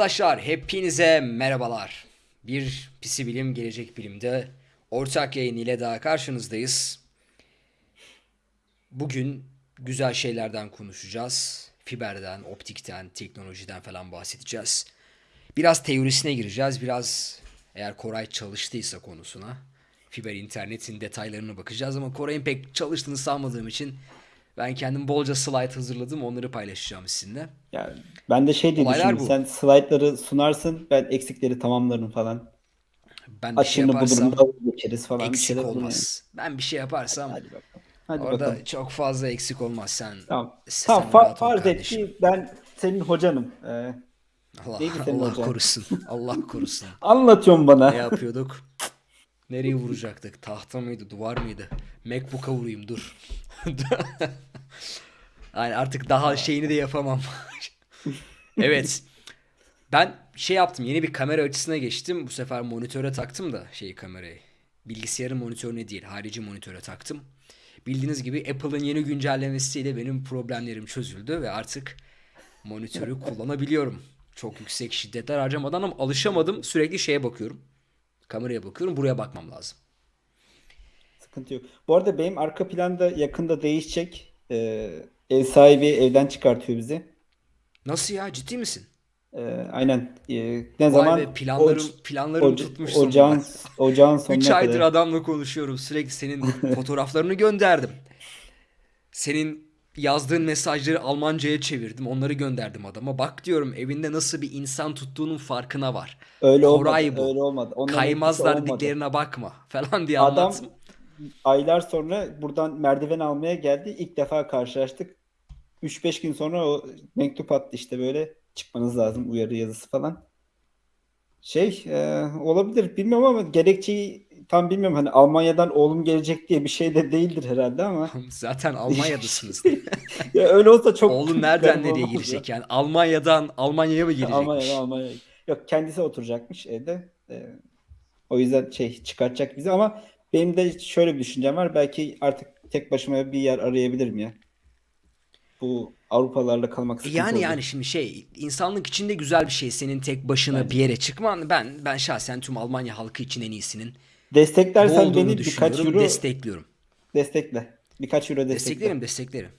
Arkadaşlar hepinize merhabalar. Bir Pisi Bilim Gelecek Bilim'de ortak yayın ile daha karşınızdayız. Bugün güzel şeylerden konuşacağız. Fiberden, optikten, teknolojiden falan bahsedeceğiz. Biraz teorisine gireceğiz. Biraz eğer Koray çalıştıysa konusuna. Fiber internetin detaylarına bakacağız ama Koray'ın pek çalıştığını sanmadığım için ben kendim bolca slide hazırladım. Onları paylaşacağım sizinle. Yani ben de şey diye Olaylar düşündüm. bu. Sen slaytları sunarsın, ben eksikleri tamamlarım falan. Ben bir şey Açığını yaparsam da geçeriz falan. bir eksik şeyler olur yani. olmaz. Ben bir şey yaparsam Hadi bakalım. Hadi orada bakalım. çok fazla eksik olmaz. Sen Tamam. sen Tamam, fa- farz et ki ben senin hocanım. Ee, Allah, Allah hocan? korusun. Allah korusun. anlatıyorsun bana. Ne yapıyorduk? Nereye vuracaktık? Tahta mıydı? Duvar mıydı? Macbook'a vurayım dur. yani artık daha şeyini de yapamam. evet. Ben şey yaptım. Yeni bir kamera açısına geçtim. Bu sefer monitöre taktım da şeyi kamerayı. Bilgisayarın monitörüne değil, harici monitöre taktım. Bildiğiniz gibi Apple'ın yeni güncellemesiyle benim problemlerim çözüldü ve artık monitörü kullanabiliyorum. Çok yüksek şiddetler harcamadan ama alışamadım. Sürekli şeye bakıyorum. Kameraya bakıyorum. Buraya bakmam lazım. Sıkıntı yok. Bu arada benim arka planda yakında değişecek. Ee, ev sahibi evden çıkartıyor bizi. Nasıl ya? Ciddi misin? Ee, aynen. Ee, ne Vay zaman? be planlarım, Oc- planlarım oc- tutmuş sonunda. ocağın, ocağın sonuna 3 aydır kadar. adamla konuşuyorum. Sürekli senin fotoğraflarını gönderdim. Senin yazdığın mesajları Almanca'ya çevirdim. Onları gönderdim adama. Bak diyorum evinde nasıl bir insan tuttuğunun farkına var. Öyle Koray olmadı. bu. Öyle olmadı. Onların Kaymazlar olmadı. dediklerine bakma falan diye Adam anlattım. aylar sonra buradan merdiven almaya geldi. İlk defa karşılaştık. 3-5 gün sonra o mektup attı işte böyle çıkmanız lazım uyarı yazısı falan. Şey e, olabilir bilmiyorum ama gerekçeyi tam bilmiyorum. Hani Almanya'dan oğlum gelecek diye bir şey de değildir herhalde ama. Zaten Almanya'dasınız. Ya öyle olsa çok Oğlum nereden nereye girecek ya. yani? Almanya'dan Almanya'ya mı gelecekmiş? Almanya'dan Almanya'ya. Yok kendisi oturacakmış evde. E, o yüzden şey çıkartacak bizi ama benim de şöyle bir düşüncem var. Belki artık tek başıma bir yer arayabilirim ya. Bu Avrupalarla kalmak sıkıntı Yani olacak. yani şimdi şey insanlık için de güzel bir şey senin tek başına bir yere çıkman. Ben ben şahsen tüm Almanya halkı için en iyisinin Desteklersen beni birkaç euro Destekliyorum. destekle. Birkaç euro destekle. Desteklerim, desteklerim.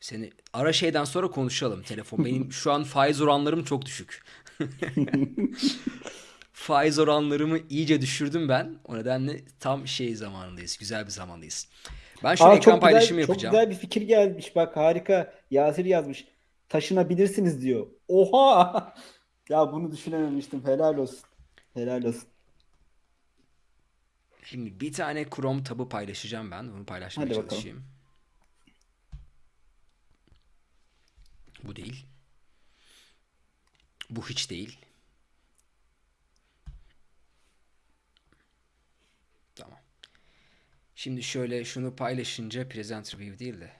Seni ara şeyden sonra konuşalım telefon. Benim şu an faiz oranlarım çok düşük. Faiz oranlarımı iyice düşürdüm ben. O nedenle tam şey zamanındayız. Güzel bir zamandayız. Ben şöyle Aa, ekran çok paylaşımı güzel, çok yapacağım. güzel bir fikir gelmiş. Bak harika. Yasir yazmış. Taşınabilirsiniz diyor. Oha! Ya bunu düşünememiştim. Helal olsun. Helal olsun. Şimdi bir tane Chrome tabı paylaşacağım ben. Onu paylaşmaya Hadi bakalım. çalışayım. Bu değil. Bu hiç değil. Tamam. Şimdi şöyle şunu paylaşınca Presenter View değil de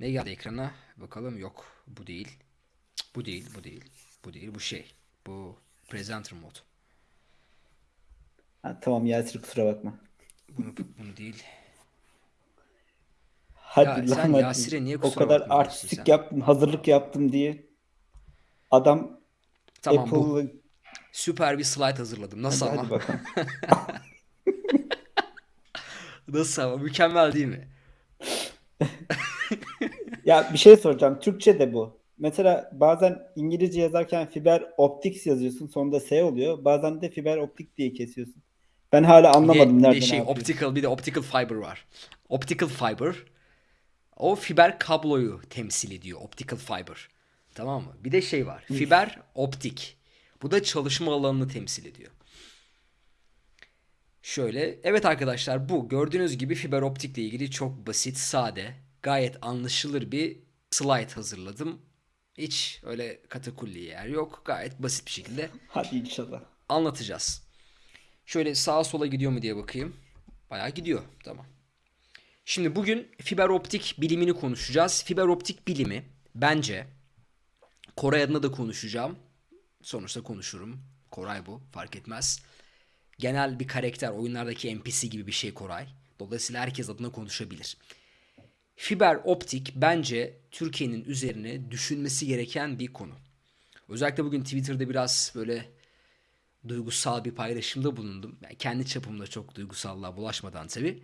ne geldi ekrana? Bakalım yok. Bu değil. Bu değil, bu değil. Bu değil, bu şey. Bu Presenter Mode. Ha, tamam Yasir kusura bakma. Bunu, bunu değil. Hadi Ya sen lan hadi. Yasir'e niye O kusura kadar bakmıyorsun artistik sen? yaptım, hazırlık yaptım diye. Adam Tamam bu. Apple'ı Süper bir slide hazırladım. Nasıl hadi, ama? hadi. Nasıl ama? Mükemmel değil mi? Ya bir şey soracağım. Türkçe de bu. Mesela bazen İngilizce yazarken fiber optics yazıyorsun. Sonunda S oluyor. Bazen de fiber optik diye kesiyorsun. Ben hala anlamadım bir de nerede ne şey yapıyor. optical bir de optical fiber var. Optical fiber o fiber kabloyu temsil ediyor. Optical fiber. Tamam mı? Bir de şey var. Fiber optik. Bu da çalışma alanını temsil ediyor. Şöyle, evet arkadaşlar bu gördüğünüz gibi fiber optikle ilgili çok basit, sade, gayet anlaşılır bir slide hazırladım. Hiç öyle katakulli yer yok. Gayet basit bir şekilde Hadi inşallah. anlatacağız. Şöyle sağa sola gidiyor mu diye bakayım. Bayağı gidiyor. Tamam. Şimdi bugün fiber optik bilimini konuşacağız. Fiber optik bilimi bence Koray adına da konuşacağım. Sonuçta konuşurum. Koray bu. Fark etmez. Genel bir karakter. Oyunlardaki NPC gibi bir şey Koray. Dolayısıyla herkes adına konuşabilir. Fiber optik bence Türkiye'nin üzerine düşünmesi gereken bir konu. Özellikle bugün Twitter'da biraz böyle duygusal bir paylaşımda bulundum. Yani kendi çapımda çok duygusallığa bulaşmadan tabii.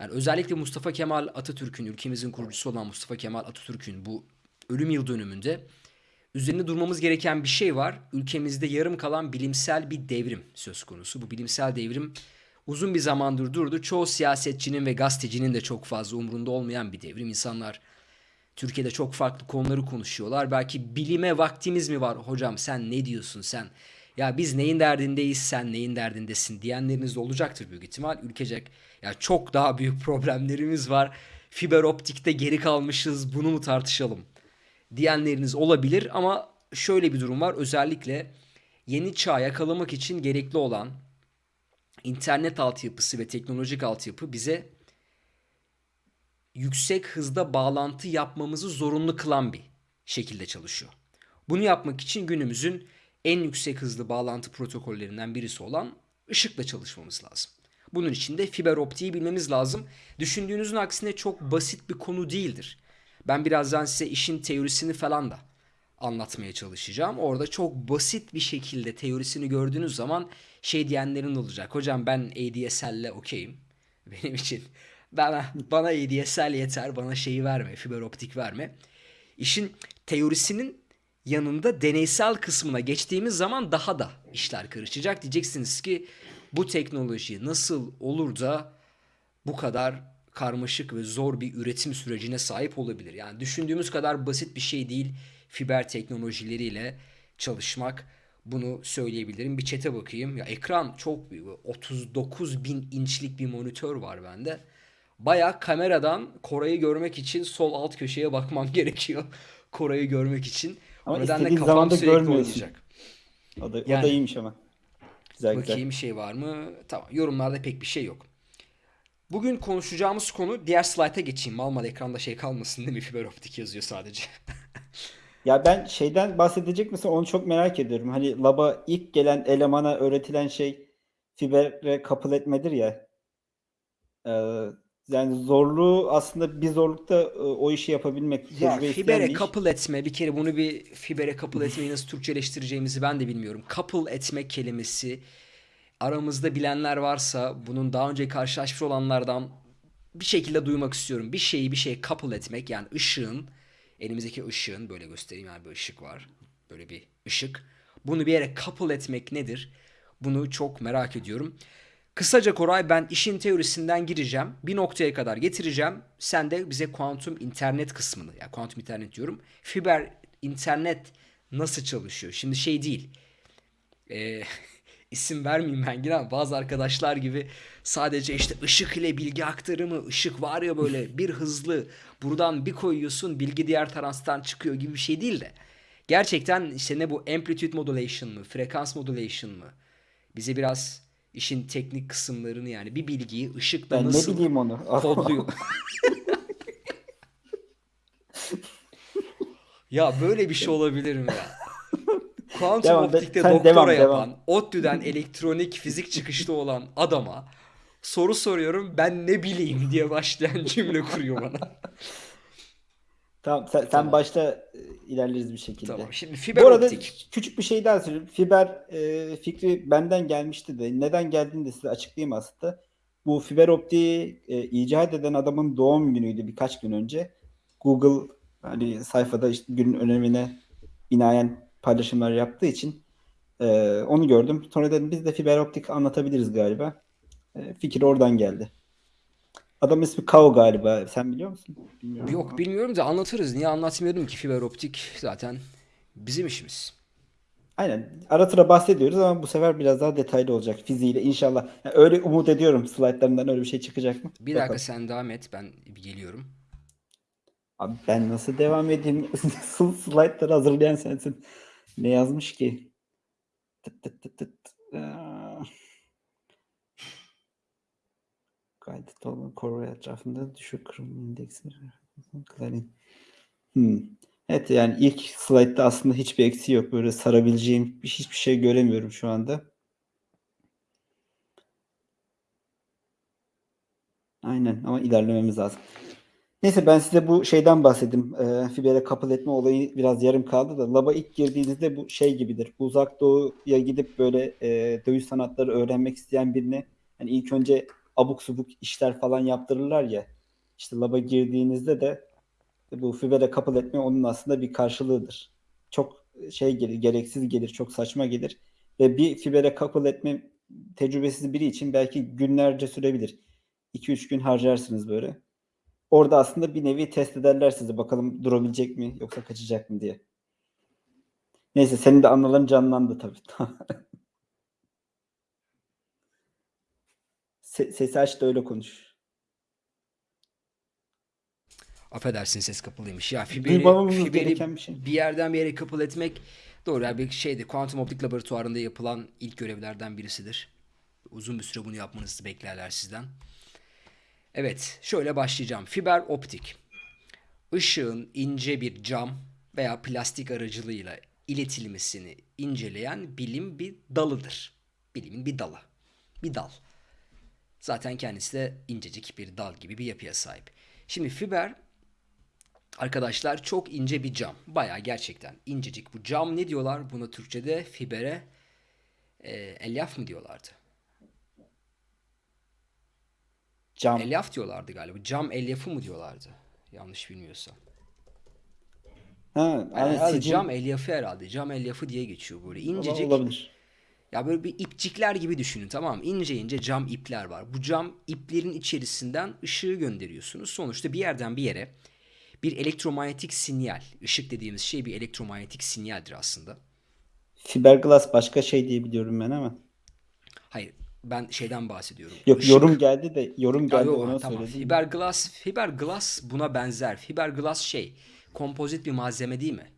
Yani özellikle Mustafa Kemal Atatürk'ün, ülkemizin kurucusu olan Mustafa Kemal Atatürk'ün bu ölüm yıl dönümünde üzerinde durmamız gereken bir şey var. Ülkemizde yarım kalan bilimsel bir devrim söz konusu. Bu bilimsel devrim uzun bir zamandır durdu. Çoğu siyasetçinin ve gazetecinin de çok fazla umrunda olmayan bir devrim. İnsanlar Türkiye'de çok farklı konuları konuşuyorlar. Belki bilime vaktimiz mi var hocam sen ne diyorsun sen? Ya biz neyin derdindeyiz sen neyin derdindesin diyenleriniz de olacaktır büyük ihtimal. Ülkecek ya çok daha büyük problemlerimiz var. Fiber optikte geri kalmışız bunu mu tartışalım diyenleriniz olabilir ama şöyle bir durum var. Özellikle yeni çağ yakalamak için gerekli olan internet altyapısı ve teknolojik altyapı bize yüksek hızda bağlantı yapmamızı zorunlu kılan bir şekilde çalışıyor. Bunu yapmak için günümüzün en yüksek hızlı bağlantı protokollerinden birisi olan ışıkla çalışmamız lazım. Bunun için de fiber optiği bilmemiz lazım. Düşündüğünüzün aksine çok basit bir konu değildir. Ben birazdan size işin teorisini falan da anlatmaya çalışacağım. Orada çok basit bir şekilde teorisini gördüğünüz zaman şey diyenlerin olacak. Hocam ben ADSL'le okeyim. Benim için bana, bana ADSL yeter. Bana şeyi verme. Fiber optik verme. İşin teorisinin yanında deneysel kısmına geçtiğimiz zaman daha da işler karışacak. Diyeceksiniz ki bu teknoloji nasıl olur da bu kadar karmaşık ve zor bir üretim sürecine sahip olabilir. Yani düşündüğümüz kadar basit bir şey değil fiber teknolojileriyle çalışmak. Bunu söyleyebilirim. Bir çete bakayım. Ya ekran çok büyük. 39 bin inçlik bir monitör var bende. Baya kameradan Koray'ı görmek için sol alt köşeye bakmam gerekiyor. Koray'ı görmek için. Ama istediğin zaman da görmüyorsun. oynayacak. O da, o Yani- da iyiymiş ama. Güzel güzel. Bakayım şey var mı? Tamam. Yorumlarda pek bir şey yok. Bugün konuşacağımız konu diğer slayta geçeyim. Mal mal ekranda şey kalmasın değil mi? Fiber optik yazıyor sadece. Ya ben şeyden bahsedecek misin? Onu çok merak ediyorum. Hani laba ilk gelen elemana öğretilen şey fibere couple etmedir ya. Ee, yani zorluğu aslında bir zorlukta e, o işi yapabilmek. Ya fibere couple etme bir kere bunu bir fibere couple etmeyi nasıl Türkçeleştireceğimizi ben de bilmiyorum. Couple etme kelimesi aramızda bilenler varsa bunun daha önce karşılaşmış olanlardan bir şekilde duymak istiyorum. Bir şeyi bir şeye couple etmek yani ışığın elimizdeki ışığın böyle göstereyim yani bir ışık var. Böyle bir ışık. Bunu bir yere couple etmek nedir? Bunu çok merak ediyorum. Kısaca Koray ben işin teorisinden gireceğim. Bir noktaya kadar getireceğim. Sen de bize kuantum internet kısmını, ya kuantum internet diyorum. Fiber internet nasıl çalışıyor? Şimdi şey değil. Ee, isim vermeyeyim ben yine bazı arkadaşlar gibi sadece işte ışık ile bilgi aktarımı, ışık var ya böyle bir hızlı buradan bir koyuyorsun bilgi diğer taraftan çıkıyor gibi bir şey değil de. Gerçekten işte ne bu amplitude modulation mı, frekans modulation mı? Bize biraz işin teknik kısımlarını yani bir bilgiyi ışıkla Ben ne nasıl bileyim onu. kodluyor. ya böyle bir şey olabilir mi ya? Kuantum Devam, optikte doktora devam, yapan, devam. ODTÜ'den elektronik fizik çıkışlı olan adama soru soruyorum ben ne bileyim diye başlayan cümle kuruyor bana. Tamam sen, sen Tamam. başta e, ilerleriz bir şekilde. Tamam şimdi fiber Bu arada optik. küçük bir şey daha söyleyeyim. Fiber e, fikri benden gelmişti de neden geldiğini de size açıklayayım aslında. Bu fiber optiği e, icat eden adamın doğum günüydü birkaç gün önce. Google hani sayfada işte günün önemine binaen paylaşımlar yaptığı için e, onu gördüm. Sonra dedim biz de fiber optik anlatabiliriz galiba. E, fikir oradan geldi. Adam ismi Kao galiba. Sen biliyor musun? Bilmiyorum Yok ama. bilmiyorum da anlatırız. Niye anlatmıyorum ki fiber optik zaten bizim işimiz. Aynen. Ara sıra bahsediyoruz ama bu sefer biraz daha detaylı olacak fiziğiyle inşallah. Yani öyle umut ediyorum slaytlarından öyle bir şey çıkacak mı? Bir dakika Bakalım. sen devam et ben geliyorum. Abi ben nasıl devam edeyim? Sl- Slaytları hazırlayan sensin. Ne yazmış ki? Tıt tıt tıt tıt. Aa. Kaydet olan Kore etrafında düşük kırılma indeksi. Clarin. Hmm. Evet yani ilk slaytta aslında hiçbir eksiği yok. Böyle sarabileceğim bir- hiçbir şey göremiyorum şu anda. Aynen ama ilerlememiz lazım. Neyse ben size bu şeyden bahsedeyim. E, fibere couple etme olayı biraz yarım kaldı da. Lab'a ilk girdiğinizde bu şey gibidir. Uzak doğuya gidip böyle e, dövüş sanatları öğrenmek isteyen birine hani ilk önce abuk subuk işler falan yaptırırlar ya. İşte lab'a girdiğinizde de bu fibere couple etme onun aslında bir karşılığıdır. Çok şey gelir, gereksiz gelir, çok saçma gelir. Ve bir fibere couple etme tecrübesiz biri için belki günlerce sürebilir. 2-3 gün harcarsınız böyle. Orada aslında bir nevi test ederler sizi. Bakalım durabilecek mi yoksa kaçacak mı diye. Neyse senin de anıların canlandı tabii. Se- sesi aç da öyle konuş. Affedersin ses kapalıymış. Ya fiberi, fiberi bir şey. bir yerden bir yere couple etmek doğru. Yani bir şeydi. Kuantum optik laboratuvarında yapılan ilk görevlerden birisidir. Uzun bir süre bunu yapmanızı beklerler sizden. Evet, şöyle başlayacağım. Fiber optik. Işığın ince bir cam veya plastik aracılığıyla iletilmesini inceleyen bilim bir dalıdır. Bilimin bir dalı. Bir dal. Zaten kendisi de incecik bir dal gibi bir yapıya sahip. Şimdi fiber arkadaşlar çok ince bir cam. Baya gerçekten incecik. Bu cam ne diyorlar? Buna Türkçe'de fibere e, elyaf mı diyorlardı? Cam. Elyaf diyorlardı galiba. Cam elyafı mı diyorlardı? Yanlış bilmiyorsam. Ha, Yani sicil- cam elyafı herhalde. Cam elyafı diye geçiyor böyle. İncecik. olabilir. Ya böyle bir ipcikler gibi düşünün tamam mı? İnce ince cam ipler var. Bu cam iplerin içerisinden ışığı gönderiyorsunuz. Sonuçta bir yerden bir yere bir elektromanyetik sinyal. Işık dediğimiz şey bir elektromanyetik sinyaldir aslında. Fiberglass başka şey diye biliyorum ben ama. Hayır ben şeyden bahsediyorum. Yok Işık- yorum geldi de yorum Ya geldi yok, ona tamam. söyledim. Fiberglass, fiberglass buna benzer. Fiberglass şey, kompozit bir malzeme değil mi?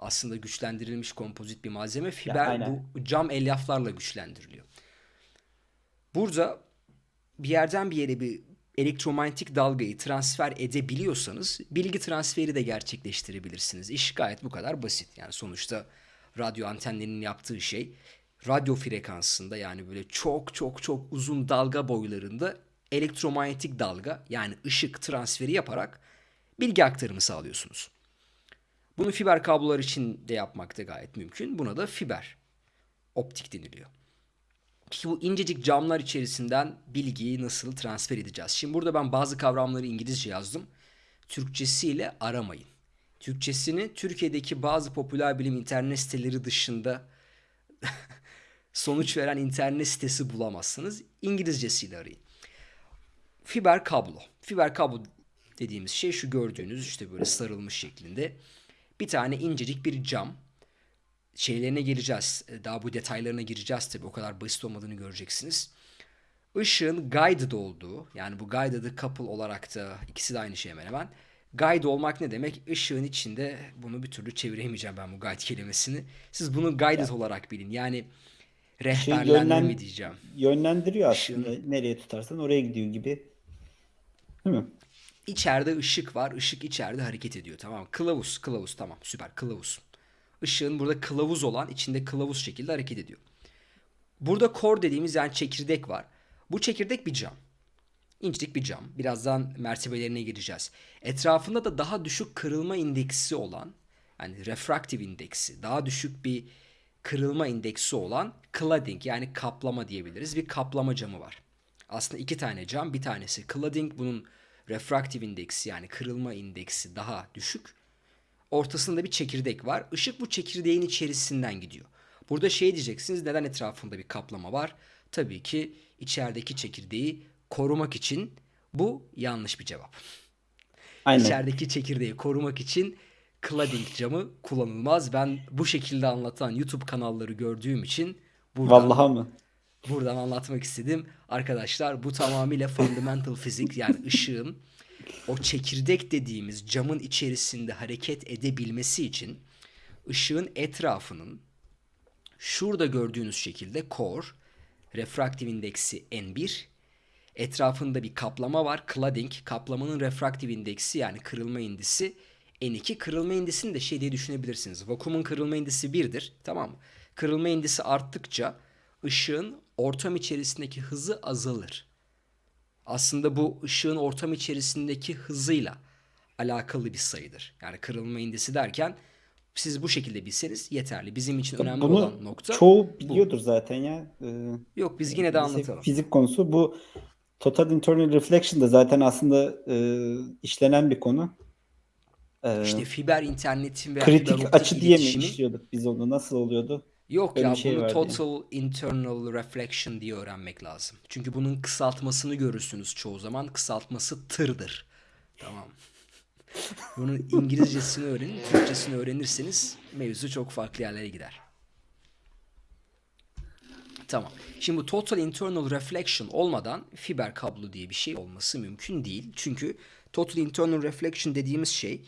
Aslında güçlendirilmiş kompozit bir malzeme. Fiber aynen. bu cam elyaflarla güçlendiriliyor. Burada bir yerden bir yere bir elektromanyetik dalgayı transfer edebiliyorsanız bilgi transferi de gerçekleştirebilirsiniz. İş gayet bu kadar basit. Yani sonuçta radyo antenlerinin yaptığı şey radyo frekansında yani böyle çok çok çok uzun dalga boylarında elektromanyetik dalga yani ışık transferi yaparak bilgi aktarımı sağlıyorsunuz. Bunu fiber kablolar için de yapmak da gayet mümkün. Buna da fiber optik deniliyor. Peki bu incecik camlar içerisinden bilgiyi nasıl transfer edeceğiz? Şimdi burada ben bazı kavramları İngilizce yazdım. Türkçesiyle aramayın. Türkçesini Türkiye'deki bazı popüler bilim internet siteleri dışında sonuç veren internet sitesi bulamazsınız. İngilizcesiyle arayın. Fiber kablo. Fiber kablo dediğimiz şey şu gördüğünüz işte böyle sarılmış şeklinde. Bir tane incecik bir cam şeylerine gireceğiz. E, Daha bu detaylarına gireceğiz tabii. O kadar basit olmadığını göreceksiniz. Işığın guided olduğu yani bu guided couple olarak da ikisi de aynı şey hemen hemen. Guide olmak ne demek? Işığın içinde bunu bir türlü çeviremeyeceğim ben bu guide kelimesini. Siz bunu guided olarak bilin. Yani rehberlenme yönlen- mi diyeceğim. Yönlendiriyor aslında. Nereye tutarsan oraya gidiyor gibi. Değil mi? İçeride ışık var. Işık içeride hareket ediyor. Tamam? Kılavuz. Kılavuz tamam. Süper. Kılavuz. Işığın burada kılavuz olan içinde kılavuz şekilde hareket ediyor. Burada core dediğimiz yani çekirdek var. Bu çekirdek bir cam. İncecik bir cam. Birazdan mertebelerine gireceğiz. Etrafında da daha düşük kırılma indeksi olan yani refractive indeksi daha düşük bir kırılma indeksi olan cladding yani kaplama diyebiliriz. Bir kaplama camı var. Aslında iki tane cam. Bir tanesi cladding bunun refractive indeksi yani kırılma indeksi daha düşük. Ortasında bir çekirdek var. Işık bu çekirdeğin içerisinden gidiyor. Burada şey diyeceksiniz neden etrafında bir kaplama var? Tabii ki içerideki çekirdeği korumak için bu yanlış bir cevap. Aynen. İçerideki çekirdeği korumak için cladding camı kullanılmaz. Ben bu şekilde anlatan YouTube kanalları gördüğüm için buradan, Vallahi mı? Buradan anlatmak istedim. Arkadaşlar bu tamamıyla fundamental fizik yani ışığın o çekirdek dediğimiz camın içerisinde hareket edebilmesi için ışığın etrafının şurada gördüğünüz şekilde core, refraktif indeksi N1, etrafında bir kaplama var. Cladding, kaplamanın refraktif indeksi yani kırılma indisi N2. Kırılma indisini de şey diye düşünebilirsiniz. Vakumun kırılma indisi 1'dir. Tamam mı? Kırılma indisi arttıkça ışığın ortam içerisindeki hızı azalır. Aslında bu ışığın ortam içerisindeki hızıyla alakalı bir sayıdır. Yani kırılma indisi derken siz bu şekilde bilseniz yeterli. Bizim için önemli Bunu olan nokta çoğu bu. biliyordur zaten ya. Ee, Yok biz yine de anlatalım. fizik konusu. Bu Total Internal Reflection da zaten aslında e, işlenen bir konu. Ee, İşte fiber internetin fiber kritik açı diye mi işliyorduk biz onu? Nasıl oluyordu? Yok Öyle ya şey bunu vardı yani. total internal reflection diye öğrenmek lazım. Çünkü bunun kısaltmasını görürsünüz çoğu zaman. Kısaltması tırdır. Tamam. Bunun İngilizcesini öğrenin, Türkçesini öğrenirseniz mevzu çok farklı yerlere gider. Tamam. Şimdi bu total internal reflection olmadan fiber kablo diye bir şey olması mümkün değil. Çünkü total internal reflection dediğimiz şey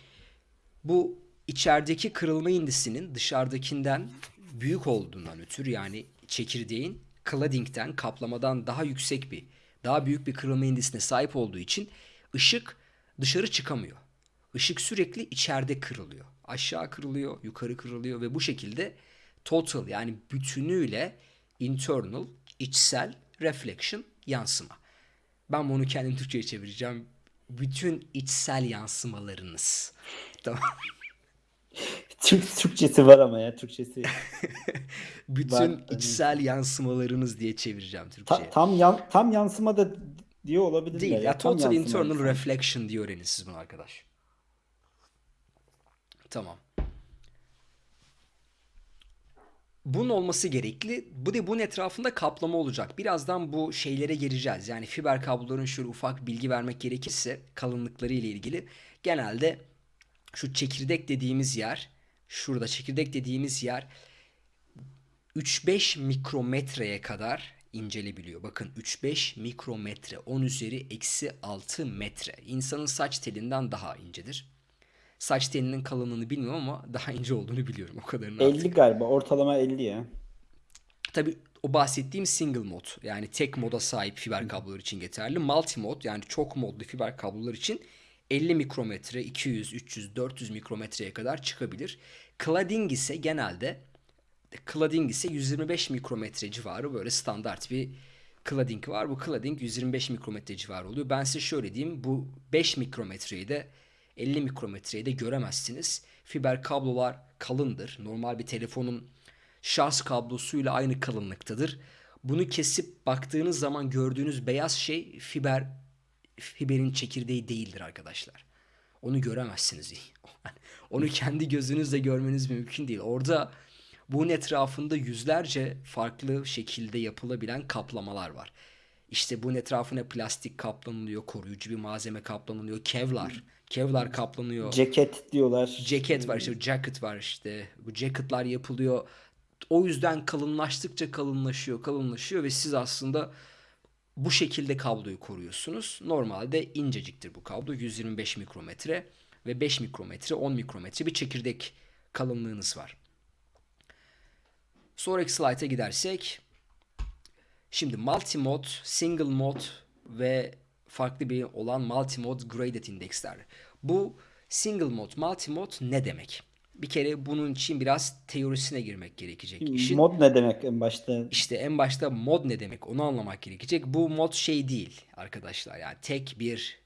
bu içerideki kırılma indisinin dışarıdakinden büyük olduğundan ötürü yani çekirdeğin cladding'den kaplamadan daha yüksek bir daha büyük bir kırılma indisine sahip olduğu için ışık dışarı çıkamıyor. Işık sürekli içeride kırılıyor. Aşağı kırılıyor, yukarı kırılıyor ve bu şekilde total yani bütünüyle internal, içsel reflection yansıma. Ben bunu kendim Türkçe'ye çevireceğim. Bütün içsel yansımalarınız. Tamam. Türk, Türkçesi var ama ya Türkçesi. Bütün Ben- içsel yansımalarınız diye çevireceğim Ta- Türkçe'ye. tam yan, tam yansıma da diyor olabilirler Değil ya. ya total yansıma internal reflection diye öğrenin siz bunu arkadaş. Tamam. Bunun olması gerekli. Bu da bunun etrafında kaplama olacak. Birazdan bu şeylere gireceğiz. Yani fiber kabloların şöyle ufak bilgi vermek gerekirse kalınlıkları ile ilgili genelde şu çekirdek dediğimiz yer, şurada çekirdek dediğimiz yer 3-5 mikrometreye kadar incelebiliyor. Bakın 3-5 mikrometre 10 üzeri eksi 6 metre. İnsanın saç telinden daha incedir. Saç telinin kalınlığını bilmiyorum ama daha ince olduğunu biliyorum. O kadarını artık. 50 galiba. Ortalama 50 ya. Tabii o bahsettiğim single mod yani tek moda sahip fiber kablolar için geçerli. Multi mod yani çok modlu fiber kablolar için 50 mikrometre, 200, 300, 400 mikrometreye kadar çıkabilir. Cladding ise genelde cladding ise 125 mikrometre civarı böyle standart bir cladding var. Bu cladding 125 mikrometre civarı oluyor. Ben size şöyle diyeyim bu 5 mikrometreyi de 50 mikrometreyi de göremezsiniz. Fiber kablolar kalındır. Normal bir telefonun şarj kablosuyla aynı kalınlıktadır. Bunu kesip baktığınız zaman gördüğünüz beyaz şey fiber fiberin çekirdeği değildir arkadaşlar. Onu göremezsiniz. Onu kendi gözünüzle görmeniz mümkün değil. Orada bunun etrafında yüzlerce farklı şekilde yapılabilen kaplamalar var. İşte bunun etrafına plastik kaplanılıyor, koruyucu bir malzeme kaplanılıyor, kevlar, kevlar kaplanıyor. Ceket diyorlar. Ceket var işte jacket var işte. Bu jacketlar yapılıyor. O yüzden kalınlaştıkça kalınlaşıyor, kalınlaşıyor ve siz aslında bu şekilde kabloyu koruyorsunuz. Normalde inceciktir bu kablo. 125 mikrometre ve 5 mikrometre, 10 mikrometre bir çekirdek kalınlığınız var. Sonraki slayta gidersek şimdi multi-mod, single mod ve farklı bir olan multi-mod graded indeksler. Bu single mod, multi-mod ne demek? Bir kere bunun için biraz teorisine girmek gerekecek. İşin Mod ne demek en başta? işte en başta mod ne demek onu anlamak gerekecek. Bu mod şey değil arkadaşlar. Yani tek bir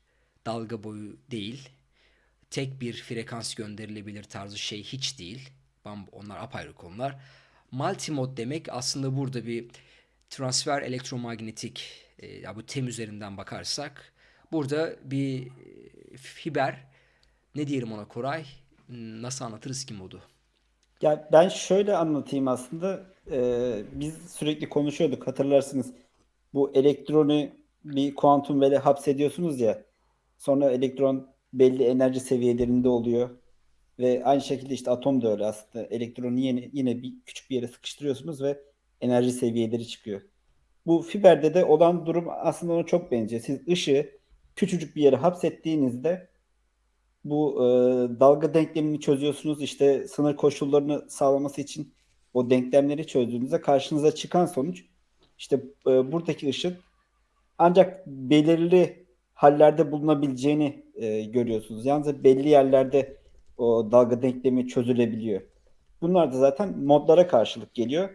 dalga boyu değil. Tek bir frekans gönderilebilir tarzı şey hiç değil. Onlar apayrı konular. Multimod demek aslında burada bir transfer elektromanyetik e, ya bu tem üzerinden bakarsak burada bir e, fiber ne diyelim ona Koray? Hmm, Nasıl anlatırız ki modu? Ya ben şöyle anlatayım aslında. Ee, biz sürekli konuşuyorduk hatırlarsınız. Bu elektronu bir kuantum vele hapsediyorsunuz ya. Sonra elektron belli enerji seviyelerinde oluyor. Ve aynı şekilde işte atom da öyle aslında. Elektronu yine, yine bir küçük bir yere sıkıştırıyorsunuz ve enerji seviyeleri çıkıyor. Bu fiberde de olan durum aslında ona çok benziyor. Siz ışığı küçücük bir yere hapsettiğinizde bu e, dalga denklemini çözüyorsunuz. İşte sınır koşullarını sağlaması için o denklemleri çözdüğünüzde karşınıza çıkan sonuç işte e, buradaki ışın ancak belirli hallerde bulunabileceğini e, görüyorsunuz. Yalnız belli yerlerde o dalga denklemi çözülebiliyor. Bunlar da zaten modlara karşılık geliyor.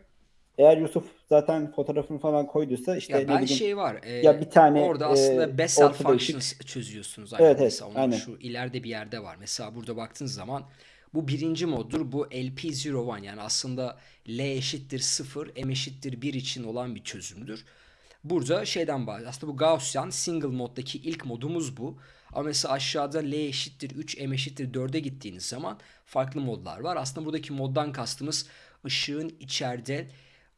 Eğer Yusuf zaten fotoğrafını falan koyduysa işte Ya ben bileyim şey var. e, ya bir tane, orada e, aslında Bessel ortada ışık. functions çözüyorsunuz. Evet, evet, onun aynen. şu ileride bir yerde var. Mesela burada baktığınız zaman bu birinci moddur. Bu LP01 yani aslında L eşittir 0, M eşittir 1 için olan bir çözümdür. Burada şeyden bahsediyor. Aslında bu Gaussian single moddaki ilk modumuz bu. Ama mesela aşağıda L eşittir 3, M eşittir 4'e gittiğiniz zaman farklı modlar var. Aslında buradaki moddan kastımız ışığın içeride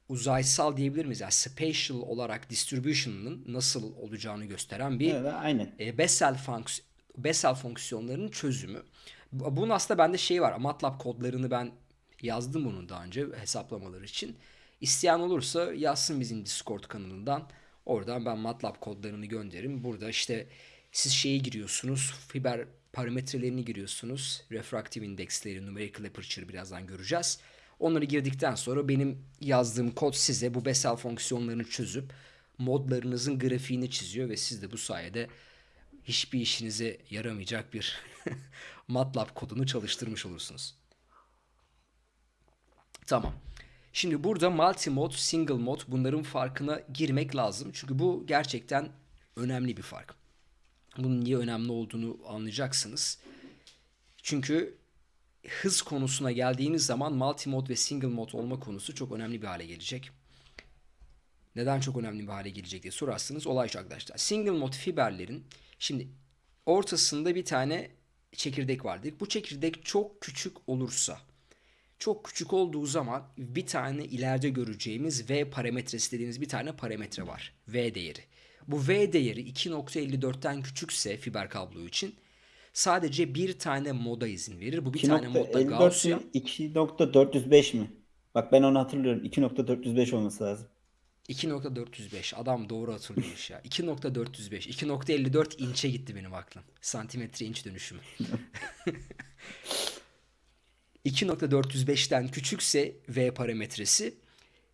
uzaysal diyebilir miyiz? Yani spatial olarak distribution'ın nasıl olacağını gösteren bir Evet, aynen. e, Bessel, fonks Bessel fonksiyonlarının çözümü. Bu- Bunun aslında bende şey var. MATLAB kodlarını ben yazdım bunun daha önce hesaplamaları için. İsteyen olursa yazsın bizim Discord kanalından. Oradan ben MATLAB kodlarını gönderirim. Burada işte siz şeyi giriyorsunuz. Fiber parametrelerini giriyorsunuz. Refractive indeksleri, numerical aperture birazdan göreceğiz. Onları girdikten sonra benim yazdığım kod size bu Bessel fonksiyonlarını çözüp modlarınızın grafiğini çiziyor ve siz de bu sayede hiçbir işinize yaramayacak bir MATLAB kodunu çalıştırmış olursunuz. Tamam. Şimdi burada multi-mod, single mod bunların farkına girmek lazım. Çünkü bu gerçekten önemli bir fark. Bunun niye önemli olduğunu anlayacaksınız. Çünkü hız konusuna geldiğiniz zaman multi-mod ve single mod olma konusu çok önemli bir hale gelecek. Neden çok önemli bir hale gelecek diye sorarsanız olay şu arkadaşlar. Single mod fiberlerin şimdi ortasında bir tane çekirdek var dedik. Bu çekirdek çok küçük olursa çok küçük olduğu zaman bir tane ileride göreceğimiz V parametresi dediğimiz bir tane parametre var. V değeri. Bu V değeri 2.54'ten küçükse fiber kablo için sadece bir tane moda izin verir. Bu bir tane modda 2.54 Gaussian. mi? 2.405 mi? Bak ben onu hatırlıyorum. 2.405 olması lazım. 2.405 adam doğru hatırlıyormuş ya. 2.405 2.54 inçe gitti benim aklım. Santimetre inç dönüşümü. 2.405'ten küçükse V parametresi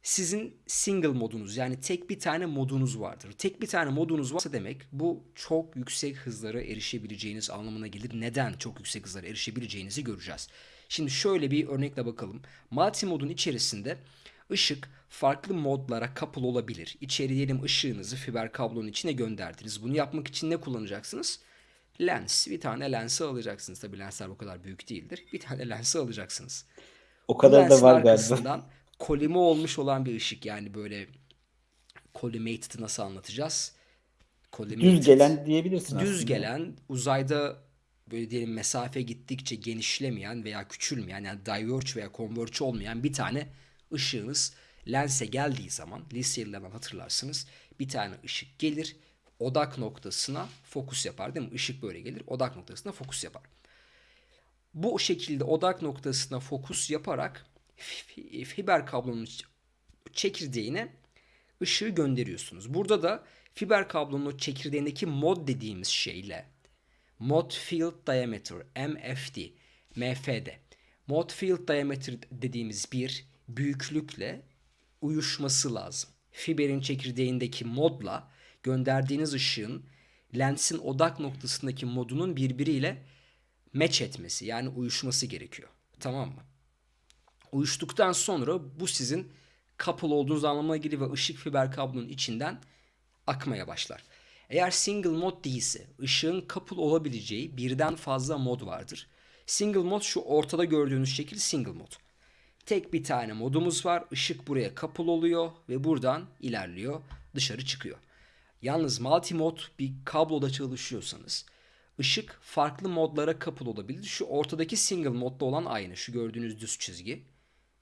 sizin single modunuz yani tek bir tane modunuz vardır. Tek bir tane modunuz varsa demek bu çok yüksek hızlara erişebileceğiniz anlamına gelir. Neden çok yüksek hızlara erişebileceğinizi göreceğiz. Şimdi şöyle bir örnekle bakalım. Multi modun içerisinde ışık farklı modlara couple olabilir. İçeri diyelim ışığınızı fiber kablonun içine gönderdiniz. Bunu yapmak için ne kullanacaksınız? Lens. Bir tane lensi alacaksınız. Tabi lensler bu kadar büyük değildir. Bir tane lensi alacaksınız. O kadar da var galiba. kolime olmuş olan bir ışık. Yani böyle collimated'ı nasıl anlatacağız? Collimated. Düz gelen diyebilirsin Düz aslında. gelen uzayda böyle diyelim mesafe gittikçe genişlemeyen veya küçülmeyen yani diverge veya converge olmayan bir tane ışığınız lense geldiği zaman liselerden hatırlarsınız bir tane ışık gelir odak noktasına fokus yapar değil mi? Işık böyle gelir odak noktasına fokus yapar. Bu şekilde odak noktasına fokus yaparak fiber kablonun çekirdeğine ışığı gönderiyorsunuz. Burada da fiber kablonun çekirdeğindeki mod dediğimiz şeyle mod field diameter MFD MFD mod field diameter dediğimiz bir büyüklükle uyuşması lazım. Fiberin çekirdeğindeki modla gönderdiğiniz ışığın lensin odak noktasındaki modunun birbiriyle match etmesi yani uyuşması gerekiyor. Tamam mı? Uyuştuktan sonra bu sizin couple olduğunuz anlamına gelir ve ışık fiber kablonun içinden akmaya başlar. Eğer single mod değilse ışığın couple olabileceği birden fazla mod vardır. Single mod şu ortada gördüğünüz şekil single mod. Tek bir tane modumuz var. Işık buraya couple oluyor ve buradan ilerliyor, dışarı çıkıyor. Yalnız multi mod bir kabloda çalışıyorsanız ışık farklı modlara couple olabilir. Şu ortadaki single modda olan aynı. Şu gördüğünüz düz çizgi.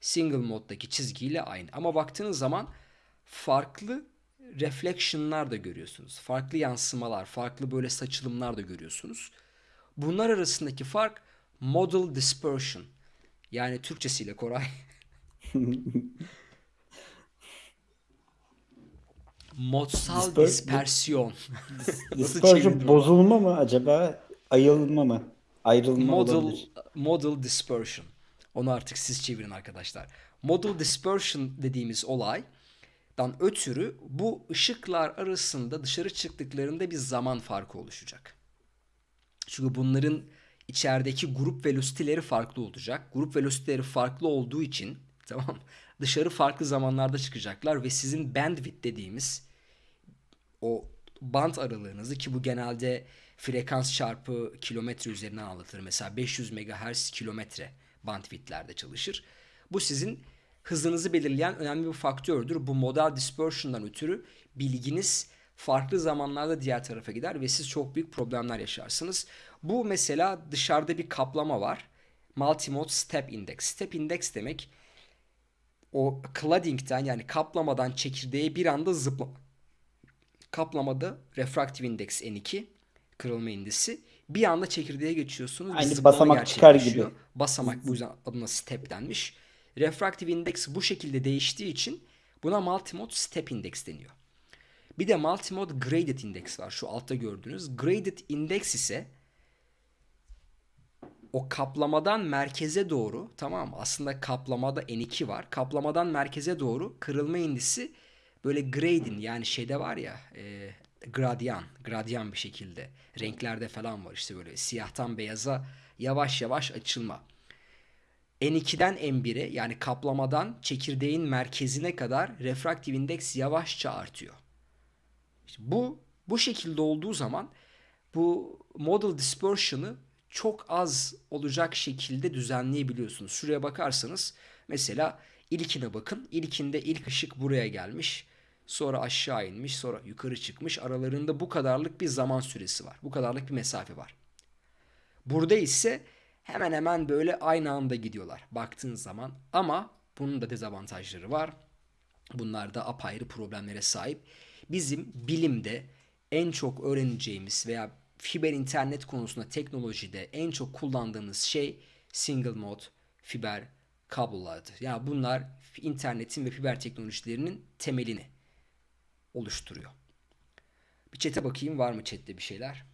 Single moddaki çizgiyle aynı. Ama baktığınız zaman farklı reflection'lar da görüyorsunuz. Farklı yansımalar, farklı böyle saçılımlar da görüyorsunuz. Bunlar arasındaki fark model dispersion. Yani Türkçesiyle Koray. Modsal Disper- dispersiyon. Dispersion bozulma mı acaba? Ayılma mı? Ayrılma Model olabilir. model dispersion. Onu artık siz çevirin arkadaşlar. Model dispersion dediğimiz olaydan ötürü bu ışıklar arasında dışarı çıktıklarında bir zaman farkı oluşacak. Çünkü bunların içerideki grup velocity'leri farklı olacak. Grup velocity'leri farklı olduğu için Tamam. Dışarı farklı zamanlarda çıkacaklar ve sizin bandwidth dediğimiz o band aralığınızı ki bu genelde frekans çarpı kilometre üzerinden anlatılır. Mesela 500 MHz kilometre bandwidthlerde çalışır. Bu sizin hızınızı belirleyen önemli bir faktördür. Bu modal dispersion'dan ötürü bilginiz farklı zamanlarda diğer tarafa gider ve siz çok büyük problemler yaşarsınız. Bu mesela dışarıda bir kaplama var. Multimode Step Index. Step Index demek o cladding'den yani kaplamadan çekirdeğe bir anda zıplama. Kaplamada refraktif indeks N2 kırılma indisi. Bir anda çekirdeğe geçiyorsunuz. Aynı basamak çıkar gibi. Basamak bu yüzden adına step denmiş. Refraktif indeks bu şekilde değiştiği için buna multimode step index deniyor. Bir de multimode graded index var. Şu altta gördüğünüz. Graded index ise o kaplamadan merkeze doğru tamam? Aslında kaplamada N2 var. Kaplamadan merkeze doğru kırılma indisi böyle gradin yani şeyde var ya e, gradyan, gradyan bir şekilde renklerde falan var işte böyle siyahtan beyaza yavaş yavaş açılma. N2'den N1'e yani kaplamadan çekirdeğin merkezine kadar refraktif indeks yavaşça artıyor. İşte bu bu şekilde olduğu zaman bu model dispersion'ı çok az olacak şekilde düzenleyebiliyorsunuz. Şuraya bakarsanız mesela ilkine bakın. İlkinde ilk ışık buraya gelmiş. Sonra aşağı inmiş, sonra yukarı çıkmış. Aralarında bu kadarlık bir zaman süresi var. Bu kadarlık bir mesafe var. Burada ise hemen hemen böyle aynı anda gidiyorlar baktığın zaman. Ama bunun da dezavantajları var. Bunlar da apayrı problemlere sahip. Bizim bilimde en çok öğreneceğimiz veya fiber internet konusunda teknolojide en çok kullandığımız şey single mode fiber kablolardı. Yani bunlar internetin ve fiber teknolojilerinin temelini oluşturuyor. Bir çete bakayım var mı chatte bir şeyler?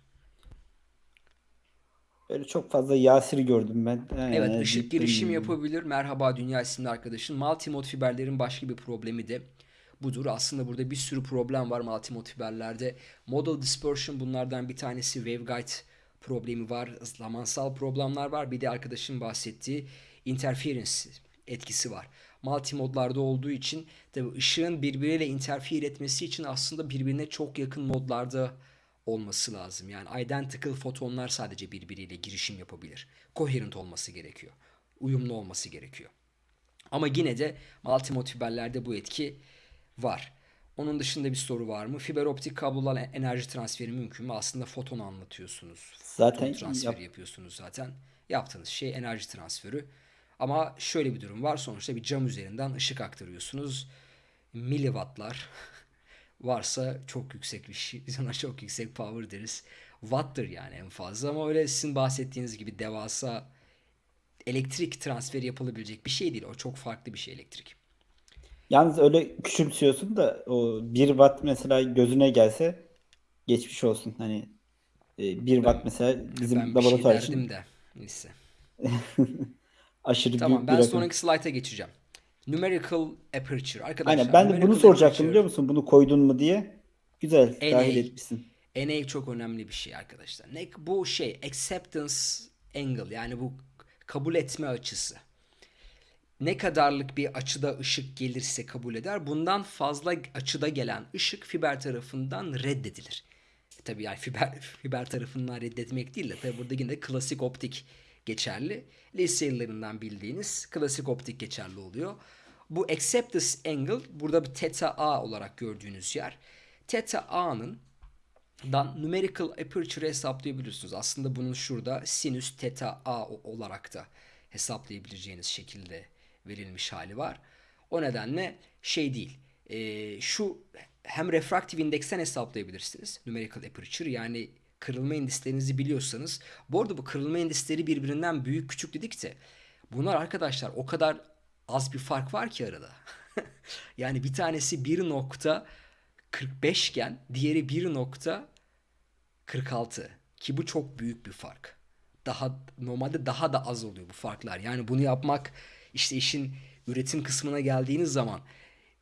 Böyle çok fazla Yasir gördüm ben. Evet Ee, ışık gittim. girişim yapabilir. Merhaba Dünya isimli arkadaşın. Multimode fiberlerin başka bir problemi de budur. Aslında burada bir sürü problem var multimode fiberlerde. Model dispersion bunlardan bir tanesi. Waveguide problemi var. Zamansal problemler var. Bir de arkadaşın bahsettiği interference etkisi var. Multimodlarda olduğu için tabii ışığın birbiriyle interfere etmesi için aslında birbirine çok yakın modlarda olması lazım. Yani identical fotonlar sadece birbiriyle girişim yapabilir. Coherent olması gerekiyor. Uyumlu olması gerekiyor. Ama yine de multimode fiberlerde bu etki var. Onun dışında bir soru var mı? Fiber optik kablolarla enerji transferi mümkün mü? Aslında foton anlatıyorsunuz. Zaten Foton transferi yap- yapıyorsunuz zaten. Yaptığınız şey enerji transferi. Ama şöyle bir durum var. Sonuçta bir cam üzerinden ışık aktarıyorsunuz. Miliwattlar varsa çok yüksek bir şey. Biz ona çok yüksek power deriz. Watt'tır yani en fazla ama öyle sizin bahsettiğiniz gibi devasa elektrik transferi yapılabilecek bir şey değil. O çok farklı bir şey elektrik. Yalnız öyle küçümsüyorsun da o 1 watt mesela gözüne gelse geçmiş olsun. Hani 1 watt mesela bizim ben şey laboratuvar derdim için de. Neyse. aşırı Tamam büyük ben bir rakam. sonraki slayta geçeceğim. Numerical aperture. Arkadaşlar Aynen ben de bunu soracaktım aperture- biliyor musun? Bunu koydun mu diye. Güzel NA. dahil etmişsin. NA çok önemli bir şey arkadaşlar. Ne bu şey acceptance angle yani bu kabul etme açısı. Ne kadarlık bir açıda ışık gelirse kabul eder. Bundan fazla açıda gelen ışık fiber tarafından reddedilir. E tabii yani fiber fiber tarafından reddetmek değil de tabii burada yine klasik optik geçerli. Lise yıllarından bildiğiniz klasik optik geçerli oluyor. Bu acceptance angle burada bir theta a olarak gördüğünüz yer. Theta a'nın dan numerical aperture hesaplayabilirsiniz. Aslında bunun şurada sinüs theta a olarak da hesaplayabileceğiniz şekilde verilmiş hali var. O nedenle şey değil. e, şu hem refraktif indeksten hesaplayabilirsiniz. Numerical aperture yani kırılma indislerinizi biliyorsanız. Bu arada bu kırılma indisleri birbirinden büyük küçük dedik de bunlar arkadaşlar o kadar az bir fark var ki arada. yani bir tanesi 1.45 iken diğeri 1.46 ki bu çok büyük bir fark. Daha normalde daha da az oluyor bu farklar. Yani bunu yapmak işte işin üretim kısmına geldiğiniz zaman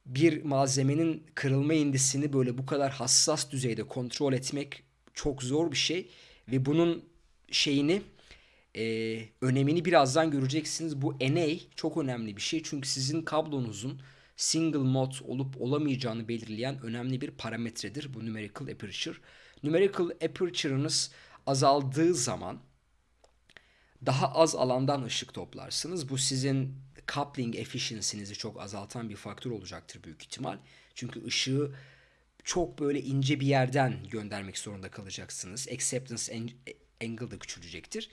bir malzemenin kırılma indisini böyle bu kadar hassas düzeyde kontrol etmek çok zor bir şey ve bunun şeyini Ee, önemini birazdan göreceksiniz. Bu NA çok önemli bir şey. Çünkü sizin kablonuzun single mod olup olamayacağını belirleyen önemli bir parametredir bu numerical aperture. Numerical aperture'ınız azaldığı zaman daha az alandan ışık toplarsınız. Bu sizin coupling efficiency'nizi çok azaltan bir faktör olacaktır büyük ihtimal. Çünkü ışığı çok böyle ince bir yerden göndermek zorunda kalacaksınız. Acceptance angle da küçülecektir.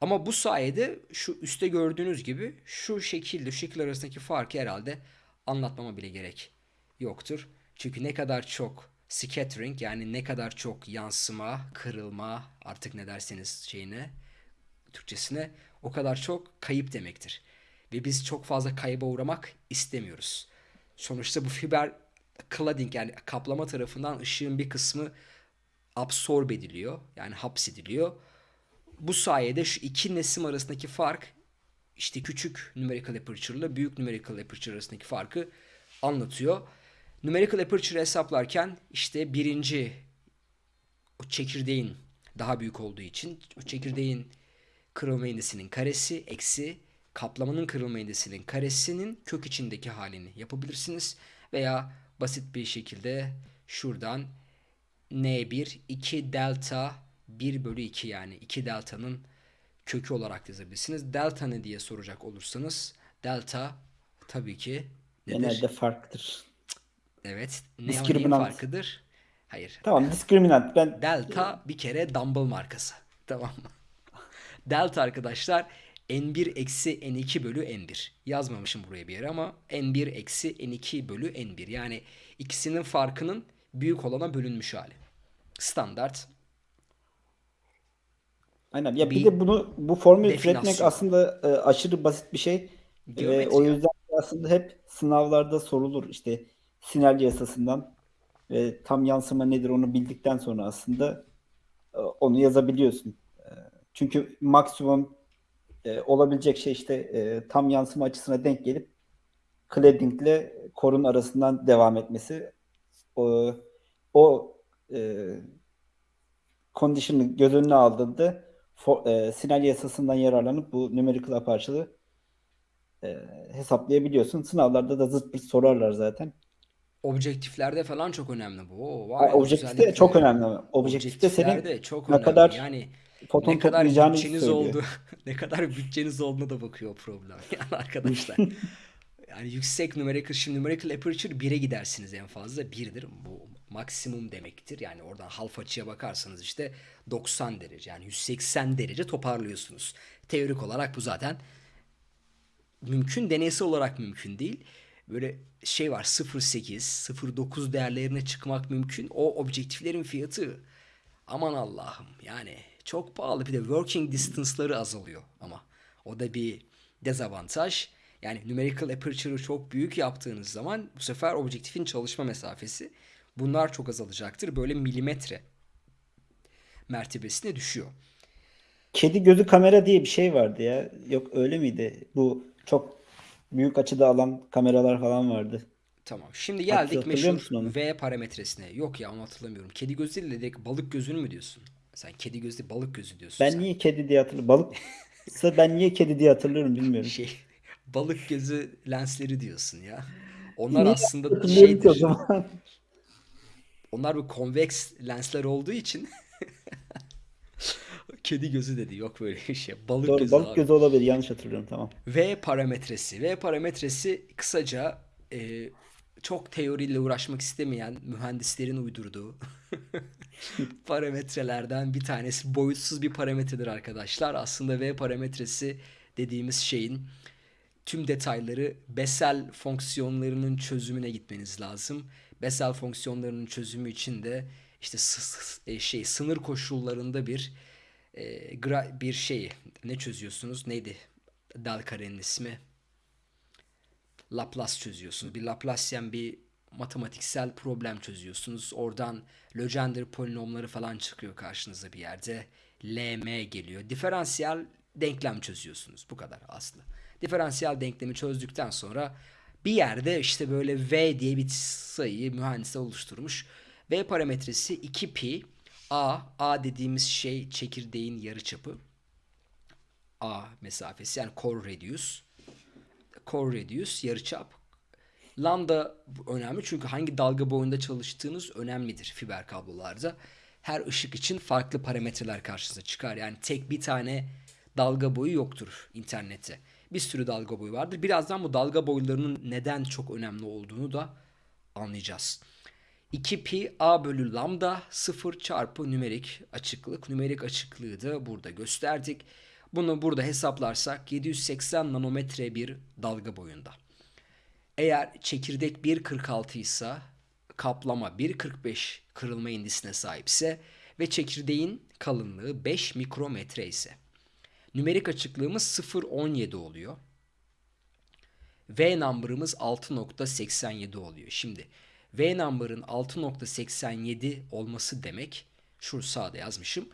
Ama bu sayede şu üstte gördüğünüz gibi şu şekilde, şu şekil arasındaki farkı herhalde anlatmama bile gerek yoktur. Çünkü ne kadar çok scattering yani ne kadar çok yansıma, kırılma artık ne derseniz şeyine Türkçesine o kadar çok kayıp demektir. Ve biz çok fazla kayıba uğramak istemiyoruz. Sonuçta bu fiber cladding yani kaplama tarafından ışığın bir kısmı absorb ediliyor. Yani hapsediliyor. Bu sayede şu iki nesim arasındaki fark işte küçük numerical aperture ile büyük numerical aperture arasındaki farkı anlatıyor. Numerical aperture hesaplarken işte birinci o çekirdeğin daha büyük olduğu için o çekirdeğin kırılma indisinin karesi eksi kaplamanın kırılma indisinin karesinin kök içindeki halini yapabilirsiniz. Veya basit bir şekilde şuradan n1 2 delta 1 bölü 2 yani 2 delta'nın kökü olarak yazabilirsiniz. Delta ne diye soracak olursanız delta tabii ki nedir? Genelde farklıdır. Evet. Ne neyin farkıdır? Hayır. Tamam diskriminant. Ben delta bir kere dumbbell markası. Tamam mı? delta arkadaşlar n1 eksi n2 bölü n1. Yazmamışım buraya bir yere ama n1 eksi n2 bölü n1. Yani ikisinin farkının büyük olana bölünmüş hali. Standart. Aynen. Ya bir, bir de bunu bu formülü türetmek aslında e, aşırı basit bir şey. E, o yüzden aslında hep sınavlarda sorulur. İşte sinerji yasasından ve tam yansıma nedir onu bildikten sonra aslında e, onu yazabiliyorsun. E, çünkü maksimum e, olabilecek şey işte e, tam yansıma açısına denk gelip cladding ile korun arasından devam etmesi. O, o e, condition'ı göz önüne aldığında for, e, sinyal yasasından yararlanıp bu numerical aperture'ı e, hesaplayabiliyorsun. Sınavlarda da zıt bir sorarlar zaten. Objektiflerde falan çok önemli bu. Oo, vay, objektifte çok önemli. Objektifte senin çok ne önemli. kadar yani foton ne kadar bütçeniz oldu ne kadar bütçeniz olduğuna da bakıyor problem. Yani arkadaşlar. yani yüksek numerical şimdi numerical aperture 1'e gidersiniz en fazla 1'dir. Bu maksimum demektir. Yani oradan half açıya bakarsanız işte 90 derece yani 180 derece toparlıyorsunuz. Teorik olarak bu zaten mümkün deneysel olarak mümkün değil. Böyle şey var 0.8 0.9 değerlerine çıkmak mümkün. O objektiflerin fiyatı aman Allah'ım yani çok pahalı. Bir de working distance'ları azalıyor ama. O da bir dezavantaj. Yani numerical aperture'ı çok büyük yaptığınız zaman bu sefer objektifin çalışma mesafesi bunlar çok azalacaktır. Böyle milimetre mertebesine düşüyor. Kedi gözü kamera diye bir şey vardı ya. Yok öyle miydi? Bu çok büyük açıda alan kameralar falan vardı. Tamam. Şimdi geldik meşhur V parametresine. Yok ya onu hatırlamıyorum. Kedi gözü ile balık gözünü mü diyorsun? Sen kedi gözü balık gözü diyorsun. Ben sen. niye kedi diye hatırlıyorum? Balık ben niye kedi diye hatırlıyorum bilmiyorum. Şey, balık gözü lensleri diyorsun ya. Onlar niye aslında şeydir. O zaman? Onlar bu konveks lensler olduğu için kedi gözü dedi. Yok böyle bir şey. Balık Doğru, gözü. Balık abi. gözü olabilir. Yanlış hatırlıyorum. Tamam. V parametresi. V parametresi kısaca e, çok teoriyle uğraşmak istemeyen mühendislerin uydurduğu parametrelerden bir tanesi. Boyutsuz bir parametredir arkadaşlar. Aslında V parametresi dediğimiz şeyin tüm detayları Bessel fonksiyonlarının çözümüne gitmeniz lazım. Bessel fonksiyonlarının çözümü için de işte e, şey sınır koşullarında bir e, bir şey ne çözüyorsunuz? Neydi? Del karenin ismi. Laplace çözüyorsunuz. Bir Laplacian bir matematiksel problem çözüyorsunuz. Oradan Legendre polinomları falan çıkıyor karşınıza bir yerde. LM geliyor. Diferansiyel denklem çözüyorsunuz. Bu kadar aslında. Diferansiyel denklemi çözdükten sonra bir yerde işte böyle V diye bir sayıyı mühendisler oluşturmuş. V parametresi 2pi A. A dediğimiz şey çekirdeğin yarıçapı. A mesafesi yani core radius. Core radius yarıçap. Lambda önemli çünkü hangi dalga boyunda çalıştığınız önemlidir fiber kablolarda. Her ışık için farklı parametreler karşınıza çıkar. Yani tek bir tane dalga boyu yoktur internette. Bir sürü dalga boyu vardır. Birazdan bu dalga boylarının neden çok önemli olduğunu da anlayacağız. 2pi a bölü lambda 0 çarpı nümerik açıklık. Nümerik açıklığı da burada gösterdik. Bunu burada hesaplarsak 780 nanometre bir dalga boyunda. Eğer çekirdek 1.46 ise kaplama 1.45 kırılma indisine sahipse ve çekirdeğin kalınlığı 5 mikrometre ise nümerik açıklığımız 0.17 oluyor. V number'ımız 6.87 oluyor. Şimdi V number'ın 6.87 olması demek şu sağda yazmışım.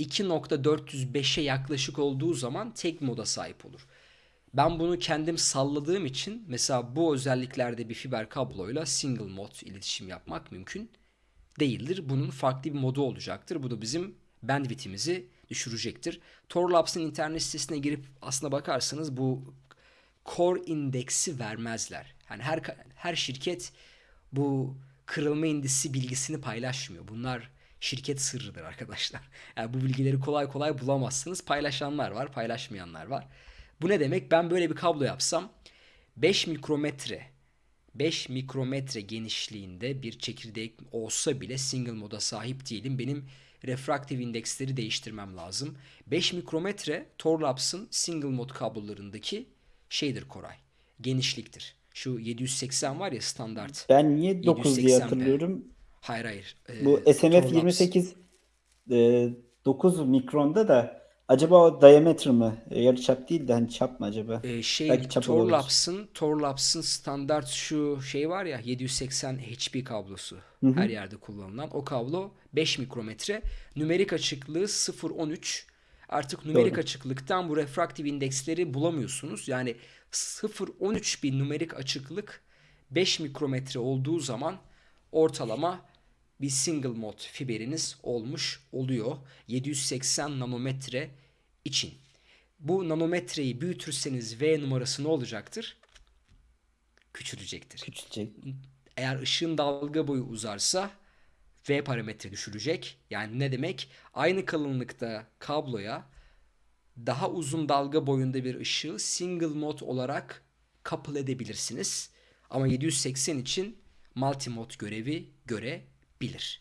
2.405'e yaklaşık olduğu zaman tek moda sahip olur. Ben bunu kendim salladığım için mesela bu özelliklerde bir fiber kabloyla single mod iletişim yapmak mümkün değildir. Bunun farklı bir modu olacaktır. Bu da bizim bandwidth'imizi düşürecektir. Torlabs'ın internet sitesine girip aslına bakarsanız bu core indeksi vermezler. Yani her her şirket bu kırılma indisi bilgisini paylaşmıyor. Bunlar şirket sırrıdır arkadaşlar. Yani bu bilgileri kolay kolay bulamazsınız. Paylaşanlar var, paylaşmayanlar var. Bu ne demek? Ben böyle bir kablo yapsam 5 mikrometre 5 mikrometre genişliğinde bir çekirdek olsa bile single moda sahip değilim. Benim refraktif indeksleri değiştirmem lazım. 5 mikrometre Torlabs'ın single mod kablolarındaki şeydir Koray. Genişliktir. Şu 780 var ya standart. Ben niye 9 diye 780p. hatırlıyorum. Hayır hayır. Ee, Bu SMF Torlabs. 28 e, 9 mikronda da acaba o diameter mı? E, yarıçap değil de hani çap mı acaba? Ee, şey Belki çap. Torlabs'ın Torlabs'ın standart şu şey var ya 780 HP kablosu her yerde kullanılan o kablo 5 mikrometre nümerik açıklığı 0.13 artık nümerik Doğru. açıklıktan bu refraktif indeksleri bulamıyorsunuz yani 0.13 bir nümerik açıklık 5 mikrometre olduğu zaman ortalama bir single mod fiberiniz olmuş oluyor 780 nanometre için. Bu nanometreyi büyütürseniz V numarası ne olacaktır? Küçülecektir. Küçülecek. Eğer ışığın dalga boyu uzarsa V parametre düşürecek. Yani ne demek? Aynı kalınlıkta kabloya daha uzun dalga boyunda bir ışığı single mod olarak couple edebilirsiniz. Ama 780 için multimod görevi görebilir.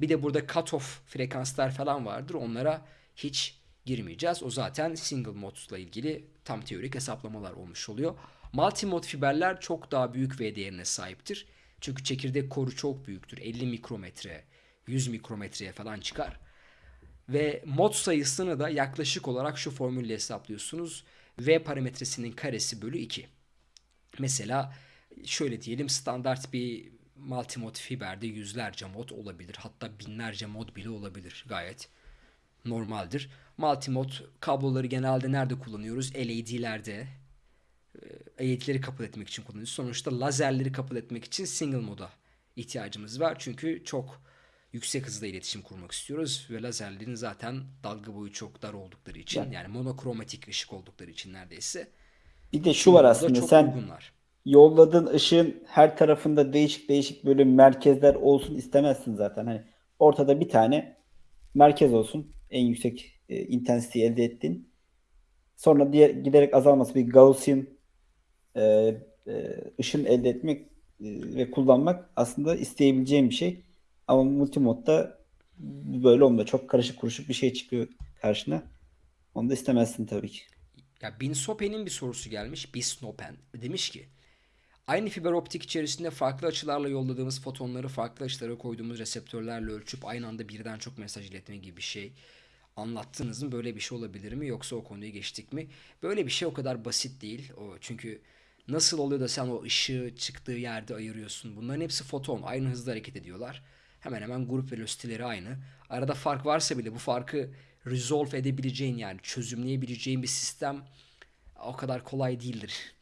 Bir de burada cutoff frekanslar falan vardır. Onlara hiç girmeyeceğiz. O zaten single modla ilgili tam teorik hesaplamalar olmuş oluyor. Multimod fiberler çok daha büyük V değerine sahiptir. Çünkü çekirdek koru çok büyüktür. 50 mikrometre, 100 mikrometreye falan çıkar. Ve mod sayısını da yaklaşık olarak şu formülle hesaplıyorsunuz. V parametresinin karesi bölü 2. Mesela şöyle diyelim standart bir multimod fiberde yüzlerce mod olabilir. Hatta binlerce mod bile olabilir. Gayet normaldir. Multimod kabloları genelde nerede kullanıyoruz? LED'lerde. Ee, LED'leri kabul etmek için kullanıyoruz. Sonuçta lazerleri kabul etmek için single moda ihtiyacımız var. Çünkü çok yüksek hızda iletişim kurmak istiyoruz ve lazerlerin zaten dalga boyu çok dar oldukları için Yani- yani monokromatik ışık oldukları için neredeyse Bir de şu var aslında sen uygunlar. Yolladığın ışığın her tarafında değişik değişik böyle merkezler olsun istemezsin zaten. Hani ortada bir tane merkez olsun. En yüksek e, intensiteyi elde ettin. Sonra diğer giderek azalması bir Gaussian e, e, ışın elde etmek e, ve kullanmak aslında isteyebileceğim bir şey. Ama multimodda böyle olmuyor. Çok karışık kuruşuk bir şey çıkıyor karşına. Onu da istemezsin tabii ki. Ya Binsope'nin bir sorusu gelmiş. Bisnopen. Demiş ki aynı fiber optik içerisinde farklı açılarla yolladığımız fotonları farklı açılara koyduğumuz reseptörlerle ölçüp aynı anda birden çok mesaj iletme gibi bir şey anlattınız mı? Böyle bir şey olabilir mi? Yoksa o konuyu geçtik mi? Böyle bir şey o kadar basit değil. O çünkü nasıl oluyor da sen o ışığı çıktığı yerde ayırıyorsun? Bunların hepsi foton. Aynı hızda hareket ediyorlar. Hemen hemen grup velocity'leri aynı. Arada fark varsa bile bu farkı resolve edebileceğin yani çözümleyebileceğin bir sistem o kadar kolay değildir.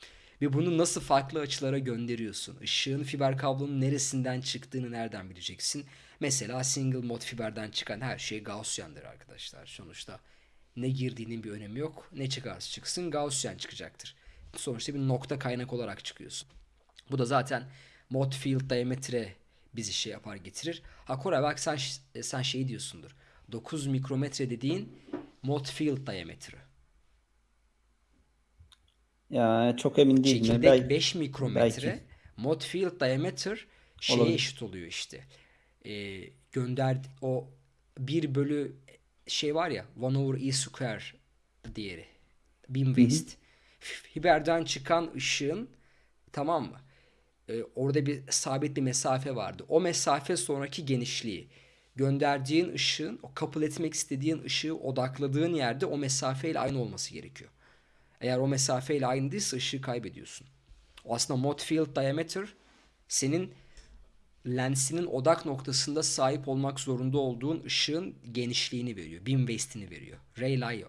Ve bunu nasıl farklı açılara gönderiyorsun? Işığın fiber kablonun neresinden çıktığını nereden bileceksin? Mesela single mod fiberden çıkan her şey Gaussian'dır arkadaşlar. Sonuçta Ne girdiğinin bir önemi yok. Ne çıkarsa çıksın Gaussian çıkacaktır. Sonuçta bir nokta kaynak olarak çıkıyorsun. Bu da zaten mod field diametre bizi şey yapar getirir. Ha Koray bak sen, sen şey diyorsundur. 9 mikrometre dediğin mod field diametre. Ya çok emin değilim. Çekirdek Belki- 5 mikrometre. belki. Mod field diameter şeye Olabilir. eşit oluyor işte. Ee, gönder o 1 bölü şey var ya 1 over e square diğeri. Beam waste. Fiberden çıkan ışığın tamam mı? Ee, orada bir sabit bir mesafe vardı. O mesafe sonraki genişliği. Gönderdiğin ışığın, o kabul etmek istediğin ışığı odakladığın yerde o mesafeyle aynı olması gerekiyor. Eğer o mesafeyle aynı değilse ışığı kaybediyorsun. O aslında mod field diameter senin lensinin odak noktasında sahip olmak zorunda olduğun ışığın genişliğini veriyor. Beam waste'ini veriyor. Rayleigh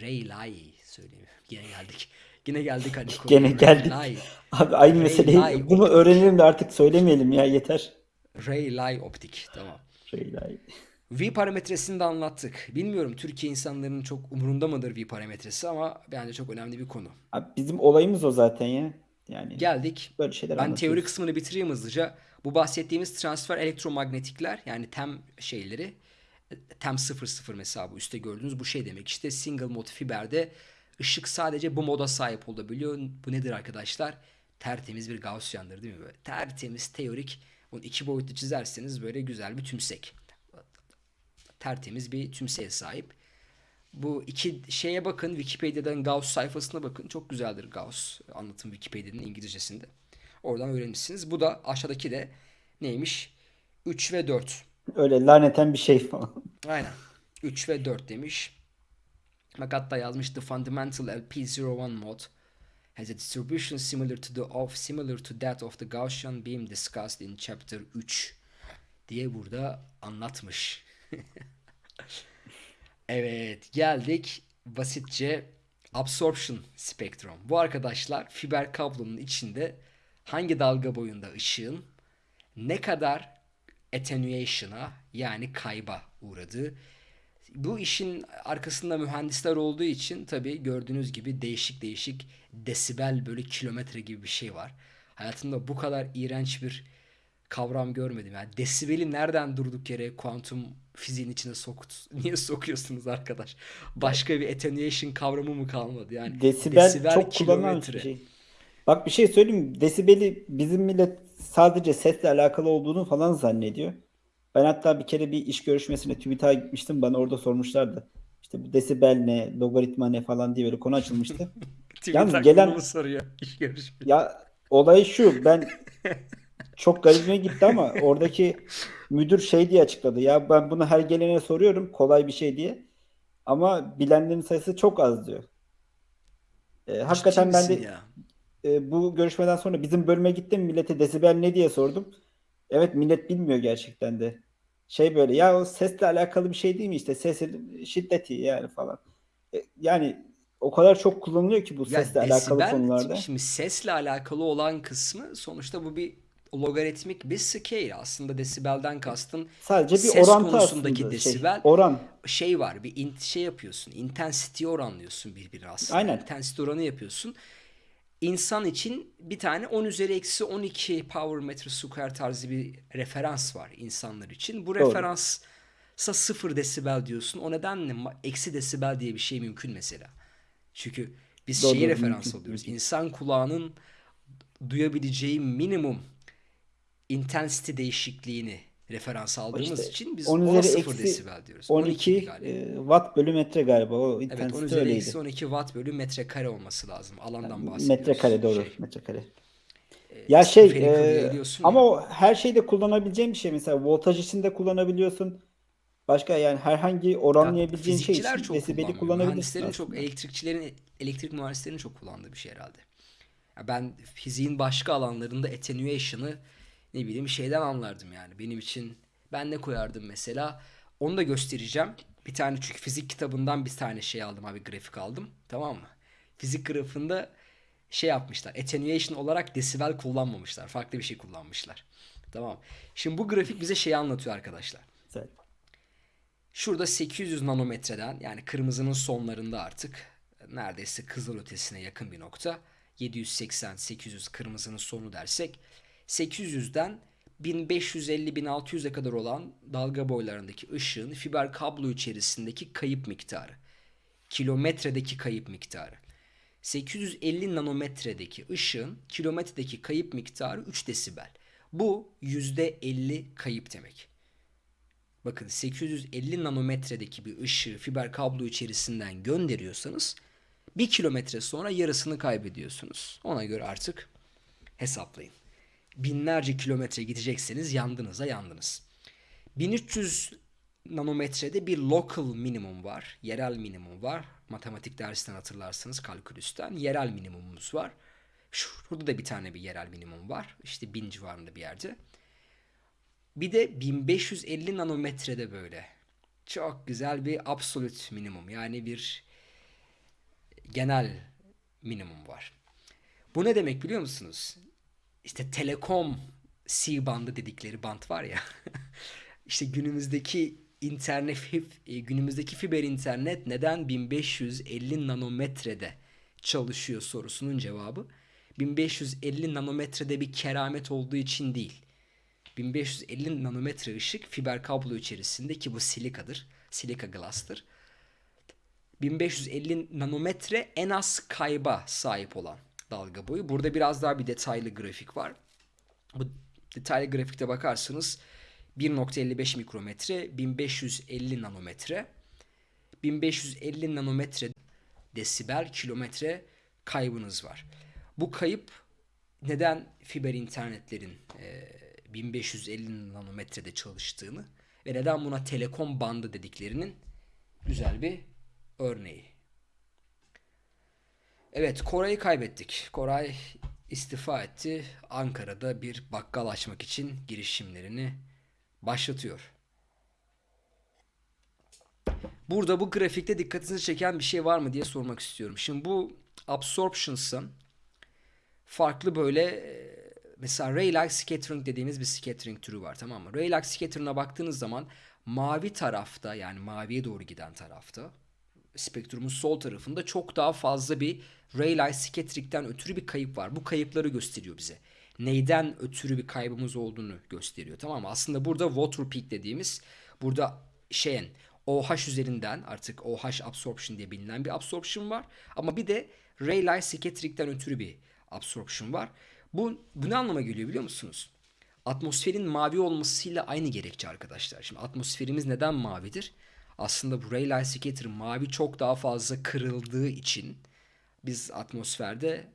Rayleigh söyleyeyim. Yine geldik. Yine geldik hani. Gene geldik. Rayleigh. Abi aynı Ray meseleyi Lie bunu öğrenelim de artık söylemeyelim ya yeter. Rayleigh optik. Tamam. Ray Lie. V parametresini de anlattık. Bilmiyorum Türkiye insanların çok umurunda mıdır V parametresi ama bence çok önemli bir konu. Abi bizim olayımız o zaten ya. Yani Geldik. böyle şeyler Ben teori kısmını bitireyim hızlıca. Bu bahsettiğimiz transfer elektromanyetikler yani TEM şeyleri TEM 00 mesela bu üstte gördüğünüz bu şey demek işte single mode fiberde ışık sadece bu moda sahip olabiliyor. Bu nedir arkadaşlar? Tertemiz bir Gaussian'dır değil mi böyle? Tertemiz teorik. Bunu iki boyutlu çizerseniz böyle güzel bir tümsek. Tertemiz bir tümseğe sahip. Bu iki şeye bakın. Wikipedia'dan Gauss sayfasına bakın. Çok güzeldir Gauss anlatım Wikipedia'nın İngilizcesinde. Oradan öğrenirsiniz. Bu da aşağıdaki de neymiş? 3 ve 4. Öyle laneten bir şey falan. Aynen. 3 ve 4 demiş. Bak hatta yazmış the fundamental LP01 mod has a distribution similar to the of similar to that of the Gaussian beam discussed in chapter 3 diye burada anlatmış. evet geldik basitçe absorption spektrum. Bu arkadaşlar fiber kablonun içinde hangi dalga boyunda ışığın ne kadar attenuation'a yani kayba uğradığı. Bu işin arkasında mühendisler olduğu için tabii gördüğünüz gibi değişik değişik desibel bölü kilometre gibi bir şey var. Hayatımda bu kadar iğrenç bir kavram görmedim. Yani desibeli nereden durduk yere kuantum fiziğin içine sokt niye sokuyorsunuz arkadaş? Başka bir attenuation kavramı mı kalmadı? Yani Desibel, çok kullanılan bir şey. Bak bir şey söyleyeyim mi? Desibeli bizim millet sadece sesle alakalı olduğunu falan zannediyor. Ben hatta bir kere bir iş görüşmesine TÜBİTAK'a gitmiştim. Bana orada sormuşlardı. İşte bu desibel ne, logaritma ne falan diye böyle konu açılmıştı. Yalnız gelen- soruyor iş görüşmesi? Ya olay şu ben çok garibime gitti ama oradaki müdür şey diye açıkladı. Ya ben bunu her gelene soruyorum kolay bir şey diye. Ama bilenlerin sayısı çok az diyor. Ee, hakikaten ben de ya? e, bu görüşmeden sonra bizim bölüme gittim millete desibel ne diye sordum. Evet millet bilmiyor gerçekten de. Şey böyle ya o sesle alakalı bir şey değil mi işte sesin şiddeti yani falan. E, yani o kadar çok kullanılıyor ki bu Ya sesle alakalı konularda. Şimdi sesle alakalı olan kısmı sonuçta bu bir logaritmik bir scale. Aslında desibelden kastın Sadece bir ses orantı konusundaki aslında şey. desibel Oran. şey var bir int şey yapıyorsun. Intensity oranlıyorsun birbirine aslında. Aynen. Intensity oranı yapıyorsun. İnsan için bir tane 10 üzeri eksi 12 power metre square tarzı bir referans var insanlar için. Bu Doğru. referansa 0 desibel diyorsun. O nedenle eksi desibel diye bir şey mümkün mesela. Çünkü biz Doğru, şeyi referans alıyoruz. İnsan kulağının duyabileceği minimum intensity değişikliğini referans aldığımız İşte için biz 10 ona üzeri 0 eksi desibel diyoruz. 12 12 galiba. e, watt bölü metre galiba. O Evet 10 intensite üzeri öyleydi. eksi 12 watt bölü metrekare olması lazım. Alandan bahsediyoruz. Metrekare doğru. Şey, Metrekare. Ya şey e, ama ya. o her şeyde kullanabileceğin bir şey. Mesela voltaj için de kullanabiliyorsun. Başka yani herhangi oranlayabileceğin şey Fizikçiler için çok desibeli kullanabilirsin Mühendislerin çok, aslında. elektrikçilerin, elektrik mühendislerinin çok kullandığı bir şey herhalde. Ya ben fiziğin başka alanlarında attenuation'ı ne bileyim şeyden anlardım yani. Benim için ben ne koyardım mesela? Onu da göstereceğim. Bir tane çünkü fizik kitabından bir tane şey aldım abi grafik aldım. Tamam mı? Fizik grafiğinde şey yapmışlar. Attenuation olarak desibel kullanmamışlar. Farklı bir şey kullanmışlar. Tamam. Şimdi bu grafik bize şeyi anlatıyor arkadaşlar. Güzel. Şurada 800 nanometreden yani kırmızının sonlarında artık neredeyse kızıl ötesine yakın bir nokta. 780-800 kırmızının sonu dersek 800'den 1550-1600'e kadar olan dalga boylarındaki ışığın fiber kablo içerisindeki kayıp miktarı. Kilometredeki kayıp miktarı. 850 nanometredeki ışığın kilometredeki kayıp miktarı 3 desibel. Bu %50 kayıp demek. Bakın 850 nanometredeki bir ışığı fiber kablo içerisinden gönderiyorsanız 1 kilometre sonra yarısını kaybediyorsunuz. Ona göre artık hesaplayın. Binlerce kilometre gidecekseniz yandınıza yandınız. 1300 nanometrede bir local minimum var. Yerel minimum var. Matematik dersinden hatırlarsınız kalkülüsten. Yerel minimumumuz var. Şurada da bir tane bir yerel minimum var. İşte 1000 civarında bir yerde. Bir de 1550 nanometrede böyle. Çok güzel bir absolute minimum. Yani bir genel minimum var. Bu ne demek biliyor musunuz? İşte telekom C bandı dedikleri band var ya. işte günümüzdeki internet e, günümüzdeki fiber internet neden 1550 nanometrede çalışıyor sorusunun cevabı 1550 nanometrede bir keramet olduğu için değil. 1550 nanometre ışık fiber kablo içerisinde ki bu silikadır. Silika glass'tır. 1550 nanometre en az kayba sahip olan dalga boyu. Burada biraz daha bir detaylı grafik var. Bu detaylı grafikte bakarsınız 1.55 mikrometre, 1550 nanometre, 1550 nanometre desibel kilometre kaybınız var. Bu kayıp neden fiber internetlerin e, 1550 nanometrede çalıştığını ve neden buna telekom bandı dediklerinin güzel bir örneği. Evet Koray'ı kaybettik. Koray istifa etti. Ankara'da bir bakkal açmak için girişimlerini başlatıyor. Burada bu grafikte dikkatinizi çeken bir şey var mı diye sormak istiyorum. Şimdi bu absorptions'ın farklı böyle e, mesela Rayleigh scattering dediğimiz bir scattering türü var tamam mı? Rayleigh scattering'a baktığınız zaman mavi tarafta yani maviye doğru giden tarafta spektrumun sol tarafında çok daha fazla bir Rayleigh scattering'den ötürü bir kayıp var. Bu kayıpları gösteriyor bize. Neyden ötürü bir kaybımız olduğunu gösteriyor. Tamam mı? Aslında burada water peak dediğimiz burada şeyin OH üzerinden artık OH absorption diye bilinen bir absorption var. Ama bir de Rayleigh scattering'den ötürü bir absorption var. Bu, bu ne anlama geliyor biliyor musunuz? Atmosferin mavi olmasıyla aynı gerekçe arkadaşlar. Şimdi atmosferimiz neden mavidir? Aslında bu Rayleigh scatter mavi çok daha fazla kırıldığı için biz atmosferde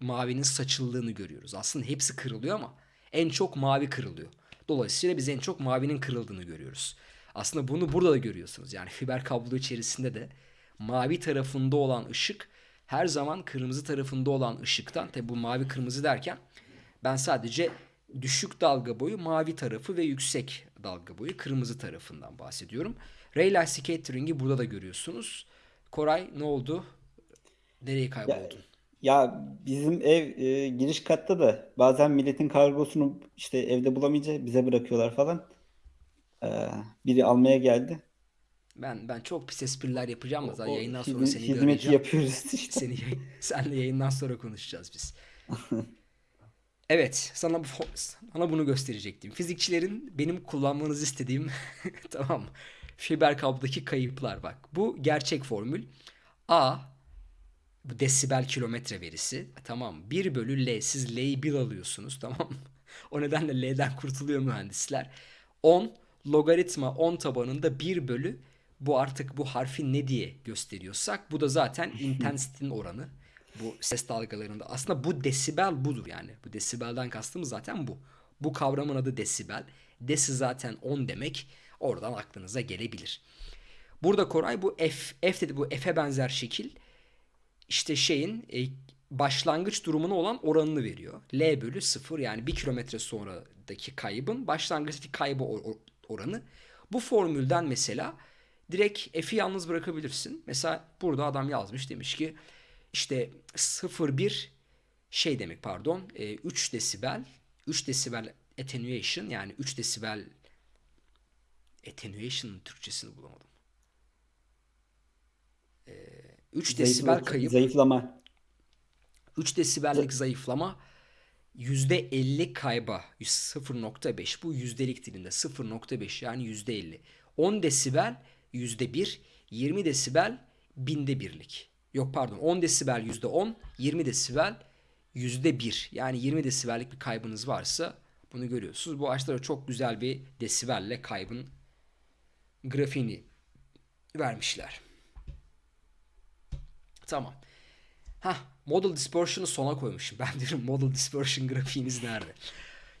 mavinin saçıldığını görüyoruz. Aslında hepsi kırılıyor ama en çok mavi kırılıyor. Dolayısıyla biz en çok mavinin kırıldığını görüyoruz. Aslında bunu burada da görüyorsunuz. Yani fiber kablo içerisinde de mavi tarafında olan ışık her zaman kırmızı tarafında olan ışıktan tabi bu mavi kırmızı derken ben sadece düşük dalga boyu mavi tarafı ve yüksek dalga boyu kırmızı tarafından bahsediyorum. Rayleigh Scattering'i burada da görüyorsunuz. Koray ne oldu? Nereye kayboldun? Ya, ya bizim ev e, giriş katta da bazen milletin kargosunu işte evde bulamayınca bize bırakıyorlar falan. Ee, biri almaya geldi. Ben ben çok pis espriler yapacağım da yayından sonra seni hizmeti göreceğim. yapıyoruz işte. Seni senle yayından sonra konuşacağız biz. Evet, sana bu sana bunu gösterecektim. Fizikçilerin benim kullanmanızı istediğim tamam? Fiber kablodaki kayıplar bak. Bu gerçek formül. A bu desibel kilometre verisi. Tamam mı? 1 bölü L. Siz L'yi 1 alıyorsunuz tamam? O nedenle L'den kurtuluyor mühendisler. 10 logaritma 10 tabanında 1 bölü bu artık bu harfi ne diye gösteriyorsak bu da zaten intensity'nin oranı. Bu ses dalgalarında aslında bu desibel budur yani. Bu desibelden kastımız zaten bu. Bu kavramın adı desibel. Desi zaten 10 demek. Oradan aklınıza gelebilir. Burada Koray bu F, F dedi bu F'e benzer şekil işte şeyin e, başlangıç durumuna olan oranını veriyor. L bölü 0 yani 1 kilometre sonradaki kaybın başlangıçtaki kaybı or- or- oranı. Bu formülden mesela direkt F'i yalnız bırakabilirsin. Mesela burada adam yazmış demiş ki işte 0,1 şey demek pardon e, 3 desibel 3 desibel attenuation yani 3 desibel Attenuation'ın Türkçesini bulamadım. Ee, 3 Zayıfla- desibel kayıp. Zayıflama. 3 desibellik zayıflama %50 kayba 0.5 bu yüzdelik dilinde 0.5 yani %50. 10 desibel %1, 20 desibel binde birlik. Yok pardon 10 desibel %10, 20 desibel %1. Yani 20 desibellik bir kaybınız varsa bunu görüyorsunuz. Bu ağaçlara çok güzel bir desibelle kaybın grafiğini vermişler. Tamam. Hah, model dispersion'ı sona koymuşum. Ben diyorum model dispersion grafiğiniz nerede?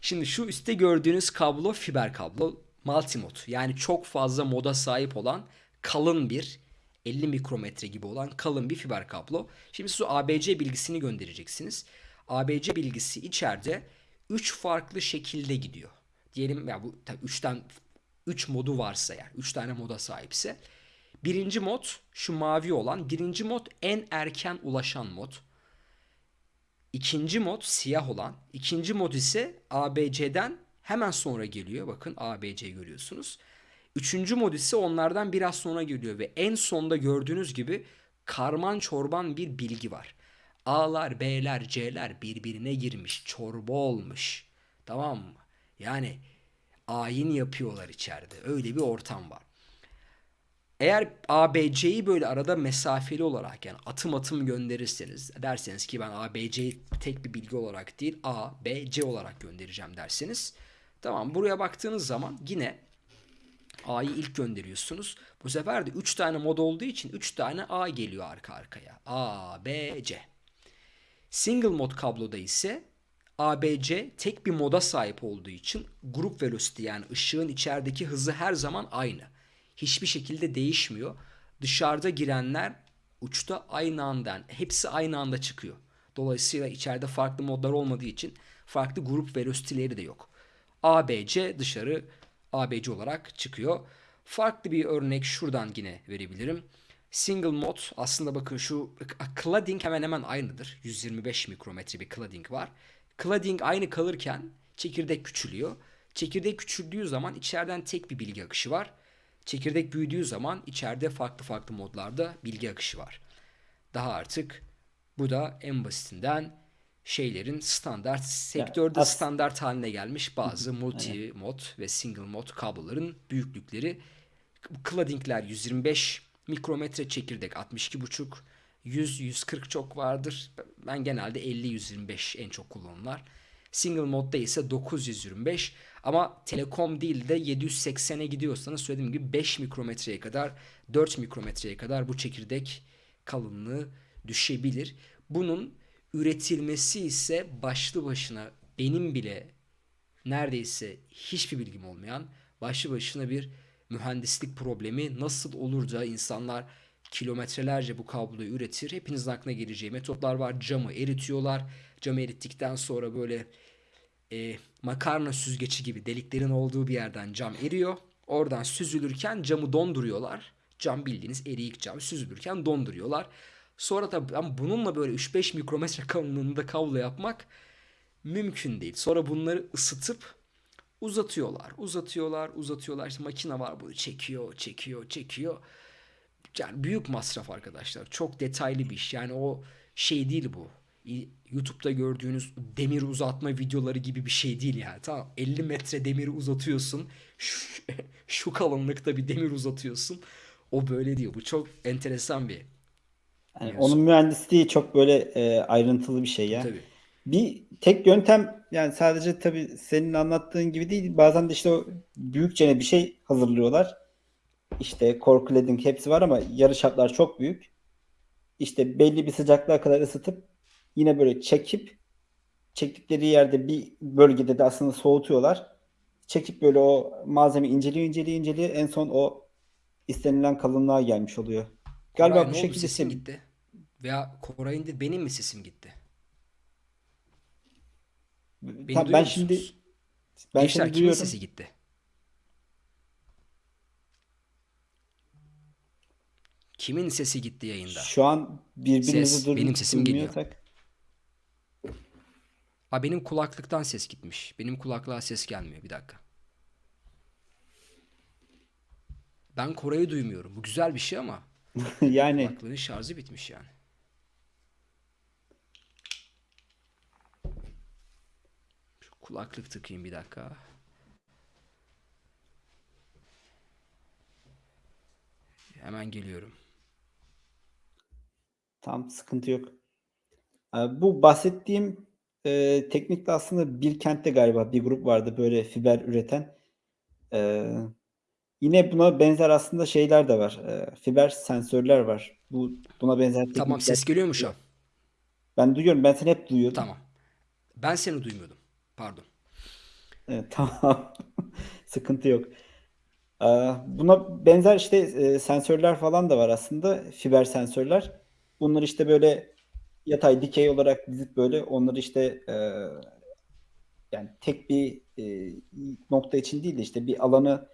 Şimdi şu üstte gördüğünüz kablo fiber kablo multimod. Yani çok fazla moda sahip olan kalın bir 50 mikrometre gibi olan kalın bir fiber kablo. Şimdi siz ABC bilgisini göndereceksiniz. ABC bilgisi içeride 3 farklı şekilde gidiyor. Diyelim ya bu 3'ten 3 modu varsa yani 3 tane moda sahipse. Birinci mod şu mavi olan. Birinci mod en erken ulaşan mod. İkinci mod siyah olan. İkinci mod ise ABC'den hemen sonra geliyor. Bakın ABC görüyorsunuz. Üçüncü mod ise onlardan biraz sonra geliyor ve en sonda gördüğünüz gibi karman çorban bir bilgi var. A'lar, B'ler, C'ler birbirine girmiş, çorba olmuş. Tamam mı? Yani ayin yapıyorlar içeride. Öyle bir ortam var. Eğer ABC'yi böyle arada mesafeli olarak yani atım atım gönderirseniz derseniz ki ben ABC'yi tek bir bilgi olarak değil A, B, C olarak göndereceğim derseniz tamam buraya baktığınız zaman yine A'yı ilk gönderiyorsunuz. Bu sefer de 3 tane mod olduğu için 3 tane A geliyor arka arkaya. A, B, C. Single mod kabloda ise ABC tek bir moda sahip olduğu için grup velocity yani ışığın içerideki hızı her zaman aynı. Hiçbir şekilde değişmiyor. Dışarıda girenler uçta aynı anda hepsi aynı anda çıkıyor. Dolayısıyla içeride farklı modlar olmadığı için farklı grup velocity'leri de yok. ABC dışarı ABC olarak çıkıyor. Farklı bir örnek şuradan yine verebilirim. Single mod aslında bakın şu cladding hemen hemen aynıdır. 125 mikrometre bir cladding var. Cladding aynı kalırken çekirdek küçülüyor. Çekirdek küçüldüğü zaman içeriden tek bir bilgi akışı var. Çekirdek büyüdüğü zaman içeride farklı farklı modlarda bilgi akışı var. Daha artık bu da en basitinden şeylerin standart sektörde as- standart haline gelmiş bazı multi mod ve single mod kabloların büyüklükleri. Cladding'ler 125 mikrometre çekirdek 62,5 100-140 çok vardır. Ben genelde 50-125 en çok kullanılar. Single modda ise 925 ama telekom değil de 780'e gidiyorsanız söylediğim gibi 5 mikrometreye kadar 4 mikrometreye kadar bu çekirdek kalınlığı düşebilir. Bunun üretilmesi ise başlı başına benim bile neredeyse hiçbir bilgim olmayan başlı başına bir mühendislik problemi nasıl olur da insanlar kilometrelerce bu kabloyu üretir. Hepinizin aklına geleceği metotlar var. Camı eritiyorlar. Camı erittikten sonra böyle e, makarna süzgeci gibi deliklerin olduğu bir yerden cam eriyor. Oradan süzülürken camı donduruyorlar. Cam bildiğiniz eriyik cam süzülürken donduruyorlar. Sonra tabii ama bununla böyle 3-5 mikrometre kalınlığında kablo yapmak mümkün değil. Sonra bunları ısıtıp uzatıyorlar. Uzatıyorlar, uzatıyorlar. İşte makine var bunu çekiyor, çekiyor, çekiyor. Yani büyük masraf arkadaşlar. Çok detaylı bir iş. Yani o şey değil bu. YouTube'da gördüğünüz demir uzatma videoları gibi bir şey değil yani. Tamam 50 metre demiri uzatıyorsun. Şu, şu kalınlıkta bir demir uzatıyorsun. O böyle değil. Bu çok enteresan bir Yani onun mühendisliği çok böyle e, ayrıntılı bir şey ya. Tabii. Bir tek yöntem yani sadece tabii senin anlattığın gibi değil. Bazen de işte o büyükçe bir şey hazırlıyorlar. İşte cladding hepsi var ama yarı çaplar çok büyük. İşte belli bir sıcaklığa kadar ısıtıp yine böyle çekip çektikleri yerde bir bölgede de aslında soğutuyorlar. Çekip böyle o malzeme inceliyor inceliyor inceliyor en son o istenilen kalınlığa gelmiş oluyor. Galiba Koray, bu şekilde sesim sim- gitti. Veya Koray'ın benim mi sesim gitti? Beni Tamam, ben şimdi musunuz? ben Gençler şimdi kimin duyuyorum. sesi gitti? Kimin sesi gitti yayında? Şu an birbirimizi Ses, benim sesim geliyor. Ha benim kulaklıktan ses gitmiş. Benim kulaklığa ses gelmiyor. Bir dakika. Ben Koray'ı duymuyorum. Bu güzel bir şey ama Yani kulaklığın şarjı bitmiş yani. Şu kulaklık takayım bir dakika. Hemen geliyorum. tam sıkıntı yok. Ee, Bu bahsettiğim e, teknikte aslında Bilkent'te galiba bir grup vardı böyle fiber üreten. Ee, yine buna benzer aslında şeyler de var. Ee, fiber sensörler var. Bu buna benzer Tamam ses geliyor mu şu an? Ben duyuyorum. Ben seni hep duyuyordum. Tamam. Ben seni duymuyordum. Pardon. Evet, tamam. Sıkıntı yok. Ee, Buna benzer işte e, sensörler falan da var aslında. Fiber sensörler. Bunları işte böyle yatay dikey olarak dizip böyle onları işte e, yani tek bir e, nokta için değil de işte bir alanı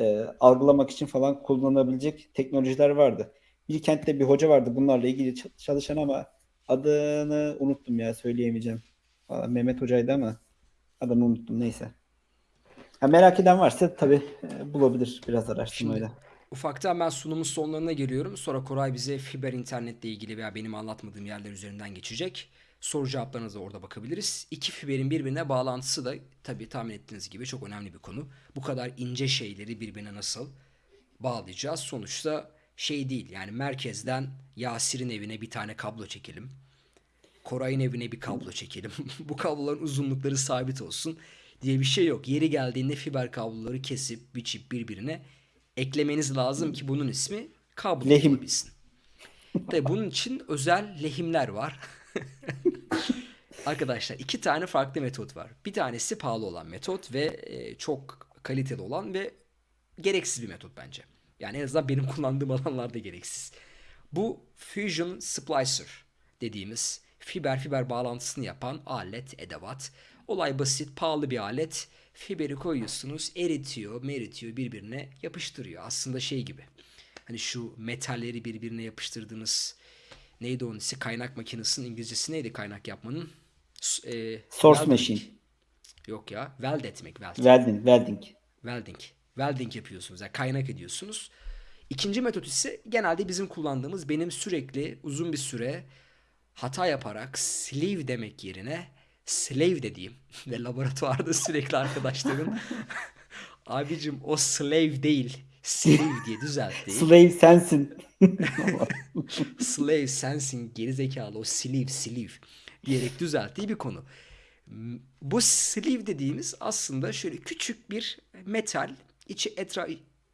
e, algılamak için falan kullanabilecek teknolojiler vardı. Bilkent'te bir hoca vardı bunlarla ilgili çalışan ama adını unuttum ya söyleyemeyeceğim. Valla Mehmet Hoca'ydı ama adını unuttum neyse. Ha, merak eden varsa tabii e, bulabilir biraz Şimdi araştırmayla. ufaktan ben sunumun sonlarına geliyorum. Sonra Koray bize fiber internetle ilgili veya benim anlatmadığım yerler üzerinden geçecek. Soru cevaplarınıza orada bakabiliriz. İki fiberin birbirine bağlantısı da tabii tahmin ettiğiniz gibi çok önemli bir konu. Bu kadar ince şeyleri birbirine nasıl bağlayacağız? Sonuçta şey değil yani merkezden Yasir'in evine bir tane kablo çekelim. Koray'ın evine bir kablo çekelim. Bu kabloların uzunlukları sabit olsun diye bir şey yok. Yeri geldiğinde fiber kabloları kesip biçip birbirine eklemeniz lazım ki bunun ismi kablo Lehim. olabilsin. Tabii bunun için özel lehimler var. Arkadaşlar iki tane farklı metot var. Bir tanesi pahalı olan metot ve e, çok kaliteli olan ve gereksiz bir metot bence. Yani en azından benim kullandığım alanlarda gereksiz. Bu Fusion Splicer dediğimiz fiber fiber bağlantısını yapan alet, edevat. Olay basit, pahalı bir alet. Fiberi koyuyorsunuz, eritiyor, meritiyor, birbirine yapıştırıyor. Aslında şey gibi. Hani şu metalleri birbirine yapıştırdığınız neydi onun ismi? Kaynak makinesinin İngilizcesi neydi kaynak yapmanın? E, Source welding. machine. Yok ya. Weld etmek. Weld. Welding, welding. Welding. Welding yapıyorsunuz. Yani kaynak ediyorsunuz. İkinci metot ise genelde bizim kullandığımız benim sürekli uzun bir süre hata yaparak sleeve demek yerine slave dediğim ve laboratuvarda sürekli arkadaşlarım abicim o slave değil slave diye düzelttiği Slave sensin. slave sensin gerizekalı o sleeve sleeve diyerek düzelttiği bir konu. Bu sleeve dediğimiz aslında şöyle küçük bir metal içi etra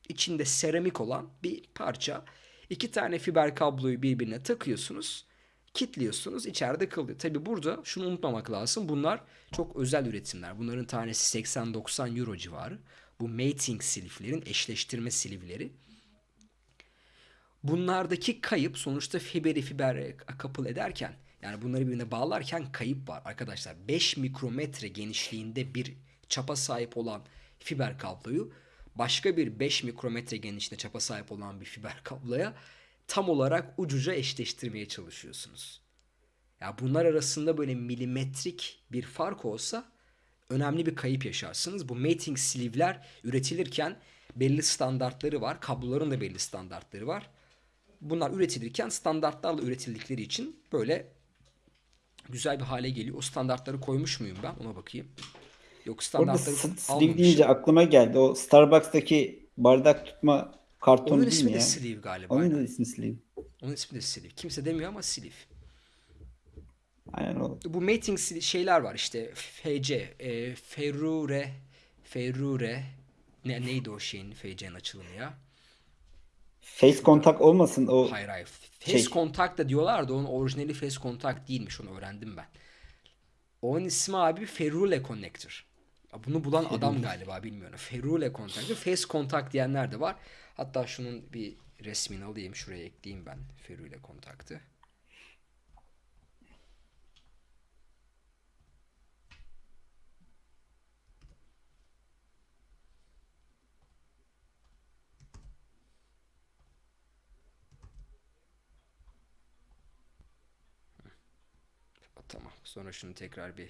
içinde seramik olan bir parça. İki tane fiber kabloyu birbirine takıyorsunuz. Kitliyorsunuz içeride kalıyor. Tabi burada şunu unutmamak lazım. Bunlar çok özel üretimler. Bunların tanesi 80-90 euro civarı. Bu mating siliflerin eşleştirme silivleri. Bunlardaki kayıp sonuçta fiberi fiber couple ederken yani bunları birbirine bağlarken kayıp var arkadaşlar. 5 mikrometre genişliğinde bir çapa sahip olan fiber kabloyu başka bir 5 mikrometre genişliğinde çapa sahip olan bir fiber kabloya tam olarak ucuca eşleştirmeye çalışıyorsunuz. Ya bunlar arasında böyle milimetrik bir fark olsa önemli bir kayıp yaşarsınız. Bu mating sleeve'ler üretilirken belli standartları var. Kabloların da belli standartları var. Bunlar üretilirken standartlarla üretildikleri için böyle güzel bir hale geliyor. O standartları koymuş muyum ben? Ona bakayım. Yok Orada standartları sleeve almamışım. deyince aklıma geldi. O Starbucks'taki bardak tutma kartonu Onun değil ismi mi de ya? sleeve galiba. Onun ismi sleeve. Onun ismi de sleeve. Kimse demiyor ama sleeve. Aynen o. Bu mating şeyler var işte FC, e, Ferrure, Ferrure ne, neydi o şeyin FC'nin açılımı ya? Face kontak olmasın o Hayır hayır. Face şey. Contact da diyorlar da onun orijinali Face Contact değilmiş onu öğrendim ben. Onun ismi abi Ferrule Connector. Bunu bulan adam galiba bilmiyorum. Ferrule Connector. Face Contact diyenler de var. Hatta şunun bir resmini alayım. Şuraya ekleyeyim ben Ferrule Contact'ı. Tamam. Sonra şunu tekrar bir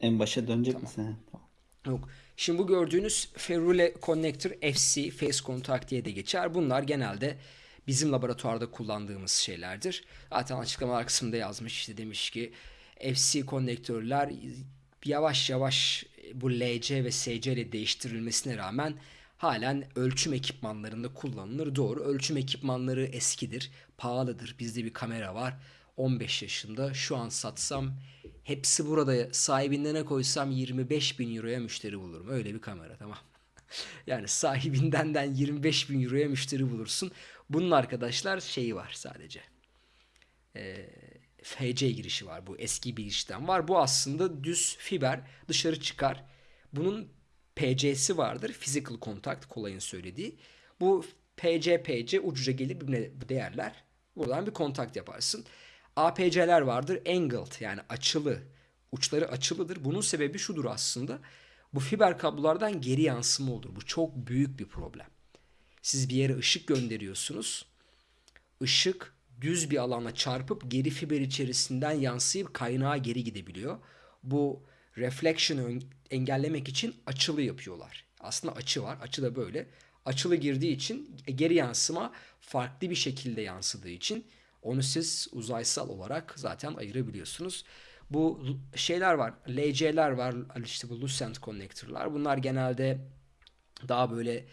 en başa dönecek Tamam. misin? Tamam. Yok. Şimdi bu gördüğünüz Ferrule Connector FC Face Contact diye de geçer. Bunlar genelde bizim laboratuvarda kullandığımız şeylerdir. Zaten açıklamalar kısmında yazmış işte demiş ki FC konnektörler yavaş yavaş bu LC ve SC ile değiştirilmesine rağmen halen ölçüm ekipmanlarında kullanılır. Doğru ölçüm ekipmanları eskidir, pahalıdır. Bizde bir kamera var 15 yaşında şu an satsam hepsi burada sahibinden ne koysam 25 bin euroya müşteri bulurum. Öyle bir kamera tamam. Yani sahibinden 25 bin euroya müşteri bulursun. Bunun arkadaşlar şeyi var sadece. Ee, FC girişi var. Bu eski bir girişten var. Bu aslında düz fiber dışarı çıkar. Bunun PC'si vardır. Physical Contact kolayın söylediği. Bu PC PC ucuca gelir birbirine değerler. Buradan bir kontakt yaparsın. APC'ler vardır. Angled yani açılı. Uçları açılıdır. Bunun sebebi şudur aslında. Bu fiber kablolardan geri yansıma olur. Bu çok büyük bir problem. Siz bir yere ışık gönderiyorsunuz. Işık düz bir alana çarpıp geri fiber içerisinden yansıyıp kaynağa geri gidebiliyor. Bu reflection'ı engellemek için açılı yapıyorlar. Aslında açı var. Açı da böyle. Açılı girdiği için geri yansıma farklı bir şekilde yansıdığı için onu siz uzaysal olarak zaten ayırabiliyorsunuz. Bu şeyler var. LC'ler var. işte bu Lucent connector'lar. Bunlar genelde daha böyle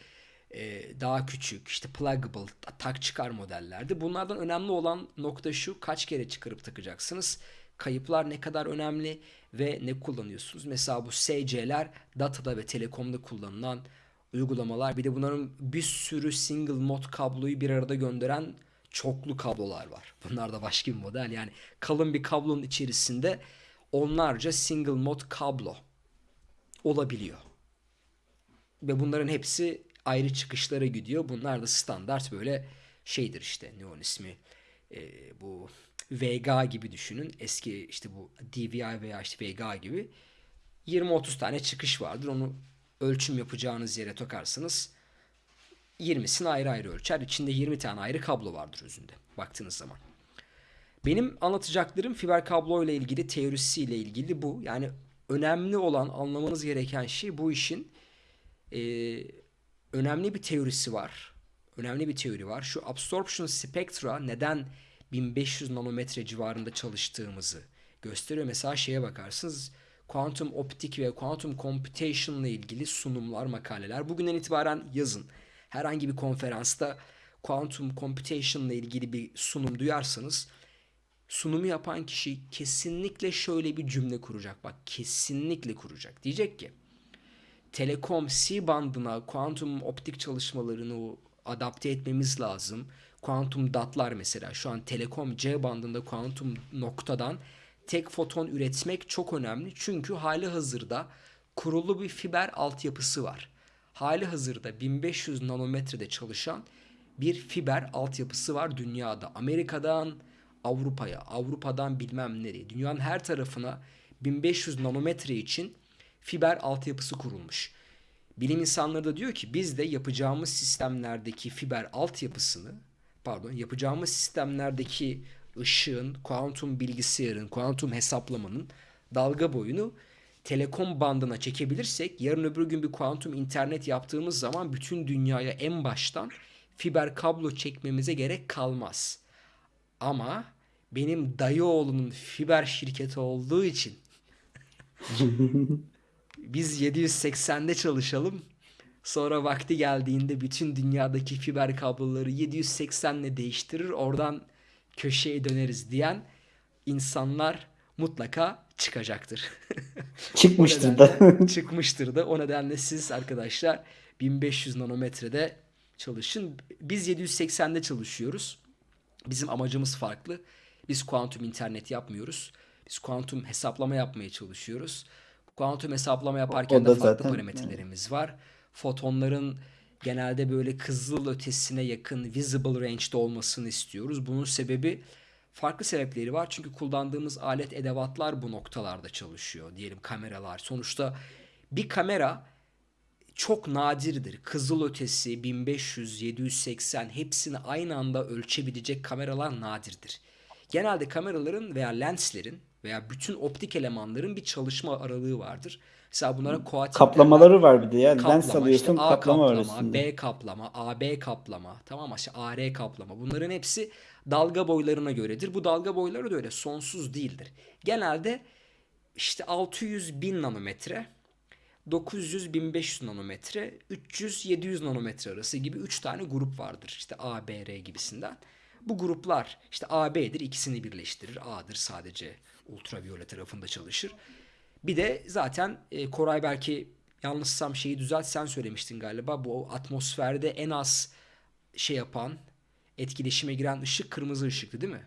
e, daha küçük işte pluggable tak çıkar modellerdi. Bunlardan önemli olan nokta şu kaç kere çıkarıp takacaksınız. Kayıplar ne kadar önemli ve ne kullanıyorsunuz. Mesela bu SC'ler datada ve telekomda kullanılan uygulamalar. Bir de bunların bir sürü single mod kabloyu bir arada gönderen çoklu kablolar var. Bunlar da başka bir model. Yani kalın bir kablonun içerisinde onlarca single mod kablo olabiliyor. Ve bunların hepsi ayrı çıkışlara gidiyor. Bunlar da standart böyle şeydir işte ne onun ismi e, bu VGA gibi düşünün. Eski işte bu DVI veya işte VGA gibi 20-30 tane çıkış vardır. Onu ölçüm yapacağınız yere takarsınız. 20'sini ayrı ayrı ölçer. İçinde 20 tane ayrı kablo vardır özünde baktığınız zaman. Benim anlatacaklarım fiber kablo ile ilgili teorisiyle ilgili bu. Yani önemli olan anlamanız gereken şey bu işin e, önemli bir teorisi var. Önemli bir teori var. Şu absorption spectra neden 1500 nanometre civarında çalıştığımızı gösteriyor. Mesela şeye bakarsınız kuantum optik ve kuantum computation ile ilgili sunumlar, makaleler. Bugünden itibaren yazın. Herhangi bir konferansta kuantum computation ile ilgili bir sunum duyarsanız sunumu yapan kişi kesinlikle şöyle bir cümle kuracak. Bak kesinlikle kuracak. Diyecek ki Telekom C bandına kuantum optik çalışmalarını adapte etmemiz lazım. Kuantum datlar mesela şu an Telekom C bandında kuantum noktadan tek foton üretmek çok önemli. Çünkü hali hazırda kurulu bir fiber altyapısı var. Hali hazırda 1500 nanometrede çalışan bir fiber altyapısı var dünyada. Amerika'dan Avrupa'ya, Avrupa'dan bilmem nereye, dünyanın her tarafına 1500 nanometre için fiber altyapısı kurulmuş. Bilim insanları da diyor ki biz de yapacağımız sistemlerdeki fiber altyapısını pardon yapacağımız sistemlerdeki ışığın, kuantum bilgisayarın, kuantum hesaplamanın dalga boyunu telekom bandına çekebilirsek yarın öbür gün bir kuantum internet yaptığımız zaman bütün dünyaya en baştan fiber kablo çekmemize gerek kalmaz. Ama benim dayı oğlunun fiber şirketi olduğu için biz 780'de çalışalım. Sonra vakti geldiğinde bütün dünyadaki fiber kabloları 780 ile değiştirir. Oradan köşeye döneriz diyen insanlar mutlaka çıkacaktır. Çıkmıştır da. çıkmıştır da. O nedenle siz arkadaşlar 1500 nanometrede çalışın. Biz 780'de çalışıyoruz. Bizim amacımız farklı. Biz kuantum internet yapmıyoruz. Biz kuantum hesaplama yapmaya çalışıyoruz. Kuantum hesaplama yaparken de farklı zaten, parametrelerimiz var. Fotonların genelde böyle kızıl ötesine yakın visible range'de olmasını istiyoruz. Bunun sebebi farklı sebepleri var. Çünkü kullandığımız alet edevatlar bu noktalarda çalışıyor. Diyelim kameralar. Sonuçta bir kamera çok nadirdir. Kızıl ötesi 1500, 780 hepsini aynı anda ölçebilecek kameralar nadirdir. Genelde kameraların veya lenslerin veya bütün optik elemanların bir çalışma aralığı vardır. Mesela bunlara coating Kaplamaları var bir de ya. Lens kaplama, işte alıyorsun, A kaplama var kaplama, üstünde. B kaplama, AB kaplama, tamam mı? İşte AR kaplama. Bunların hepsi dalga boylarına göredir. Bu dalga boyları da öyle sonsuz değildir. Genelde işte 600 bin nanometre, 900 1500 nanometre, 300 700 nanometre arası gibi 3 tane grup vardır. İşte A, B, R gibisinden. Bu gruplar işte A, B'dir ikisini birleştirir. A'dır sadece ultraviyole tarafında çalışır. Bir de zaten e, Koray belki yanlışsam şeyi düzelt sen söylemiştin galiba. Bu atmosferde en az şey yapan etkileşime giren ışık kırmızı ışıktı değil mi?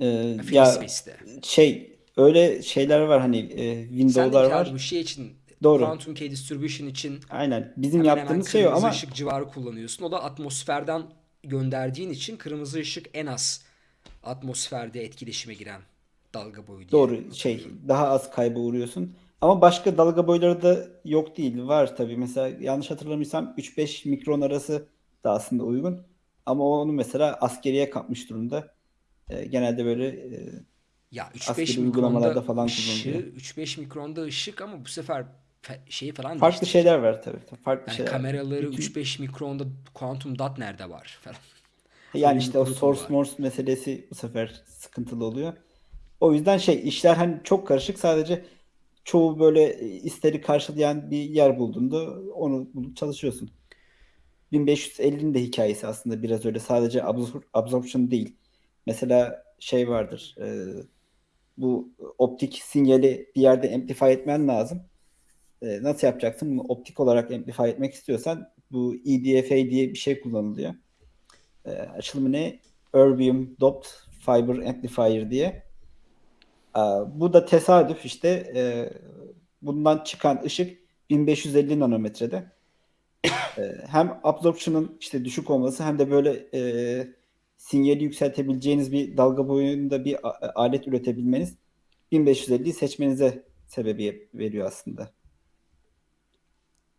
Ee, ya Space'te. şey öyle şeyler var hani e, Sen de window'lar ki abi var. bu şey için Doğru. Quantum Key Distribution için Aynen. Bizim hemen hemen yaptığımız şey o kırmızı ama ışık civarı kullanıyorsun. O da atmosferden gönderdiğin için kırmızı ışık en az atmosferde etkileşime giren dalga boyu diye doğru şey daha az kayba uğruyorsun. Ama başka dalga boyları da yok değil. Var tabii. Mesela yanlış hatırlamıyorsam 3-5 mikron arası da aslında uygun. Ama onu mesela askeriye kapmış durumda. Ee, genelde böyle e, Ya 3-5 askeri uygulamalarda mikronda falan ışığı, kullanılıyor. 3-5 mikronda ışık ama bu sefer fe- şeyi falan Farklı değiştirecek. şeyler var tabii. Farklı Yani şeyler kameraları Bütün 3-5 mikronda kuantum dot nerede var falan. Yani işte o source morse meselesi bu sefer sıkıntılı oluyor. O yüzden şey işler hani çok karışık. Sadece çoğu böyle isteri karşılayan bir yer bulduğunda onu bulup çalışıyorsun. 1550'nin de hikayesi aslında biraz öyle. Sadece absor- absorption değil. Mesela şey vardır. e, bu optik sinyali bir yerde amplify etmen lazım. E, nasıl yapacaksın? Bunu optik olarak amplify etmek istiyorsan bu EDFA diye bir şey kullanılıyor. E, açılımı ne? Erbium Doped Fiber Amplifier diye. E, bu da tesadüf işte e, bundan çıkan ışık 1550 nanometrede. E, hem absorption'ın işte düşük olması hem de böyle e, sinyali yükseltebileceğiniz bir dalga boyunda bir a- alet üretebilmeniz 1550'yi seçmenize sebebiyet veriyor aslında.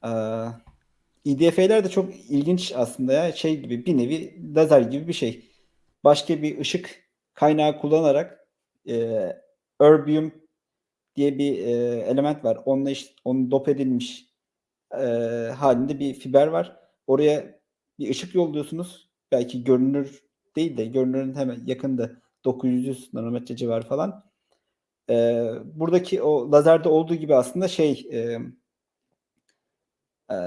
Ee, EDF'ler de çok ilginç aslında ya. Şey gibi bir nevi lazer gibi bir şey. Başka bir ışık kaynağı kullanarak e, erbium diye bir e, element var. Onunla işte, onun dop edilmiş e, halinde bir fiber var. Oraya bir ışık yolluyorsunuz. Belki görünür değil de görünürün hemen yakında 900 nanometre civarı falan. E, buradaki o lazerde olduğu gibi aslında şey e, e,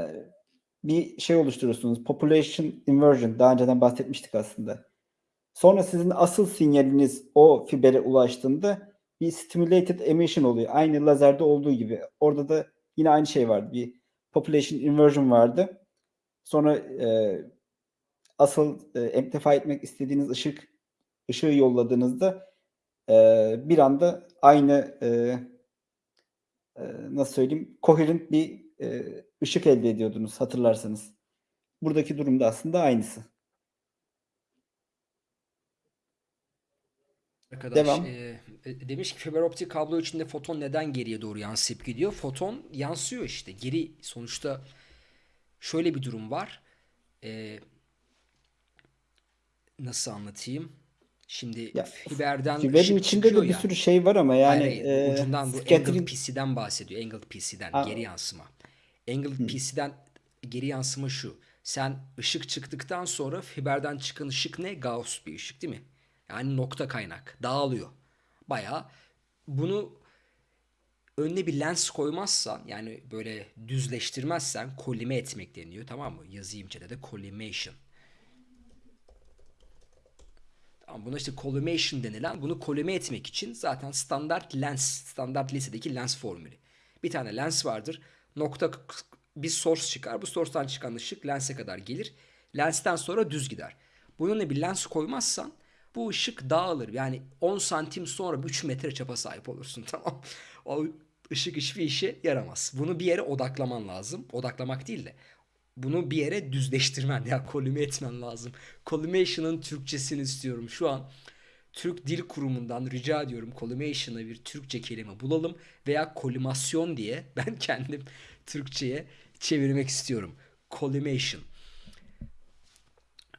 bir şey oluşturuyorsunuz. Population inversion. Daha önceden bahsetmiştik aslında. Sonra sizin asıl sinyaliniz o fibere ulaştığında bir stimulated emission oluyor. Aynı lazerde olduğu gibi. Orada da yine aynı şey vardı. Bir population inversion vardı. Sonra e, asıl e, amplify etmek istediğiniz ışık ışığı yolladığınızda e, bir anda aynı e, e, nasıl söyleyeyim coherent bir e, ışık elde ediyordunuz hatırlarsanız. Buradaki durumda aslında aynısı. Arkadaş Devam. e, demiş ki fiber optik kablo içinde foton neden geriye doğru yansıyıp gidiyor? Foton yansıyor işte. Geri sonuçta şöyle bir durum var. E, nasıl anlatayım? Şimdi Ya fiberden fiberin içinde de bir ya. sürü şey var ama Hayır yani hayır bu e, ucundan bu angled scattering PC'den bahsediyor. Angled PC'den Aa, geri yansıma. Angled hı. PC'den geri yansıma şu. Sen ışık çıktıktan sonra fiberden çıkan ışık ne? Gauss bir ışık değil mi? Yani nokta kaynak. Dağılıyor. Bayağı bunu önüne bir lens koymazsan yani böyle düzleştirmezsen kolime etmek deniyor tamam mı? Yazayım chat'e de collimation. Tamam, buna işte collimation denilen bunu kolime etmek için zaten standart lens, standart lisedeki lens formülü. Bir tane lens vardır. Nokta bir source çıkar. Bu source'tan çıkan ışık lense kadar gelir. Lensten sonra düz gider. Bunun bir lens koymazsan bu ışık dağılır. Yani 10 santim sonra 3 metre çapa sahip olursun tamam. O ışık hiçbir işe yaramaz. Bunu bir yere odaklaman lazım. Odaklamak değil de bunu bir yere düzleştirmen ya kolime etmen lazım. Collimation'ın Türkçesini istiyorum. Şu an Türk Dil Kurumu'ndan rica ediyorum collimation'a bir Türkçe kelime bulalım veya kolimasyon diye ben kendim Türkçe'ye çevirmek istiyorum. Collimation.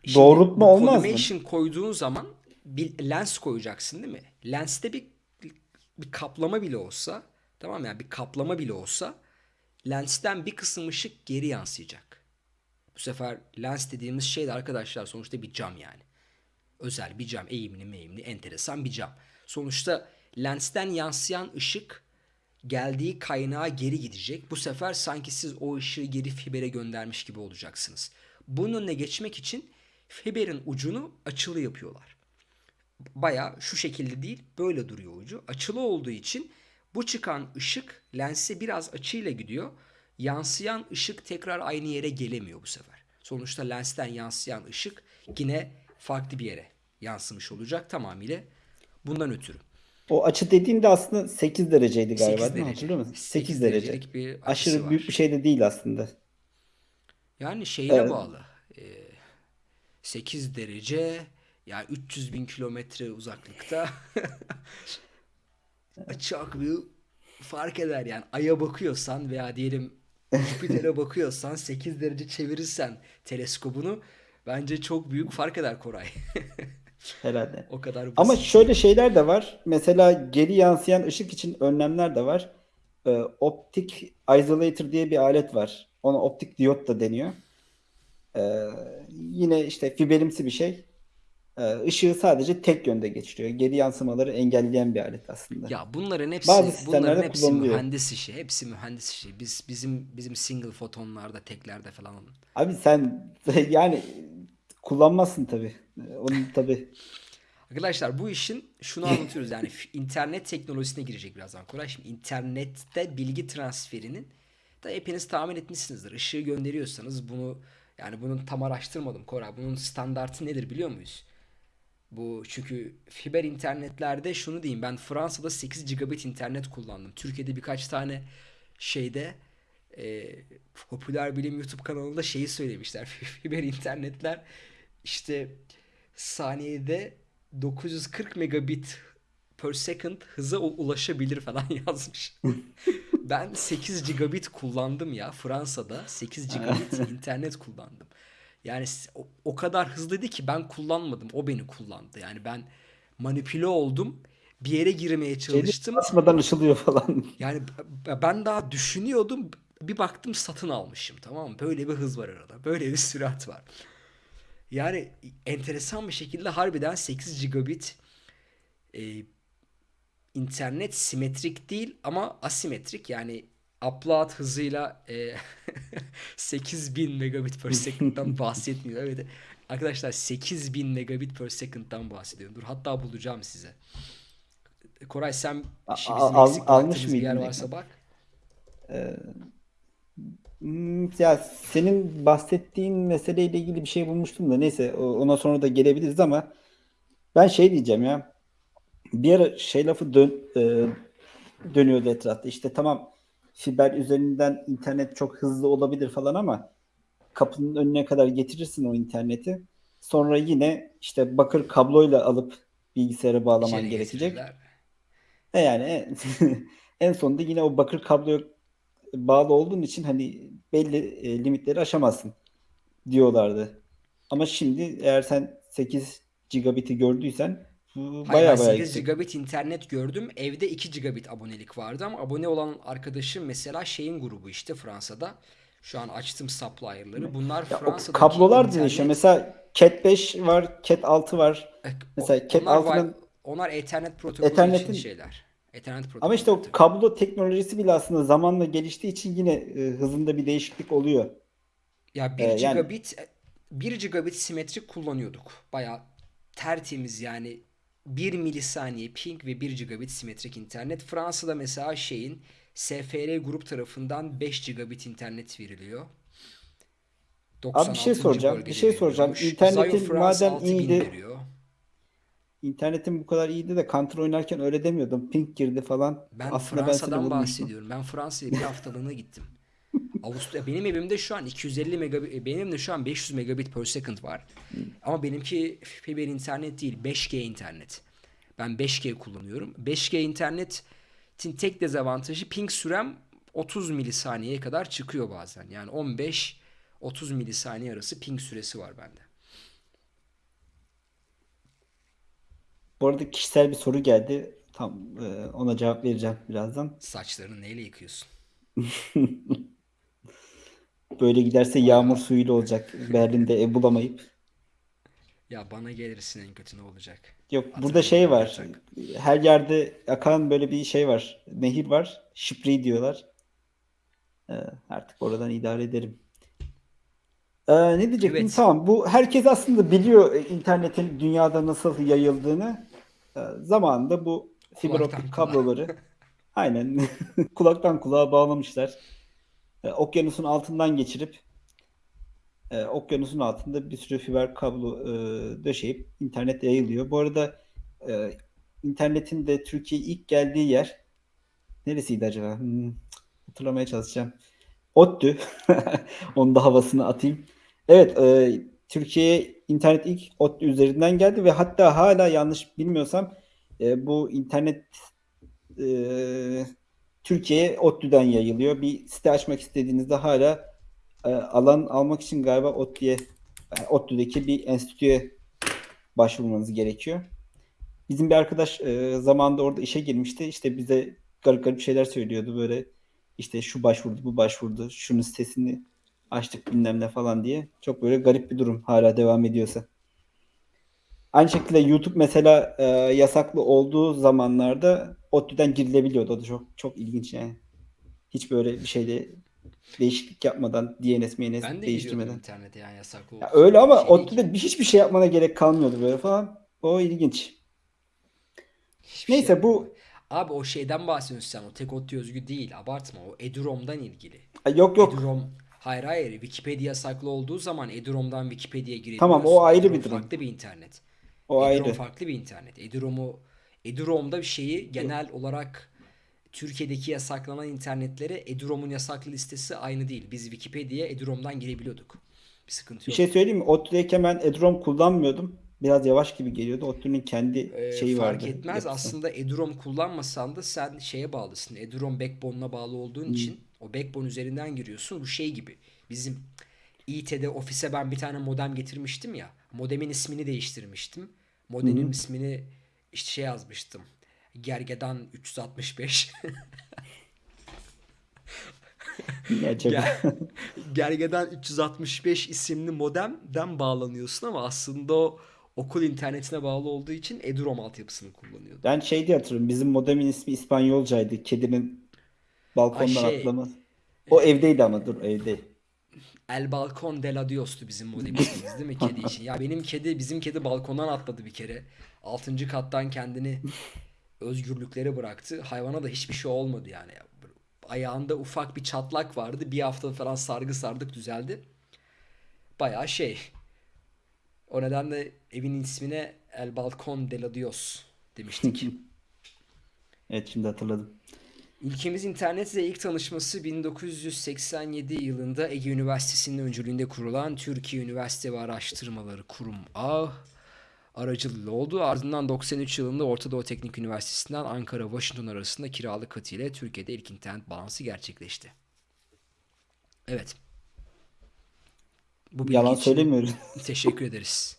Şimdi doğrultma olmaz mı? collimation koyduğun zaman bir lens koyacaksın değil mi? Lenste bir bir kaplama bile olsa Tamam mı? Yani bir kaplama bile olsa lensten bir kısım ışık geri yansıyacak. Bu sefer lens dediğimiz şey de arkadaşlar sonuçta bir cam yani. Özel bir cam, eğimli meyimli, enteresan bir cam. Sonuçta lensten yansıyan ışık geldiği kaynağa geri gidecek. Bu sefer sanki siz o ışığı geri fibere göndermiş gibi olacaksınız. Bunun önüne geçmek için fiberin ucunu açılı yapıyorlar. Baya şu şekilde değil böyle duruyor ucu. Açılı olduğu için bu çıkan ışık lense biraz açıyla gidiyor. Yansıyan ışık tekrar aynı yere gelemiyor bu sefer. Sonuçta lensten yansıyan ışık yine farklı bir yere yansımış olacak tamamıyla bundan ötürü. O açı dediğimde aslında 8 dereceydi galiba 8 değil mi? derece. Hatırlıyor musun? 8 8 derece. derecelik bir Aşırı var. büyük bir şey de değil aslında. Yani şeyine Evet. bağlı. Ee, 8 derece yani 300 bin kilometre uzaklıkta çok bir fark eder yani. Ay'a bakıyorsan veya diyelim Jüpiter'e bakıyorsan 8 derece çevirirsen teleskobunu bence çok büyük fark eder Koray. Herhalde. o kadar basit. Ama şöyle şeyler de var. Mesela geri yansıyan ışık için önlemler de var. Ee, optik isolator diye bir alet var. Ona optik diyot da deniyor. Ee, yine işte fiberimsi bir şey. Ee, ışığı sadece tek yönde geçiriyor. Geri yansımaları engelleyen bir alet aslında. Ya bunların hepsi Bazı bunların hepsi mühendis işi. Hepsi mühendis işi. Biz bizim bizim single fotonlarda, teklerde falan Abi sen yani kullanmazsın tabii. Onu tabii. Arkadaşlar bu işin şunu anlatıyoruz yani internet teknolojisine girecek birazdan Koray. Şimdi internette bilgi transferinin da hepiniz tahmin etmişsinizdir. Işığı gönderiyorsanız bunu yani bunun tam araştırmadım Koray. Bunun standartı nedir biliyor muyuz? Bu çünkü fiber internetlerde şunu diyeyim ben Fransa'da 8 gigabit internet kullandım. Türkiye'de birkaç tane şeyde e, popüler bilim YouTube kanalında şeyi söylemişler. Fiber internetler işte saniyede 940 megabit per second hıza ulaşabilir falan yazmış. Ben 8 gigabit kullandım ya Fransa'da 8 gigabit internet kullandım. Yani o, o kadar hızlıydı ki ben kullanmadım. O beni kullandı. Yani ben manipüle oldum. Bir yere girmeye çalıştım. Basmadan ışılıyor falan. Yani ben daha düşünüyordum. Bir baktım satın almışım tamam mı? Böyle bir hız var arada. Böyle bir sürat var. Yani enteresan bir şekilde harbiden 8 gigabit e, internet simetrik değil ama asimetrik. Yani upload hızıyla e, 8000 megabit per second'dan bahsetmiyor. Evet arkadaşlar 8000 megabit per second'dan bahsediyorum. Dur hatta bulacağım size. Koray sen bizim al- eksik almış bir yer varsa bak. Hmm, Ya senin bahsettiğin meseleyle ilgili bir şey bulmuştum da neyse ona sonra da gelebiliriz ama ben şey diyeceğim ya bir ara şey lafı dön, e, dönüyordu etrafta işte tamam fiber üzerinden internet çok hızlı olabilir falan ama kapının önüne kadar getirirsin o interneti sonra yine işte bakır kabloyla alıp bilgisayara bağlaman İçeri gerekecek. E yani en, en sonunda yine o bakır kabloya bağlı olduğun için hani belli e, limitleri aşamazsın diyorlardı. Ama şimdi eğer sen 8 gigabit'i gördüysen bu Hayır baya ben baya 8 yüksek. gigabit internet gördüm. Evde 2 gigabit abonelik vardı ama abone olan arkadaşım mesela şeyin grubu işte Fransa'da. Şu an açtım supplier'ları. Bunlar Ya o Fransa'daki kablolar da değişiyor. internet Mesela Cat 5 var, Cat 6 var. E, Mesela Cat onlar, 6'nın wi- onlar Ethernet protokolü için Ethernet'in şeyler. Ethernet protokolü ama işte o kablo teknolojisi bile aslında zamanla geliştiği için yine e, hızında bir değişiklik oluyor. Ya 1 E, yani gigabit 1 gigabit simetrik kullanıyorduk. Baya tertemiz yani 1 milisaniye ping ve 1 gigabit simetrik internet. Fransa'da mesela şeyin SFR grup tarafından 5 gigabit internet veriliyor. abi bir şey 96. soracağım. Bir şey soracağım. İnternetin madem 6000 iyiydi, veriyor. internetin bu kadar iyiydi de Counter oynarken öyle demiyordum. Ping girdi falan. Ben Aslında ben Fransa'dan vurmuştum. bahsediyorum. Ben Fransa'ya bir haftalığına gittim. Avusturya benim evimde şu an 250 megabit benim de şu an 500 megabit per second var. Ama benimki fiber internet değil 5G internet. Ben 5G kullanıyorum. 5G internetin tek dezavantajı ping sürem 30 milisaniyeye kadar çıkıyor bazen. Yani 15 30 milisaniye arası ping süresi var bende. Bu arada kişisel bir soru geldi. Tam e, ona cevap vereceğim birazdan. Saçlarını neyle yıkıyorsun? Böyle giderse yağmur suyuyla olacak. Berlin'de ev bulamayıp. Ya bana gelirsin en kötü ne olacak? Yok burada şey var. yatak. Her yerde akan böyle bir şey var. Nehir var. Spree diyorlar. Ee, artık oradan idare ederim. Ee, ne diyecektim? Evet. Tamam. Bu herkes aslında biliyor e, internetin dünyada nasıl yayıldığını. Ee, zamanında bu fiber Kulaktan optik kulağa. kabloları aynen kulaktan kulağa bağlamışlar. Ee, okyanusun altından geçirip e, okyanusun altında bir sürü fiber kablo e, döşeyip internet yayılıyor. Bu arada e, internetin de Türkiye'ye ilk geldiği yer neresiydi acaba? Hmm, hatırlamaya çalışacağım. ODTÜ. Onun da havasını atayım. Evet, e, Türkiye'ye internet ilk ODTÜ üzerinden geldi ve hatta hala yanlış bilmiyorsam e, bu internet e, Türkiye'ye ODTÜ'den yayılıyor. Bir site açmak istediğinizde hala e, alan almak için galiba ODTÜ'ye yani ODTÜ'deki bir enstitüye başvurmanız gerekiyor. Bizim bir arkadaş e, zamanında orada işe girmişti. İşte bize garip garip şeyler söylüyordu böyle işte şu başvurdu, bu başvurdu, şunun sitesini açtık bilmem ne falan diye. Çok böyle garip bir durum hala devam ediyorsa. Aynı şekilde YouTube mesela e, yasaklı olduğu zamanlarda ODTÜ'den girilebiliyordu. O da çok çok ilginç yani. Hiç böyle bir şeyde değişiklik yapmadan DNS, MNS Ben de değiştirmeden. internete yani yasaklı Ya öyle ama Şey. ODTÜ'de bir- hiçbir şey yapmana gerek kalmıyordu böyle falan. O ilginç. Hiçbir şey Neyse bu yapmıyorum. Abi o şeyden bahsediyorsun sen. O tek ODTÜ özgü değil. Abartma. O Edurom'dan ilgili. Yok yok. Edurom hayır hayır Wikipedia yasaklı olduğu zaman Edurom'dan Wikipedia'ya Tamam, o girebiliyorsun. ayrı bir durum. farklı bir internet. O Edurom ayrı. farklı bir internet. Edurom'u Edurom'da bir şeyi genel olarak Türkiye'deki yasaklanan internetlere Edurom'un yasaklı listesi aynı değil. Biz Wikipedia'ya Edurom'dan girebiliyorduk. Bir sıkıntı Bir yok. şey söyleyeyim mi? ODTÜ'deyken ben Edrom kullanmıyordum. Biraz yavaş gibi geliyordu. ODTÜ'nün kendi Ee, şeyi fark vardı. etmez. yapısı. Aslında Edurom kullanmasan da sen şeye bağlısın. Edurom backbone'una bağlı olduğun Hmm. için o backbone üzerinden giriyorsun. Bu şey gibi. Bizim İT'de ofise ben bir tane modem getirmiştim ya. Modemin ismini değiştirmiştim. Modemin ismini işte şey yazmıştım. Gergedan 365. Ne acaba? Ger- Gergedan 365 isimli modemden bağlanıyorsun ama aslında o okul internetine bağlı olduğu için Edurom altyapısını kullanıyordu. Ben şey diye hatırlıyorum. Bizim modemin ismi İspanyolcaydı. Kedinin balkondan Ay şey, atlaması. O evdeydi ama dur evde. El Balkon de la Dios'tu bizim modem ismimiz değil mi kedi için? Ya benim kedi bizim kedi balkondan atladı bir kere. Altıncı kattan kendini özgürlüklere bıraktı. Hayvana da hiçbir şey olmadı yani. Ayağında ufak bir çatlak vardı. Bir hafta falan sargı sardık düzeldi. Bayağı şey. O nedenle evin ismine El Balkon de la Dios demiştik. Evet şimdi hatırladım. Ülkemiz internetle ilk tanışması 1987 yılında Ege Üniversitesi'nin öncülüğünde kurulan Türkiye Üniversite ve Araştırmaları Kurum A aracılığıyla oldu. Ardından 93 yılında Orta Doğu Teknik Üniversitesi'nden Ankara-Washington arasında kiralık katı ile Türkiye'de ilk internet bağlantısı gerçekleşti. Evet. Bu Yalan söylemiyoruz. teşekkür ederiz.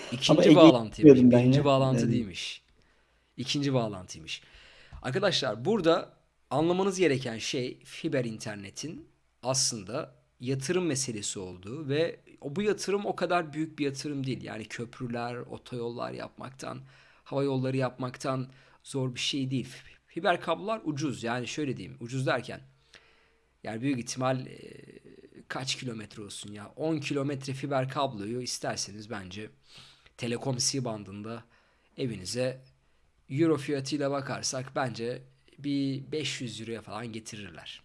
Ama İkinci Ege'yi bağlantıymış. Birinci bağlantı Yani değilmiş. İkinci bağlantıymış. Arkadaşlar burada anlamanız gereken şey fiber internetin aslında yatırım meselesi olduğu ve bu yatırım o kadar büyük bir yatırım değil. Yani köprüler, otoyollar yapmaktan, hava yolları yapmaktan zor bir şey değil. Fiber kablolar ucuz. Yani şöyle diyeyim, ucuz derken yani büyük ihtimal e, kaç kilometre olsun ya? 10 kilometre fiber kabloyu isterseniz bence Telekom C bandında evinize euro fiyatıyla bakarsak bence bir 500 euroya falan getirirler.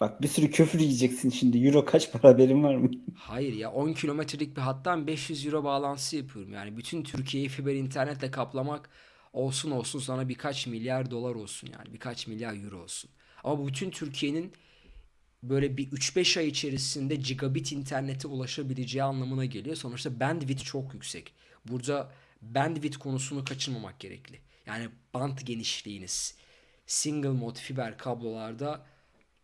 Bak bir sürü küfür yiyeceksin şimdi. Euro kaç para haberin var mı? Hayır ya 10 kilometrelik bir hattan 500 euro bağlantısı yapıyorum. Yani bütün Türkiye'yi fiber internetle kaplamak olsun olsun sana birkaç milyar dolar olsun yani birkaç milyar euro olsun. Ama bütün Türkiye'nin böyle bir 3-5 ay içerisinde gigabit internete ulaşabileceği anlamına geliyor. Sonuçta bandwidth çok yüksek. Burada bandwidth konusunu kaçırmamak gerekli. Yani band genişliğiniz single mod fiber kablolarda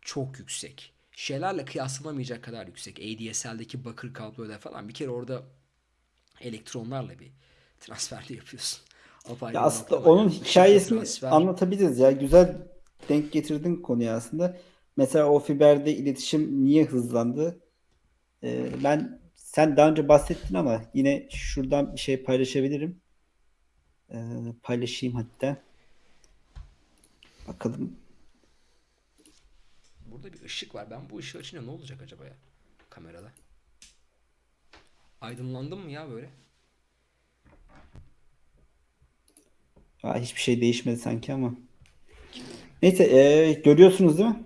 çok yüksek. Şeylerle kıyaslanamayacak kadar yüksek. ADSL'deki bakır kabloyla falan bir kere orada elektronlarla bir transfer de yapıyorsun. Apayrı Ya aslında onun yani. Işıkla hikayesini transfer. anlatabiliriz ya. Güzel denk getirdin konuyu aslında. Mesela o fiberde iletişim niye hızlandı? Ee, ben sen daha önce bahsettin ama yine şuradan bir şey paylaşabilirim. Ee, paylaşayım hatta. Bakalım. Burada bir ışık var. Ben bu ışığı açınca ne olacak acaba ya? Kamerada. Aydınlandım mı ya böyle? Aa, hiçbir şey değişmedi sanki ama. Neyse ee, görüyorsunuz değil mi?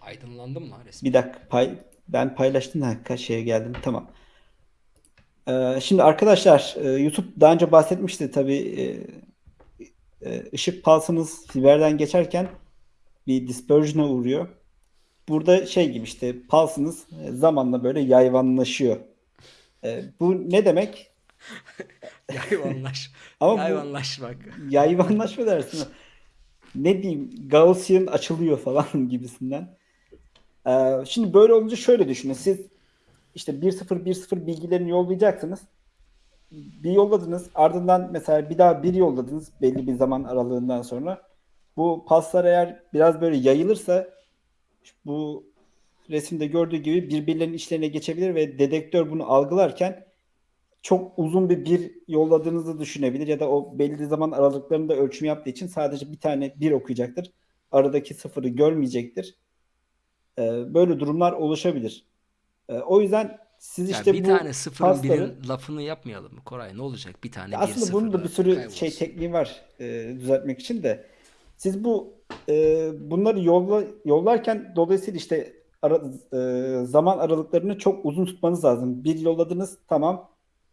Aydınlandım lan resmen. Bir dakika pay ben paylaştım da kaç şeye geldim tamam. Ee, şimdi arkadaşlar e, YouTube daha önce bahsetmişti tabii e, e, ışık pulse'ınız fiberden geçerken bir dispersion'a uğruyor. Burada şey gibi işte pulse'ınız e, zamanla böyle yayvanlaşıyor. Bu ne demek? Yayvanlaş. Ama Yayvanlaşmak. Yayvanlaşma dersin. Ne diyeyim Gaussian açılıyor falan gibisinden. Şimdi böyle olunca şöyle düşünün. Siz işte 1-0 1-0 bilgilerini yollayacaksınız. Bir yolladınız. Ardından mesela bir daha bir yolladınız belli bir zaman aralığından sonra. Bu paslar eğer biraz böyle yayılırsa bu resimde gördüğü gibi birbirlerinin içlerine geçebilir ve dedektör bunu algılarken çok uzun bir bir yolladığınızı düşünebilir ya da o belli zaman aralıklarında ölçüm yaptığı için sadece bir tane bir okuyacaktır. Aradaki sıfırı görmeyecektir. Ee, böyle durumlar oluşabilir. Ee, o yüzden siz işte bir bu tane sıfırın pasları- birin lafını yapmayalım mı Koray? Ne olacak? Bir tane ya bir aslında bunun da bir sürü kaybolsun. şey tekniği var e, düzeltmek için de. Siz bu e, bunları yolla, yollarken dolayısıyla işte ara- e, zaman aralıklarını çok uzun tutmanız lazım. Bir yolladınız tamam.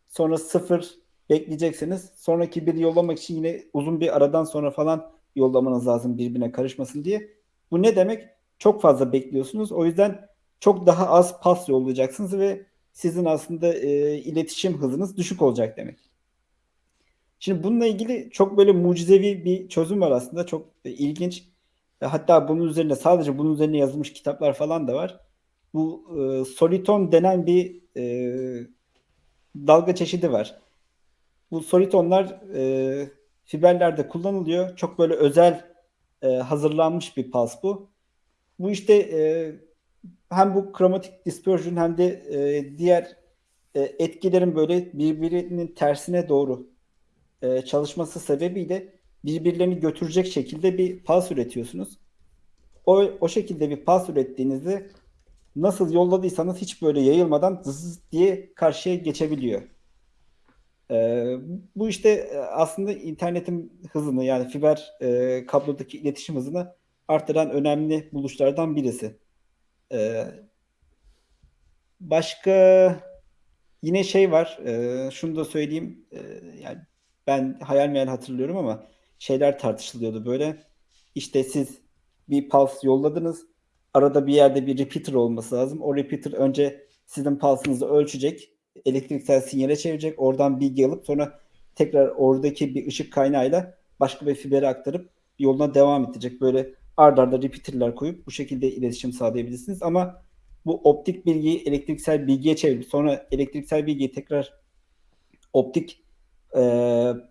Sonra sıfır bekleyeceksiniz. Sonraki bir yollamak için yine uzun bir aradan sonra falan yollamanız lazım birbirine karışmasın diye. Bu ne demek? Çok fazla bekliyorsunuz. O yüzden çok daha az pas yollayacaksınız ve sizin aslında e, iletişim hızınız düşük olacak demek. Şimdi bununla ilgili çok böyle mucizevi bir çözüm var aslında. Çok e, ilginç. E, Hatta bunun üzerine sadece bunun üzerine yazılmış kitaplar falan da var. Bu e, soliton denen bir e, dalga çeşidi var. Bu solitonlar e, fiberlerde kullanılıyor. Çok böyle özel e, hazırlanmış bir pulse bu. Bu işte e, hem bu kromatik dispersion hem de e, diğer e, etkilerin böyle birbirinin tersine doğru e, çalışması sebebiyle birbirlerini götürecek şekilde bir pulse üretiyorsunuz. O, o şekilde bir pulse ürettiğinizde nasıl yolladıysanız hiç böyle yayılmadan zız diye karşıya geçebiliyor. E, bu işte e, aslında internetin hızını yani fiber e, kablodaki iletişim hızını artıran önemli buluşlardan birisi. E, başka yine şey var. e, şunu da söyleyeyim. e, yani ben hayal meyal hatırlıyorum ama şeyler tartışılıyordu böyle. İşte siz bir pulse yolladınız. Arada bir yerde bir repeater olması lazım. O repeater önce sizin pulse'ınızı ölçecek. Elektriksel sinyale çevirecek. Oradan bilgi alıp sonra tekrar oradaki bir ışık kaynağıyla başka bir fibere aktarıp yoluna devam edecek. Böyle ard arda repeater'lar koyup bu şekilde iletişim sağlayabilirsiniz. Ama bu optik bilgiyi elektriksel bilgiye çevirip sonra elektriksel bilgiyi tekrar optik e,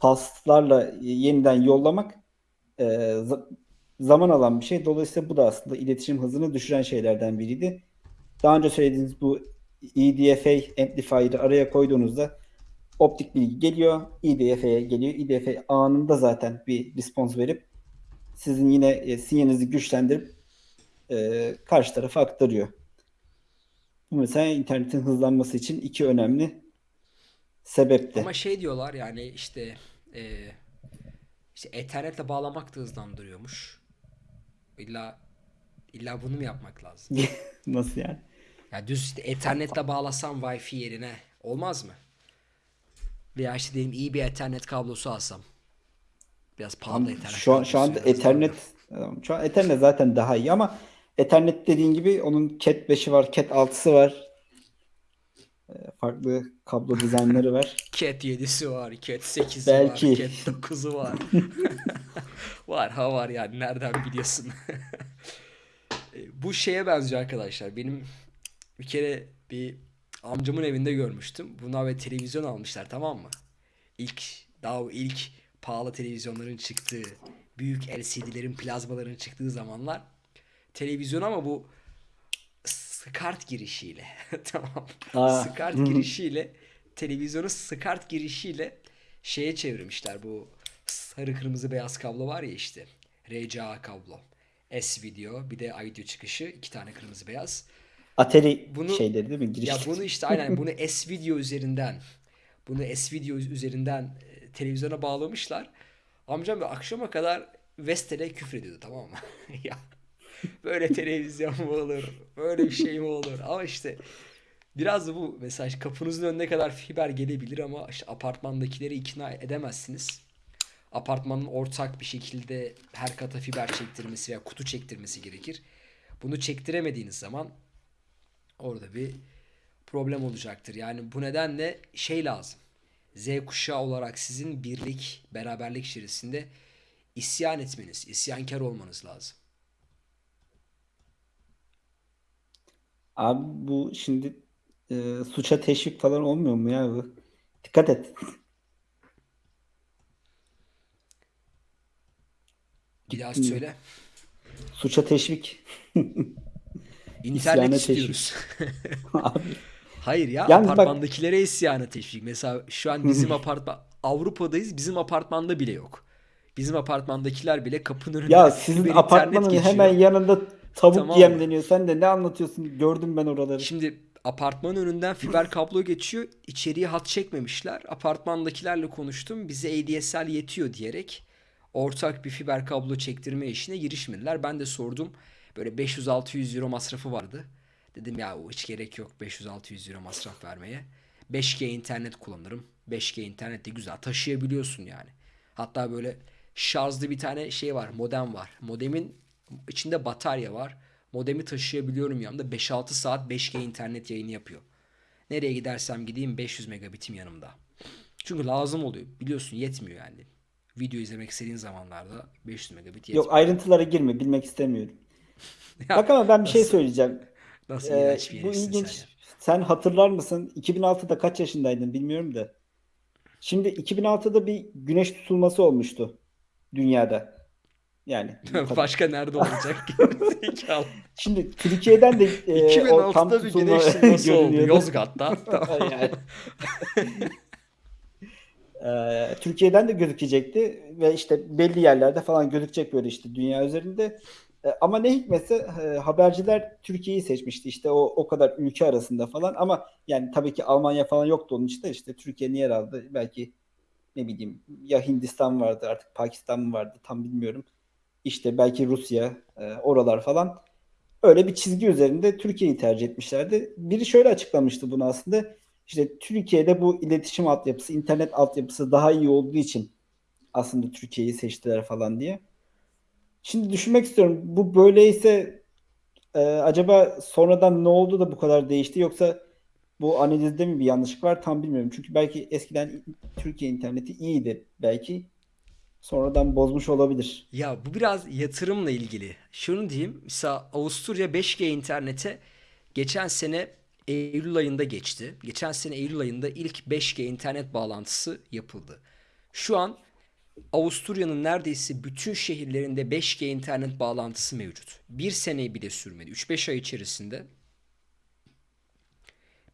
paslarla yeniden yollamak e, za- zaman alan bir şey. Dolayısıyla bu da aslında iletişim hızını düşüren şeylerden biriydi. Daha önce söylediğiniz bu EDFA amplifier'ı araya koyduğunuzda optik bilgi geliyor, EDFA'ya geliyor. EDFA anında zaten bir response verip sizin yine e, sinyalinizi güçlendirip e, karşı tarafa aktarıyor. Bu mesela internetin hızlanması için iki önemli sebepti. Ama şey diyorlar yani işte e, işte Ethernet'le bağlamak da hızlandırıyormuş. İlla illa bunu mu yapmak lazım? Nasıl yani? Ya düz işte Ethernet'le bağlasam Wi-Fi yerine olmaz mı? Veya işte diyelim iyi bir Ethernet kablosu alsam. Biraz pahalı Ethernet Şu, an- şu anda Ethernet şu an Ethernet zaten daha iyi ama Ethernet dediğin gibi onun Cat 5'i var, Cat 6'sı var. Ee, Farklı kablo dizaynları var. Cat 7'si var, Cat 8'i Belki. var, Cat 9'u var. var ha var yani nereden biliyorsun? E, Bu şeye benziyor arkadaşlar. Benim bir kere bir amcamın evinde görmüştüm. Buna ve televizyon almışlar tamam mı? İlk daha ilk pahalı televizyonların çıktığı, büyük LCD'lerin, plazmaların çıktığı zamanlar televizyon ama bu SCART girişiyle tamam. Aa. SCART girişiyle televizyonu SCART girişiyle şeye çevirmişler bu sarı kırmızı beyaz kablo var ya işte RCA kablo. S video bir de video çıkışı iki tane kırmızı beyaz. Atari Bunu- şeyleri değil mi? Giriş. Ya bunu işte aynen bunu S video üzerinden bunu S video üzerinden televizyona bağlamışlar. Amcam bir akşama kadar Vestel'e küfür ediyordu tamam mı? ya böyle televizyon mu olur? Böyle bir şey mi olur? Ama işte biraz da bu mesaj kapınızın önüne kadar fiber gelebilir ama işte apartmandakileri ikna edemezsiniz. Apartmanın ortak bir şekilde her kata fiber çektirmesi veya kutu çektirmesi gerekir. Bunu çektiremediğiniz zaman orada bir problem olacaktır. Yani bu nedenle şey lazım. Z kuşağı olarak sizin birlik, beraberlik içerisinde isyan etmeniz, isyankar olmanız lazım. Abi bu şimdi e, suça teşvik falan olmuyor mu ya bu? Dikkat et. Bir daha söyle. Suça teşvik. İnternet İsyana istiyoruz. Abi Hayır ya Yani bak- apartmandakilere isyana teşvik. Mesela şu an bizim apartman Avrupa'dayız. Bizim apartmanda bile yok. Bizim apartmandakiler bile kapının önünde ya sizin apartmanın hemen yanında tavuk Tamam yemleniyor. Sen de ne anlatıyorsun? Gördüm ben oraları. Şimdi apartmanın önünden fiber kablo geçiyor. İçeriye hat çekmemişler. Apartmandakilerle konuştum. Bize ADSL yetiyor diyerek ortak bir fiber kablo çektirme işine girişmediler. Ben de sordum. Böyle 500-600 euro masrafı vardı. Dedim ya hiç gerek yok 500-600 euro masraf vermeye. 5G internet kullanırım. 5G internet de güzel taşıyabiliyorsun yani. Hatta böyle şarjlı bir tane şey var modem var. Modemin içinde batarya var. Modemi taşıyabiliyorum yanımda 5-6 saat 5G internet yayını yapıyor. Nereye gidersem gideyim 500 megabitim yanımda. Çünkü lazım oluyor. Biliyorsun yetmiyor yani. Video izlemek istediğin zamanlarda 500 megabit yetmiyor. Yok ayrıntılara girme. Bilmek istemiyorum. Ya, Bak ama ben bir şey nasıl- söyleyeceğim. Nasıl Ee, iğrenç bir bu ilginç. sen. Sen hatırlar mısın? 2006'da kaç yaşındaydın bilmiyorum da. Şimdi 2006'da bir güneş tutulması olmuştu dünyada. Yani. Başka nerede olacak? Şimdi Türkiye'den de e, o tam 2006'da bir güneş tutulması oldu. Yozgat'ta. Yani. Ee, Türkiye'den de gözükecekti ve işte belli yerlerde falan gözükecek böyle işte dünya üzerinde. Ee, ama ne hikmetse e, haberciler Türkiye'yi seçmişti işte o o kadar ülke arasında falan ama yani tabii ki Almanya falan yoktu onun içinde işte Türkiye'nin yer aldı belki ne bileyim ya Hindistan vardı artık Pakistan mı vardı tam bilmiyorum. İşte belki Rusya e, oralar falan öyle bir çizgi üzerinde Türkiye'yi tercih etmişlerdi. Biri şöyle açıklamıştı bunu aslında. İşte Türkiye'de bu iletişim altyapısı, internet altyapısı daha iyi olduğu için aslında Türkiye'yi seçtiler falan diye. Şimdi düşünmek istiyorum. Bu böyleyse e, acaba sonradan ne oldu da bu kadar değişti yoksa bu analizde mi bir yanlışlık var tam bilmiyorum. Çünkü belki eskiden Türkiye interneti iyiydi belki. Sonradan bozmuş olabilir. Ya bu biraz yatırımla ilgili. Şunu diyeyim. Mesela Avusturya 5G internete geçen sene Eylül ayında geçti. Geçen sene Eylül ayında ilk 5G internet bağlantısı yapıldı. Şu an Avusturya'nın neredeyse bütün şehirlerinde 5G internet bağlantısı mevcut. Bir seneyi bile sürmedi. 3-5 ay içerisinde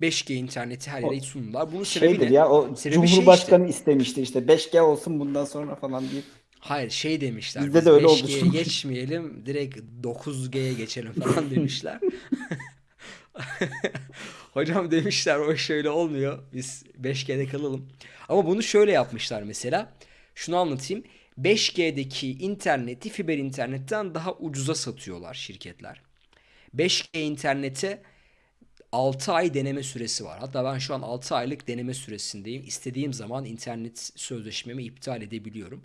5G interneti her yere sundular. Bunun sebebi Şeydir ne? ya o Sebebi şey Cumhurbaşkanı istemişti işte 5G olsun bundan sonra falan diye. Hayır şey demişler. Bizde biz de öyle oldu 5G'ye çünkü. geçmeyelim direkt 9G'ye geçelim falan demişler. Hocam demişler o şöyle olmuyor. Biz 5G'de kalalım. Ama bunu şöyle yapmışlar mesela. Şunu anlatayım. 5G'deki interneti fiber internetten daha ucuza satıyorlar şirketler. 5G internete 6 ay deneme süresi var. Hatta ben şu an 6 aylık deneme süresindeyim. İstediğim zaman internet sözleşmemi iptal edebiliyorum.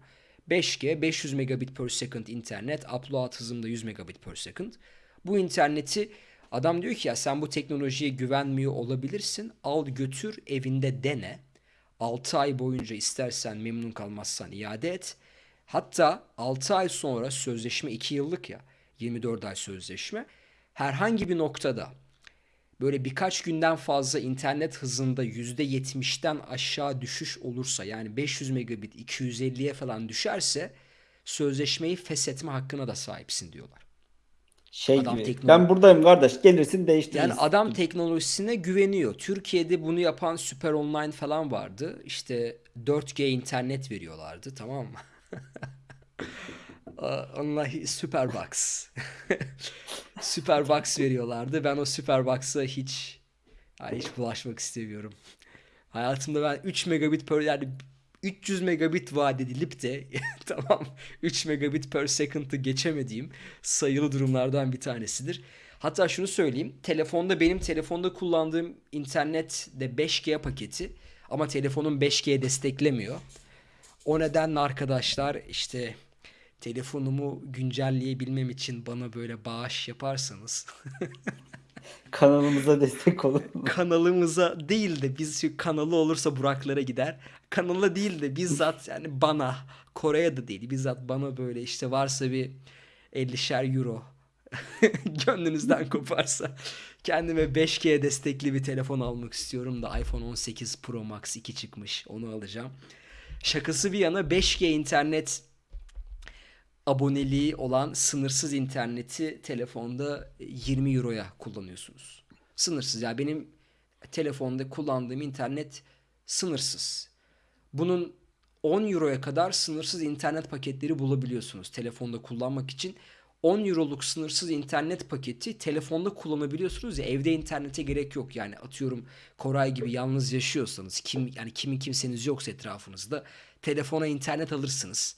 5G 500 megabit per second internet, upload hızım da 100 megabit per second. Bu interneti adam diyor ki ya sen bu teknolojiye güvenmiyor olabilirsin. Al götür evinde dene. 6 ay boyunca istersen memnun kalmazsan iade et. Hatta 6 ay sonra sözleşme 2 yıllık ya 24 ay sözleşme herhangi bir noktada böyle birkaç günden fazla internet hızında %70'ten aşağı düşüş olursa yani 500 megabit 250'ye falan düşerse sözleşmeyi feshetme hakkına da sahipsin diyorlar. Şey Adam gibi. teknoloji Ben buradayım kardeş. Gelirsin değiştiririz. yani adam teknolojisine güveniyor. Türkiye'de bunu yapan Süper Online falan vardı. İşte 4G internet veriyorlardı tamam mı? Hi- Superbox. Superbox veriyorlardı. Ben o Superbox'a hiç yani hiç bulaşmak istemiyorum. Hayatımda ben 3 megabit per yani 300 megabit vaat edilip de tamam 3 megabit per second'ı geçemediğim sayılı durumlardan bir tanesidir. Hatta şunu söyleyeyim. Telefonda benim telefonda kullandığım internet de 5G paketi ama telefonum 5G desteklemiyor. O nedenle arkadaşlar işte telefonumu güncelleyebilmem için bana böyle bağış yaparsanız Kanalımıza destek olun. kanalımıza değil de biz şu kanalı olursa Buraklara gider. Kanala değil de bizzat yani bana Kore'ye de değil bizzat bana böyle işte varsa bir 50'şer euro gönlünüzden koparsa kendime 5G destekli bir telefon almak istiyorum da iPhone 18 Pro Max 2 çıkmış onu alacağım. Şakası bir yana 5G internet aboneliği olan sınırsız interneti telefonda 20 euroya kullanıyorsunuz. Sınırsız. Yani benim telefonda kullandığım internet sınırsız. Bunun 10 euroya kadar sınırsız internet paketleri bulabiliyorsunuz telefonda kullanmak için. 10 euroluk sınırsız internet paketi telefonda kullanabiliyorsunuz ya evde internete gerek yok yani atıyorum Koray gibi yalnız yaşıyorsanız kim yani kimin kimseniz yoksa etrafınızda telefona internet alırsınız.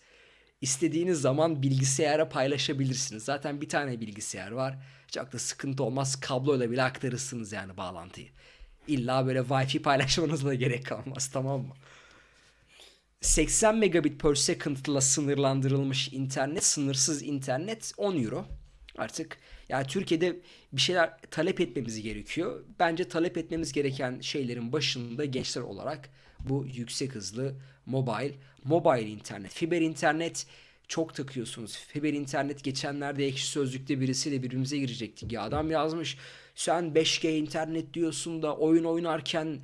İstediğiniz zaman bilgisayara paylaşabilirsiniz. Zaten bir tane bilgisayar var. Çok da sıkıntı olmaz. Kabloyla bile aktarırsınız yani bağlantıyı. İlla böyle Wi-Fi paylaşmanıza da gerek kalmaz tamam mı? 80 megabit per second'la sınırlandırılmış internet, sınırsız internet 10 euro. Artık yani Türkiye'de bir şeyler talep etmemiz gerekiyor. Bence talep etmemiz gereken şeylerin başında gençler olarak bu yüksek hızlı mobile, mobile internet, fiber internet çok takıyorsunuz. Fiber internet geçenlerde ekşi sözlükte birisiyle birbirimize girecektik. Ya adam yazmış sen 5G internet diyorsun da oyun oynarken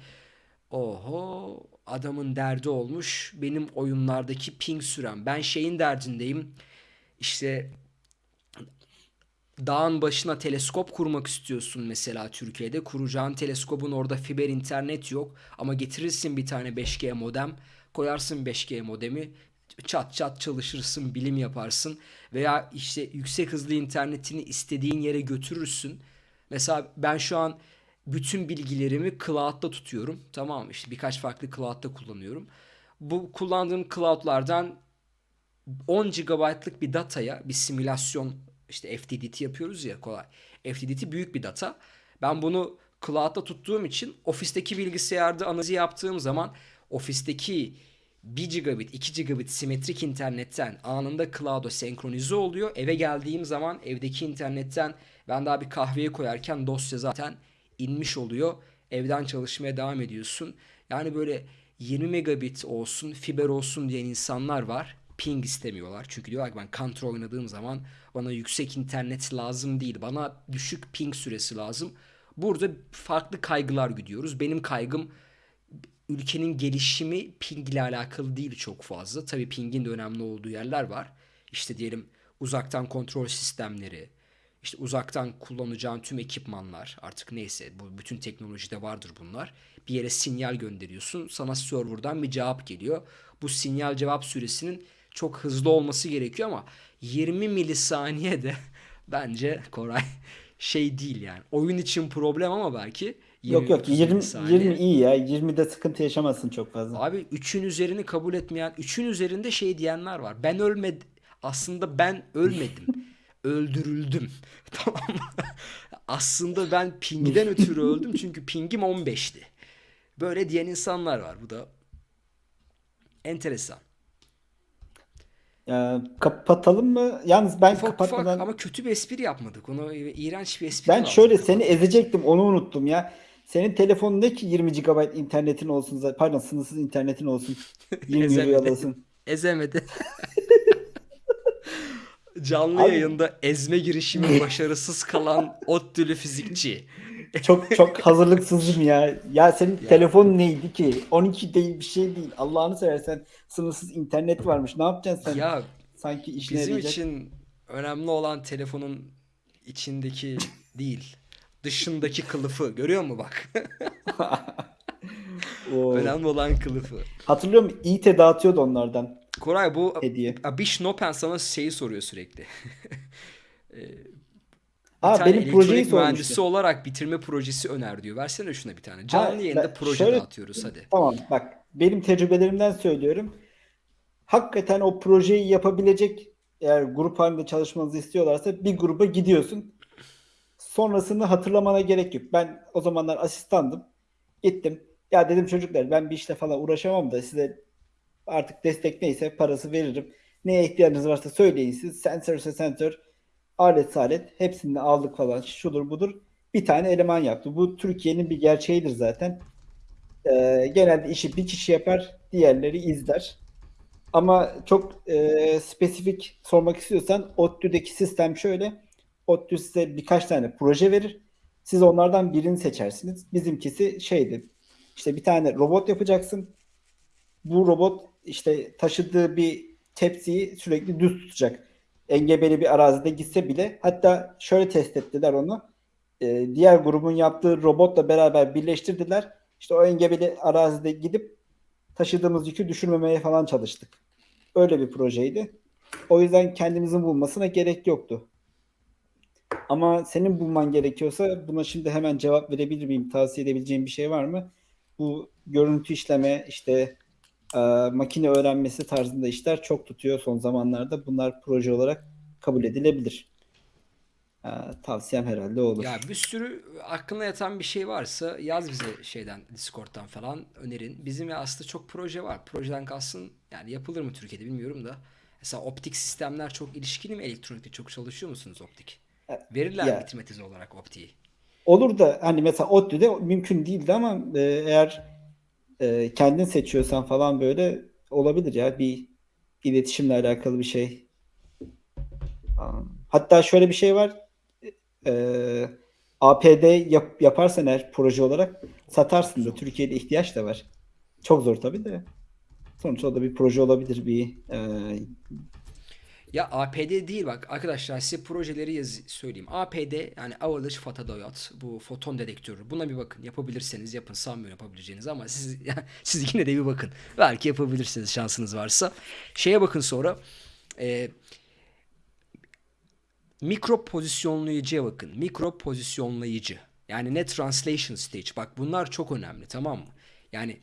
Oho adamın derdi olmuş benim oyunlardaki ping sürem. Ben şeyin derdindeyim. İşte dağın başına teleskop kurmak istiyorsun mesela Türkiye'de. Kuracağın teleskopun orada fiber internet yok. Ama getirirsin bir tane 5G modem. Koyarsın 5G modemi. Çat çat çalışırsın, bilim yaparsın. Veya işte yüksek hızlı internetini istediğin yere götürürsün. Mesela ben şu an bütün bilgilerimi cloud'da tutuyorum. Tamam mı? İşte birkaç farklı cloud'da kullanıyorum. Bu kullandığım cloud'lardan 10 GB'lık bir dataya bir simülasyon işte FTDT yapıyoruz ya kolay. FTDT büyük bir data. Ben bunu cloud'da tuttuğum için ofisteki bilgisayarda analizi yaptığım zaman ofisteki 1 gigabit 2 gigabit simetrik internetten anında cloud'a senkronize oluyor. Eve geldiğim zaman evdeki internetten ben daha bir kahveye koyarken dosya zaten inmiş oluyor. Evden çalışmaya devam ediyorsun. Yani böyle 20 megabit olsun, fiber olsun diyen insanlar var. Ping istemiyorlar. Çünkü diyorlar ki ben counter oynadığım zaman bana yüksek internet lazım değil. Bana düşük ping süresi lazım. Burada farklı kaygılar gidiyoruz. Benim kaygım ülkenin gelişimi ping ile alakalı değil çok fazla. Tabii pingin de önemli olduğu yerler var. İşte diyelim uzaktan kontrol sistemleri, işte uzaktan kullanacağın tüm ekipmanlar artık neyse bu bütün teknolojide vardır bunlar. Bir yere sinyal gönderiyorsun. Sana serverdan bir cevap geliyor. Bu sinyal cevap süresinin çok hızlı olması gerekiyor ama 20 milisaniye de bence Koray şey değil yani. Oyun için problem ama belki Yok yok 20-30 20 milisaniye. 20 iyi ya. 20'de sıkıntı yaşamazsın çok fazla. Abi 3'ün üzerini kabul etmeyen, 3'ün üzerinde şey diyenler var. Ben ölmedim. Aslında ben ölmedim. Öldürüldüm. Tamam mı? Aslında ben pingden ötürü öldüm çünkü pingim 15'ti. Böyle diyen insanlar var. Bu da enteresan. Ya, kapatalım mı? Yalnız ben Ufak ufak kapatmadan ama kötü bir espri yapmadık. Onu iğrenç bir espri ben lazım şöyle seni ezecektim onu unuttum ya. Senin telefonun ne ki 20 GB internetin olsun. Pardon sınırsız internetin olsun. 20 euroya Ezemedi. alasın. Ezemedi. Canlı Abi yayında ezme girişimi başarısız kalan ODTÜ'lü fizikçi. Çok çok hazırlıksızım ya. Ya senin Ya. telefon neydi ki? 12 değil bir şey değil. Allah'ını seversen sınırsız internet varmış. Ne yapacaksın sen? Ya Sanki işine bizim yarayacak. için önemli olan telefonun içindeki değil, dışındaki kılıfı. Görüyor musun bak? Önemli olan kılıfı. Hatırlıyor musun? İyi dağıtıyordu onlardan Koray bu hediye. Abish Nopen sana şeyi soruyor sürekli. Bir Ha tane benim projeyi mühendisi sormuştu. olarak bitirme projesi öner diyor. Versene şuna bir tane. Canlı Ha, yayında ben- proje şöyle- dağıtıyoruz hadi. Tamam bak benim tecrübelerimden söylüyorum. Hakikaten o projeyi yapabilecek eğer grup halinde çalışmanızı istiyorlarsa bir gruba gidiyorsun. Sonrasını hatırlamana gerek yok. Ben o zamanlar asistandım. Gittim. Ya dedim çocuklar ben bir işle falan uğraşamam da size artık destek neyse parası veririm. Neye ihtiyacınız varsa söyleyin siz. Sensörse sensör, alet alet hepsini aldık falan. Şudur budur. Bir tane eleman yaptı. Bu Türkiye'nin bir gerçeğidir zaten. Ee, genelde işi bir kişi yapar, diğerleri izler. Ama çok e, spesifik sormak istiyorsan ODTÜ'deki sistem şöyle. ODTÜ size birkaç tane proje verir. Siz onlardan birini seçersiniz. Bizimkisi şeydi. İşte bir tane robot yapacaksın. Bu robot işte taşıdığı bir tepsiyi sürekli düz tutacak. Engebeli bir arazide gitse bile. Hatta şöyle test ettiler onu. Ee, diğer grubun yaptığı robotla beraber birleştirdiler. İşte o engebeli arazide gidip taşıdığımız yükü düşürmemeye falan çalıştık. Öyle bir projeydi. O yüzden kendimizin bulmasına gerek yoktu. Ama senin bulman gerekiyorsa buna şimdi hemen cevap verebilir miyim? Tavsiye edebileceğim bir şey var mı? Bu görüntü işleme, işte e, makine öğrenmesi tarzında işler çok tutuyor son zamanlarda. Bunlar proje olarak kabul edilebilir. E, tavsiyem herhalde olur. Ya bir sürü aklına yatan bir şey varsa yaz bize şeyden Discord'dan falan önerin. Bizim ya aslında çok proje var. Projeden kalsın yani yapılır mı Türkiye'de bilmiyorum da. Mesela optik sistemler çok ilişkili mi elektronikte çok çalışıyor musunuz optik? Verirler Ya. mi tezi olarak optiği? Olur da hani mesela ODTÜ'de mümkün değildi ama e, eğer e, kendin seçiyorsan falan böyle olabilir ya bir iletişimle alakalı bir şey. Hatta şöyle bir şey var. E, APD yap, yaparsan eğer proje olarak satarsın da Türkiye'de ihtiyaç da var. Çok zor tabii de. Sonuçta o da bir proje olabilir bir e, Ya APD değil bak arkadaşlar size projeleri yaz söyleyeyim. APD yani Avalanche Photodiode bu foton dedektörü. Buna bir bakın. Yapabilirseniz yapın. Sanmıyorum yapabileceğiniz ama siz siz yine de bir bakın. Belki yapabilirsiniz şansınız varsa. Şeye bakın sonra. E, mikro pozisyonlayıcıya bakın. Mikro pozisyonlayıcı. Yani ne translation stage. Bak bunlar çok önemli tamam mı? Yani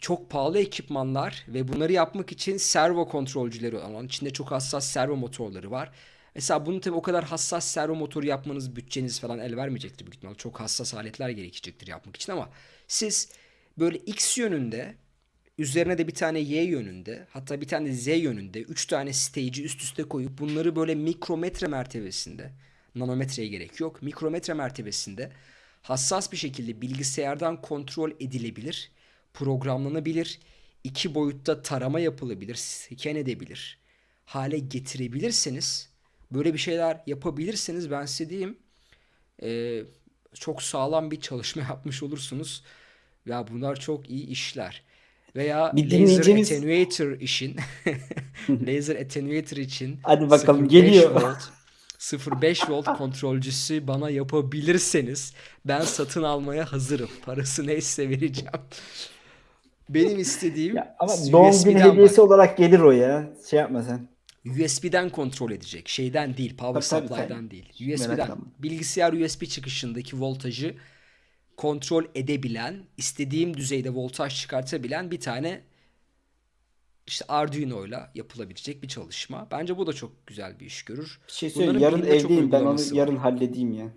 çok pahalı ekipmanlar ve bunları yapmak için servo kontrolcüleri olan içinde çok hassas servo motorları var. Mesela bunu tabii o kadar hassas servo motoru yapmanız bütçeniz falan el vermeyecektir büyük ihtimalle. Çok hassas aletler gerekecektir yapmak için ama siz böyle X yönünde üzerine de bir tane Y yönünde hatta bir tane Z yönünde 3 tane stage'i üst üste koyup bunları böyle mikrometre mertebesinde nanometreye gerek yok. Mikrometre mertebesinde hassas bir şekilde bilgisayardan kontrol edilebilir, programlanabilir, iki boyutta tarama yapılabilir, scan edebilir hale getirebilirseniz böyle bir şeyler yapabilirseniz ben size diyeyim e, çok sağlam bir çalışma yapmış olursunuz. Ya bunlar çok iyi işler. Veya Bir laser attenuator işin laser attenuator için Hadi bakalım, 0.5 geliyor. volt 0.5 volt kontrolcüsü bana yapabilirseniz ben satın almaya hazırım. Parası neyse vereceğim. Benim istediğim ya ama doğum günü hediyesi bak. olarak gelir o ya. Şey yapma sen. USB'den kontrol edecek. Şeyden değil, power Tabii, tabii, supply'dan sen değil. USB'den. Bilgisayar USB çıkışındaki voltajı kontrol edebilen, istediğim düzeyde voltaj çıkartabilen bir tane işte Arduino'yla yapılabilecek bir çalışma. Bence bu da çok güzel bir iş görür. Bir şey söyleyeyim. Yarın evdeyim. Ben onu uygulaması var. yarın halledeyim ya.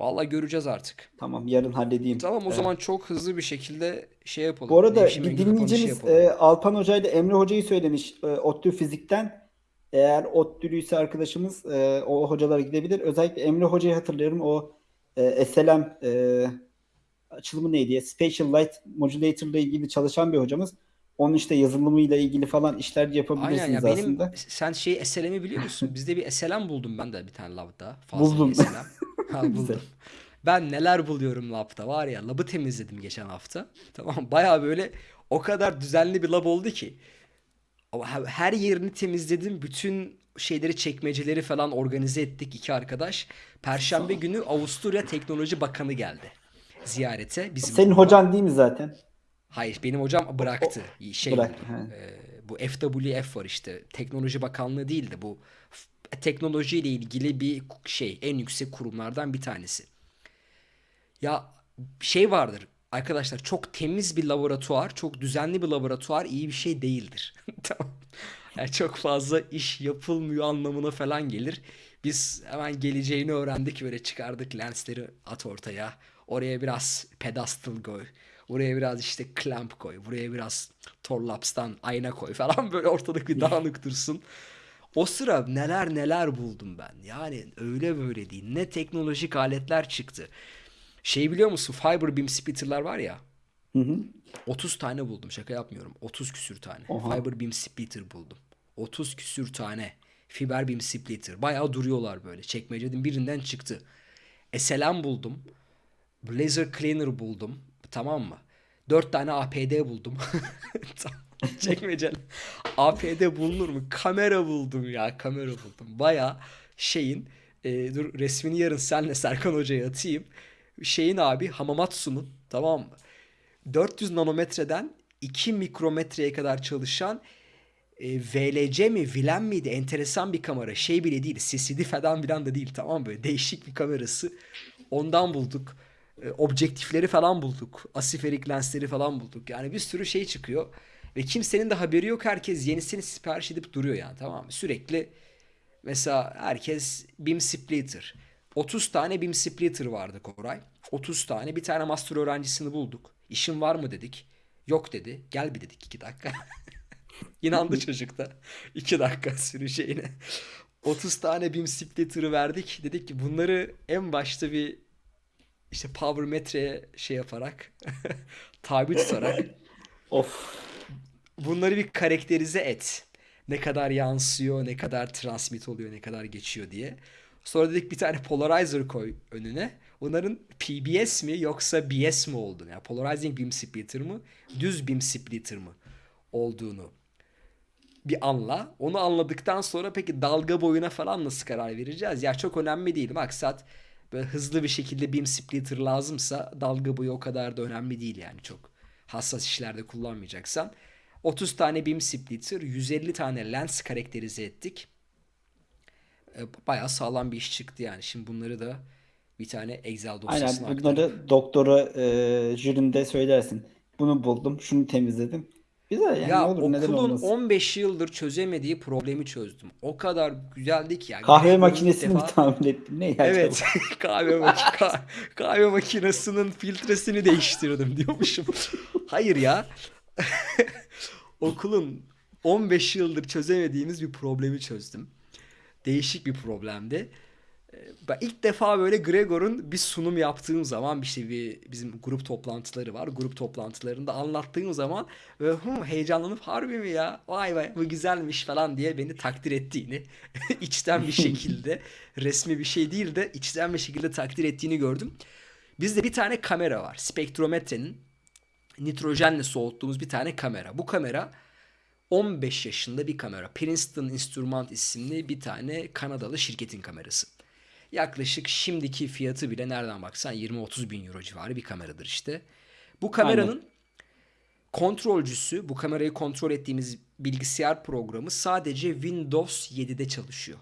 Vallahi göreceğiz artık. Tamam yarın halledeyim. Tamam o Evet. zaman çok hızlı bir şekilde şey yapalım. Bu arada bir dinleyicimiz e, Alpan Hoca ile Emre Hoca'yı söylemiş e, ODTÜ Fizik'ten. Eğer ODTÜ'lüyse arkadaşımız e, o hocalara gidebilir. Özellikle Emre Hoca'yı hatırlıyorum. O e, SLM e, açılımı neydi? Spatial Light Modulator ile ilgili çalışan bir hocamız. Onun işte yazılımıyla ilgili falan işler Aynen yapabilirsiniz ya benim aslında. sen şey SLM'i biliyor musun? Bizde bir SLM buldum ben de bir tane lavda. Buldum. SLM. Ha buldum. Ben neler buluyorum lab'da var ya. Lab'ı temizledim geçen hafta. Tamam baya böyle o kadar düzenli bir lab oldu ki. Her yerini temizledim. Bütün şeyleri çekmeceleri falan organize ettik iki arkadaş. Perşembe günü Avusturya Teknoloji Bakanı geldi ziyarete. Bizim Senin okula. hocan değil mi zaten? Hayır benim hocam bıraktı. Şey Bırak. Ee, bu FWF var işte. Teknoloji Bakanlığı değil de bu teknolojiyle ilgili bir şey en yüksek kurumlardan bir tanesi. Ya şey vardır arkadaşlar çok temiz bir laboratuvar, çok düzenli bir laboratuvar iyi bir şey değildir. Tamam. Yani çok fazla iş yapılmıyor anlamına falan gelir. Biz hemen geleceğini öğrendik böyle çıkardık lensleri at ortaya. Oraya biraz pedestal koy. Buraya biraz işte clamp koy. Buraya biraz Torlaps'tan ayna koy falan böyle ortalık bir dağınık dursun. O sıra neler neler buldum ben. Yani öyle böyle değil. Ne teknolojik aletler çıktı. Şey biliyor musun? Fiber beam splitter'lar var ya. Hı hı. 30 tane buldum. Şaka yapmıyorum. 30 küsür tane. Oha. Fiber beam splitter buldum. 30 küsür tane. Fiber beam splitter. Bayağı duruyorlar böyle. Çekmecenin birinden çıktı. SLM buldum. Laser cleaner buldum. Tamam mı? 4 tane APD buldum. Tamam. Çekmeceli. APD bulunur mu? Kamera buldum ya. Kamera buldum. Bayağı şeyin e, dur resmini yarın senle Serkan Hoca'ya atayım. Şeyin abi Hamamatsu'nun tamam mı? 400 nanometreden 2 mikrometreye kadar çalışan e, VLC mi Vilen miydi enteresan bir kamera şey bile değil CCD falan filan da değil tamam böyle değişik bir kamerası ondan bulduk E, objektifleri falan bulduk asiferik lensleri falan bulduk yani bir sürü şey çıkıyor ve kimsenin de haberi yok herkes yenisini sipariş edip duruyor yani tamam mı sürekli mesela herkes beam splitter 30 tane beam splitter vardı Koray 30 tane bir tane master öğrencisini bulduk İşin var mı dedik yok dedi gel bir dedik 2 dakika İnandı çocuk da. 2 dakika süreceğine. 30 tane BIM splitter'ı verdik. Dedik ki bunları en başta bir işte power metreye şey yaparak tabi tutarak Of. Bunları bir karakterize et. Ne kadar yansıyor, ne kadar transmit oluyor, ne kadar geçiyor diye. Sonra dedik bir tane polarizer koy önüne. Bunların PBS mi yoksa BS mi olduğunu, yani polarizing beam splitter mı, düz beam splitter mı olduğunu bir anla. Onu anladıktan sonra peki dalga boyuna falan nasıl karar vereceğiz? Ya çok önemli değil. Maksat böyle hızlı bir şekilde beam splitter lazımsa dalga boyu o kadar da önemli değil yani çok hassas işlerde kullanmayacaksan. 30 tane beam splitter, 150 tane lens karakterize ettik. E, Bayağı sağlam bir iş çıktı yani. Şimdi bunları da bir tane Excel dosyasına Aynen aktarıp bunları doktora e, jürinde söylersin. Bunu buldum, şunu temizledim. Güzel yani ne Ya olur okulun olmasın. 15 yıldır çözemediği problemi çözdüm. O kadar güzeldi ki ya. Kahve makinesini mi defa tahmin ettim? Ne ya evet kahve maki ka- kahve makinesinin filtresini değiştirdim diyormuşum. Hayır ya. Okulun 15 yıldır çözemediğimiz bir problemi çözdüm. Değişik bir problemdi. Ee, Ben ilk defa böyle Gregor'un bir sunum yaptığım zaman işte bir bizim grup toplantıları var. Grup toplantılarında anlattığım zaman böyle "Hı, heyecanlanıp harbi mi ya? Vay vay bu güzelmiş falan diye beni takdir ettiğini içten bir şekilde resmi bir şey değil de içten bir şekilde takdir ettiğini gördüm. Bizde bir tane kamera var. Spektrometrenin nitrojenle soğuttuğumuz bir tane kamera. Bu kamera 15 yaşında bir kamera. Princeton Instrument isimli bir tane Kanadalı şirketin kamerası. Yaklaşık şimdiki fiyatı bile nereden baksan 20-30 bin euro civarı bir kameradır işte. Bu kameranın kontrolcüsü, bu kamerayı kontrol ettiğimiz bilgisayar programı sadece Windows 7'de çalışıyor.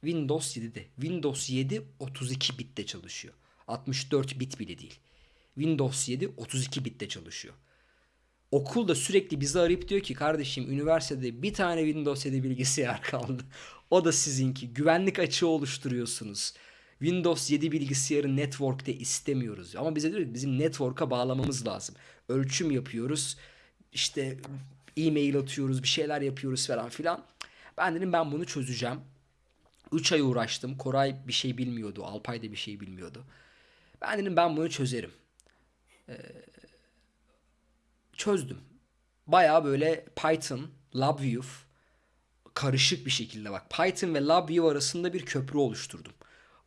Windows 7'de. Windows 7 32 bitte çalışıyor. 64 bit bile değil. Windows 7 32 bitte çalışıyor. Okul da sürekli bizi arayıp diyor ki kardeşim üniversitede bir tane Windows 7 bilgisayar kaldı. O da sizinki. Güvenlik açığı oluşturuyorsunuz. Windows 7 bilgisayarı network'te istemiyoruz. Ama bize diyor ki bizim network'a bağlamamız lazım. Ölçüm yapıyoruz. İşte e-mail atıyoruz, bir şeyler yapıyoruz falan filan. Ben dedim ben bunu çözeceğim. 3 ay uğraştım. Koray bir şey bilmiyordu. Alpay da bir şey bilmiyordu. Ben dedim ben bunu çözerim. Çözdüm. Baya böyle Python, LabVIEW karışık bir şekilde bak. Python ve LabVIEW arasında bir köprü oluşturdum.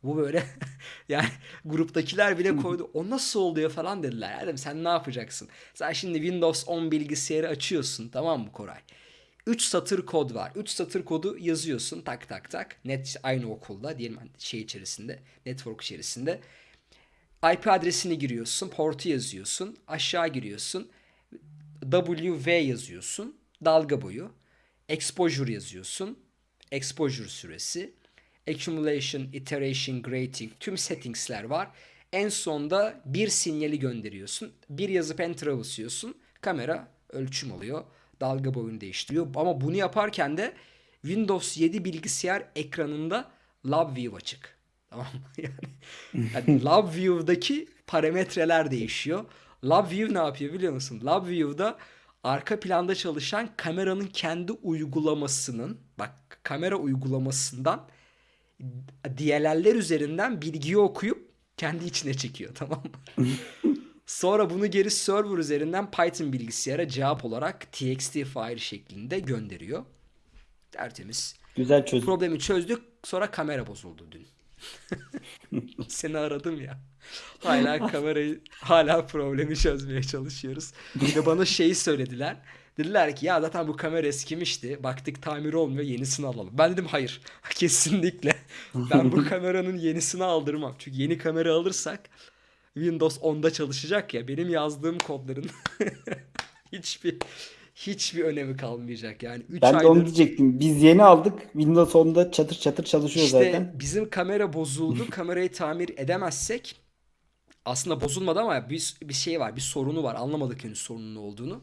Bu böyle yani gruptakiler bile koydu. O nasıl oluyor falan dediler. Ya dedim sen ne yapacaksın? Sen şimdi Windows 10 bilgisayarı açıyorsun tamam mı Koray? 3 satır kod var. 3 satır kodu yazıyorsun tak tak tak. Net aynı okulda diyelim hani şey içerisinde, network içerisinde. IP adresini giriyorsun, portu yazıyorsun, aşağı giriyorsun. WV yazıyorsun, dalga boyu. Exposure yazıyorsun, exposure süresi. Accumulation, iteration, grating tüm settingsler var. En sonda bir sinyali gönderiyorsun. Bir yazıp enter'a basıyorsun. Kamera ölçüm alıyor. Dalga boyunu değiştiriyor. Ama bunu yaparken de Windows 7 bilgisayar ekranında LabVIEW açık. Tamam? Yani, yani LabVIEW'daki parametreler değişiyor. LabVIEW ne yapıyor biliyor musun? LabVIEW'da arka planda çalışan kameranın kendi uygulamasının bak kamera uygulamasından DLL'ler üzerinden bilgiyi okuyup kendi içine çekiyor tamam mı? Sonra bunu geri server üzerinden Python bilgisayara cevap olarak txt file şeklinde gönderiyor. Tertemiz. Güzel çözüm. Problemi çözdük. Sonra kamera bozuldu dün. Seni aradım ya. Hala kamerayı hala problemi çözmeye çalışıyoruz. Bir de bana şeyi söylediler. Dediler ki ya zaten bu kamera eskimişti. Baktık tamir olmuyor yenisini alalım. Ben dedim hayır. Kesinlikle. Ben bu kameranın yenisini aldırmam. Çünkü yeni kamera alırsak Windows 10'da çalışacak ya. Benim yazdığım kodların hiçbir hiçbir önemi kalmayacak. Yani 3 Ben de aydır onu diyecektim. Biz yeni aldık. Windows 10'da çatır çatır çalışıyor İşte zaten. bizim kamera bozuldu. Kamerayı tamir edemezsek aslında bozulmadı ama bir, bir şey var. Bir sorunu var. Anlamadık henüz sorunun ne olduğunu.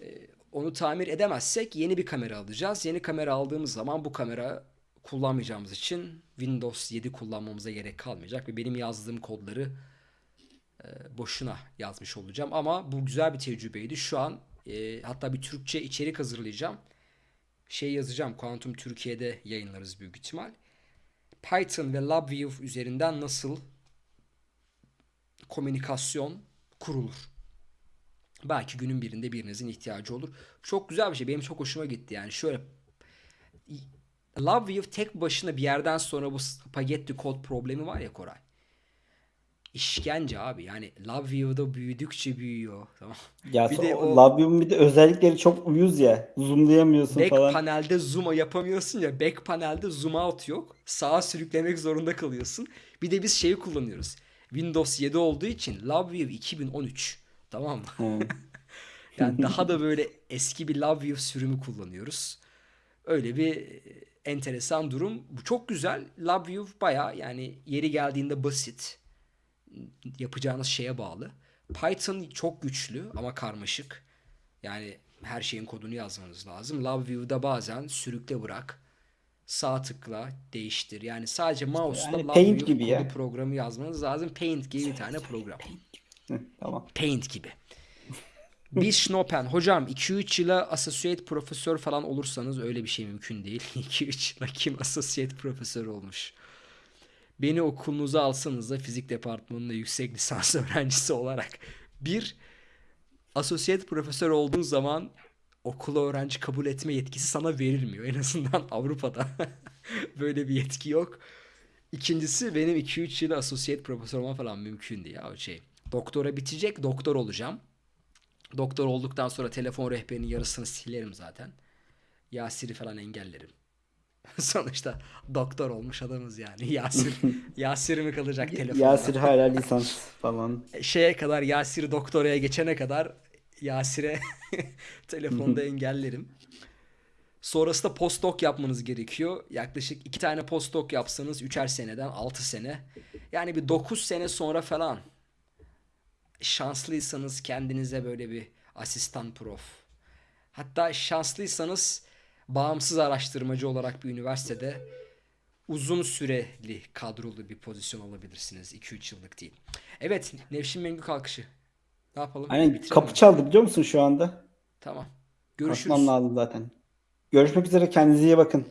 Ee, onu tamir edemezsek yeni bir kamera alacağız. Yeni kamera aldığımız zaman bu kamera kullanmayacağımız için Windows 7 kullanmamıza gerek kalmayacak ve benim yazdığım kodları e, boşuna yazmış olacağım. Ama bu güzel bir tecrübeydi. Şu an e, hatta bir Türkçe içerik hazırlayacağım. Şey yazacağım. Quantum Türkiye'de yayınlarız büyük ihtimal. Python ve LabVIEW üzerinden nasıl komünikasyon kurulur. Belki günün birinde birinizin ihtiyacı olur. Çok güzel bir şey. Benim çok hoşuma gitti. Yani şöyle LabVIEW tek başına bir yerden sonra bu spagetti kod problemi var ya Koray. İşkence abi. Yani LabVIEW'da büyüdükçe büyüyor. Tamam. Ya Bir de o Labium'un bir de özellikleri çok uyuz ya. Zoomlayamıyorsun Back falan. panelde zoom yapamıyorsun ya. Back panelde zoom out yok. Sağa sürüklemek zorunda kalıyorsun. Bir de biz şeyi kullanıyoruz. Windows 7 olduğu için LabVIEW 2013. Tamam mı? Yani daha da böyle eski bir LabVIEW sürümü kullanıyoruz. Öyle bir enteresan durum. Bu çok güzel. LabVIEW baya yani yeri geldiğinde basit. Yapacağınız şeye bağlı. Python çok güçlü ama karmaşık. Yani her şeyin kodunu yazmanız lazım. LabVIEW'da bazen sürükle bırak. Sağ tıkla değiştir. Yani sadece mouse'la yani Paint gibi kodu ya. programı yazmanız lazım. Paint gibi bir tane program. Hı, tamam. Paint gibi. Biz Schnopen. Hocam 2-3 yıla associate profesör falan olursanız öyle bir şey mümkün değil. 2-3 yıla kim associate profesör olmuş? Beni okulunuza alsanız da fizik departmanında yüksek lisans öğrencisi olarak. Bir, associate profesör olduğun zaman okula öğrenci kabul etme yetkisi sana verilmiyor. En azından Avrupa'da böyle bir yetki yok. İkincisi benim 2-3 yıl associate profesör olmam falan mümkün değil ya şey. Doktora bitecek, doktor olacağım. Doktor olduktan sonra telefon rehberinin yarısını silerim zaten. Yasir'i falan engellerim. Sonuçta doktor olmuş adamız yani. Yasir, Yasir mi kalacak telefonda? Yasir hala lisans falan. Şeye kadar Yasir doktoraya geçene kadar Yasir'e telefonda engellerim. Sonrasında postdoc yapmanız gerekiyor. Yaklaşık iki tane postdoc yapsanız üçer seneden altı sene. Yani bir dokuz sene sonra falan şanslıysanız kendinize böyle bir asistan prof. Hatta şanslıysanız bağımsız araştırmacı olarak bir üniversitede uzun süreli kadrolu bir pozisyon alabilirsiniz. 2-3 yıllık değil. Evet Nevşin Mengü kalkışı. Ne yapalım? Aynen Bitirelim kapı çaldı biliyor musun şu anda? Tamam. Görüşürüz. Kalkmam lazım zaten. Görüşmek üzere kendinize iyi bakın.